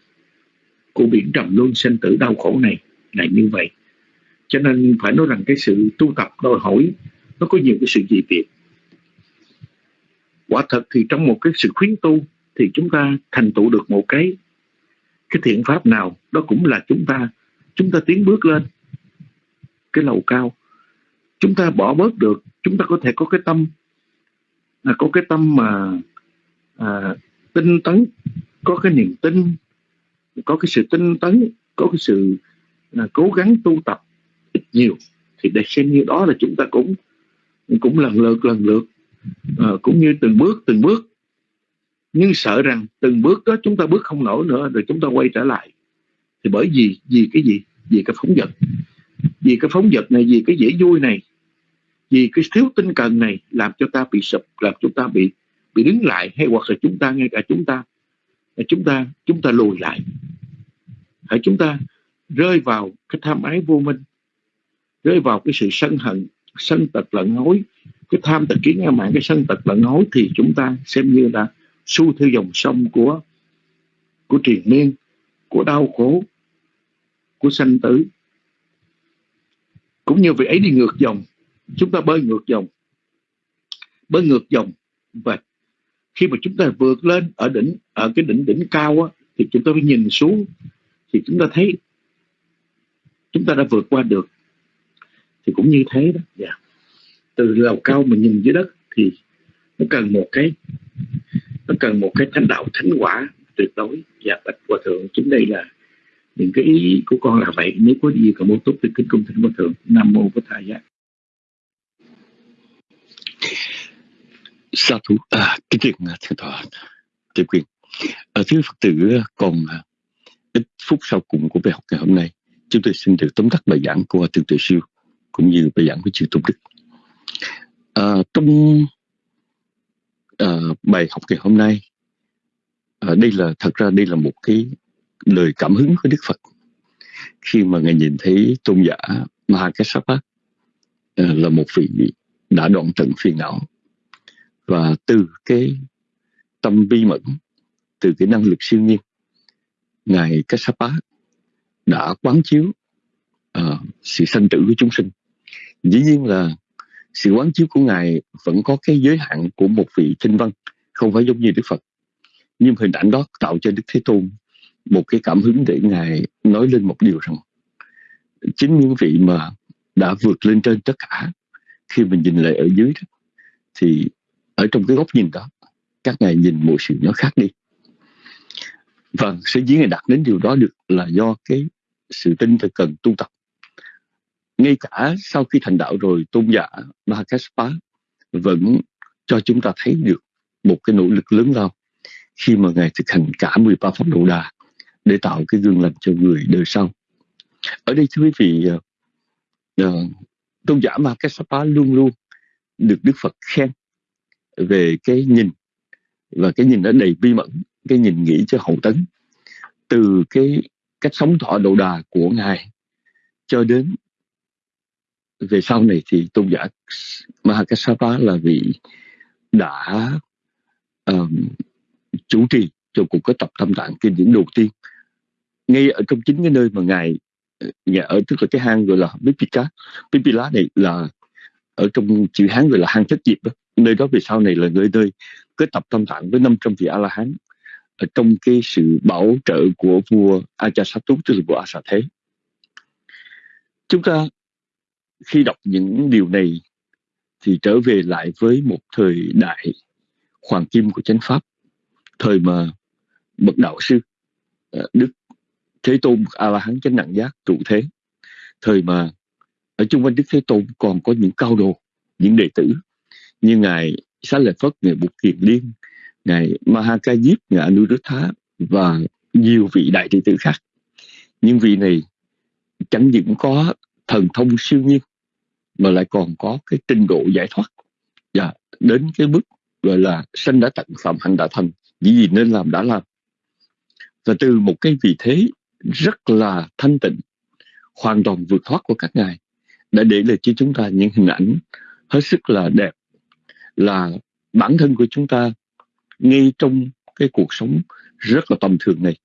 Speaker 6: Của biển trầm luân sinh tử đau khổ này là như vậy. Cho nên phải nói rằng cái sự tu tập đòi hỏi nó có nhiều cái sự dị biệt. Quả thật thì trong một cái sự khuyến tu thì chúng ta thành tựu được một cái cái thiện pháp nào đó cũng là chúng ta chúng ta tiến bước lên cái lầu cao. Chúng ta bỏ bớt được chúng ta có thể có cái tâm là có cái tâm mà à, tinh tấn có cái niềm tin có cái sự tinh tấn có cái sự à, cố gắng tu tập ít nhiều thì để xem như đó là chúng ta cũng cũng lần lượt lần lượt à, cũng như từng bước từng bước nhưng sợ rằng từng bước đó chúng ta bước không nổi nữa, rồi chúng ta quay trở lại. Thì bởi vì vì cái gì? Vì cái phóng vật. Vì cái phóng vật này, vì cái dễ vui này, vì cái thiếu tinh cần này làm cho ta bị sụp, làm chúng ta bị bị đứng lại, hay hoặc là chúng ta ngay cả chúng ta chúng ta chúng ta lùi lại. Hãy chúng ta rơi vào cái tham ái vô minh, rơi vào cái sự sân hận, sân tật lận hối. Cái tham tật kiến ngã mạng cái sân tật lận hối thì chúng ta xem như là xu theo dòng sông của của triền miên của đau khổ của sanh tử. Cũng như vị ấy đi ngược dòng chúng ta bơi ngược dòng bơi ngược dòng. Và khi mà chúng ta vượt lên ở đỉnh ở cái đỉnh đỉnh cao á, thì chúng ta mới nhìn xuống thì chúng ta thấy chúng ta đã vượt qua được. Thì cũng như thế đó. Yeah. Từ lầu cao mà nhìn dưới đất thì nó cần một cái nó cần một cái thánh đạo thánh quả tuyệt đối. Và bạch hòa thượng chính đây là những cái ý của con là vậy. Nếu có gì còn muốn tốt thì kính cung thỉnh hòa thượng. Nam mô bổn thầy giác
Speaker 4: sa thú. À kính truyền thượng tọa. Tiểu quyền. À, Ở phía phật tử còn à, ít phút sau cùng của bài học ngày hôm nay chúng tôi xin được tóm tắt bài giảng của hòa thượng tự siêu cũng như bài giảng của chư tôn đức. À, trong Ờ, bài học ngày hôm nay. Uh, đây là thật ra đây là một cái lời cảm hứng của đức phật. Khi mà ngài nhìn thấy tôn giả Mahakasapa uh, ờ, là một vị đã đoạn tận phiền não và từ cái tâm bi mẫn từ cái năng lực siêu nhiên ngài Kassapa đã quán chiếu uh, sự sanh tử của chúng sinh. Dĩ nhiên là sự quán chiếu của ngài vẫn có cái giới hạn của một vị kinh văn không phải giống như đức phật. Nhưng hình ảnh đó tạo cho đức thế tôn một cái cảm hứng để ngài nói lên một điều rằng chính những vị mà đã vượt lên trên tất cả khi mình nhìn lại ở dưới đó, thì ở trong cái góc nhìn đó các ngài nhìn mọi sự nó khác đi. Và sở dĩ ngài đạt đến điều đó được là do cái sự tin là cần tu tập ngay cả sau khi thành đạo rồi tôn giả Mahakaspa vẫn cho chúng ta thấy được một cái nỗ lực lớn lao khi mà ngài thực hành cả 13 pháp độ đà để tạo cái gương lành cho người đời sau. Ở đây thưa quý vị uh, tôn giả Mahakasapa luôn luôn được Đức Phật khen về cái nhìn và cái nhìn nó đầy bi mẫn cái nhìn nghĩ cho hậu tấn từ cái cách sống thọ độ đà của ngài cho đến về sau này thì tôn giả Mahakasapa là vị đã um, chủ trì cho cuộc có tập tâm tạng kinh điển đầu tiên. Ngay ở trong chính cái nơi mà ngài ờ, nhà ở tức là cái hang gọi là Bipika. Bipila này là ở trong chữ Hán gọi là hang thất diệp đó. nơi đó về sau này là nơi nơi kết tập tâm tạng với 500 vị A La Hán ở trong cái sự bảo trợ của vua Ajasattu tức là vua Asa Thế. Chúng ta khi đọc những điều này thì trở về lại với một thời đại hoàng kim của chánh pháp, thời mà bậc đạo sư ờ, đức thế tôn a la hán chánh nặng giác trụ thế, thời mà ở chung quanh đức thế tôn còn có những cao đồ, những đệ tử như ngài xá lợi phất, ngài bục kiền liên, ngài mahakajip ngài anuruddha và nhiều vị đại đệ tử khác. Nhưng vị này, chẳng những có thần thông siêu nhiên, mà lại còn có cái trình độ giải thoát. Và đến cái mức gọi là sanh đã tận phạm hạnh đã thành vì gì nên làm đã làm. Và từ một cái vị thế rất là thanh tịnh, hoàn toàn vượt thoát của các ngài, đã để lại cho chúng ta những hình ảnh hết sức là đẹp, là bản thân của chúng ta ngay trong cái cuộc sống rất là tầm thường này.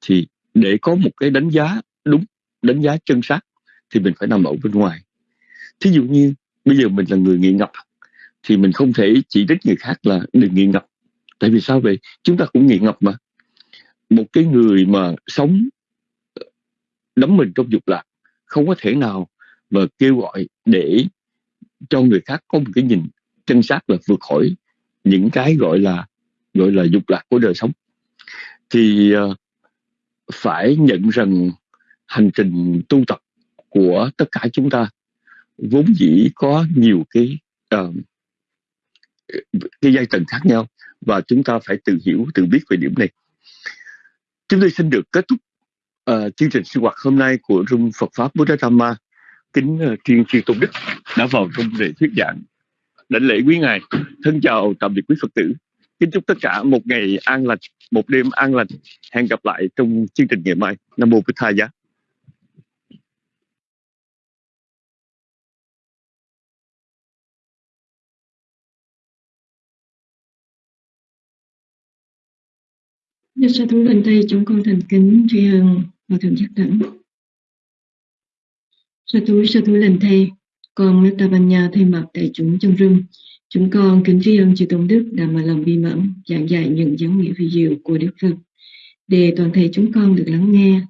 Speaker 4: Thì để có một cái đánh giá đúng, đánh giá chân xác thì mình phải nằm ở bên ngoài. Thí dụ như, bây giờ mình là người nghiện ngập, thì mình không thể chỉ trích người khác là đừng nghiện ngập. Tại vì sao vậy? Chúng ta cũng nghiện ngập mà. Một cái người mà sống ờ, đắm mình trong dục lạc, không có thể nào mà kêu gọi để cho người khác có một cái nhìn chân xác là vượt khỏi những cái gọi là gọi là dục lạc của đời sống. Thì ờ, phải nhận rằng hành trình tu tập của tất cả chúng ta vốn dĩ có nhiều cái uh, cái giai tầng khác nhau và chúng ta phải tự hiểu tự biết về điểm này. Chúng tôi xin được kết thúc uh, chương trình sinh hoạt hôm nay của Room Phật Pháp Buddha Dhamma kính uh, chuyên chuyên tôn đức đã vào trong để thuyết giảng. Đảnh lễ quý ngài. Thân chào tạm biệt quý phật tử. Kính chúc tất cả một ngày an lành một đêm an lành. Hẹn gặp lại trong chương trình ngày mai. Nam mô bích tha giá
Speaker 2: Đức sư thú lên tay chúng con thành kính tri ân và thượng giác đẳng. Sư thú sư thú lên thay con Lan nhà thay mặt đại chúng trong rừng, chúng con kính tri ân chư tôn đức đã mà lòng bi mẫn giảng dạy những giáo nghĩa vi diệu của Đức Phật để toàn thể chúng con được lắng nghe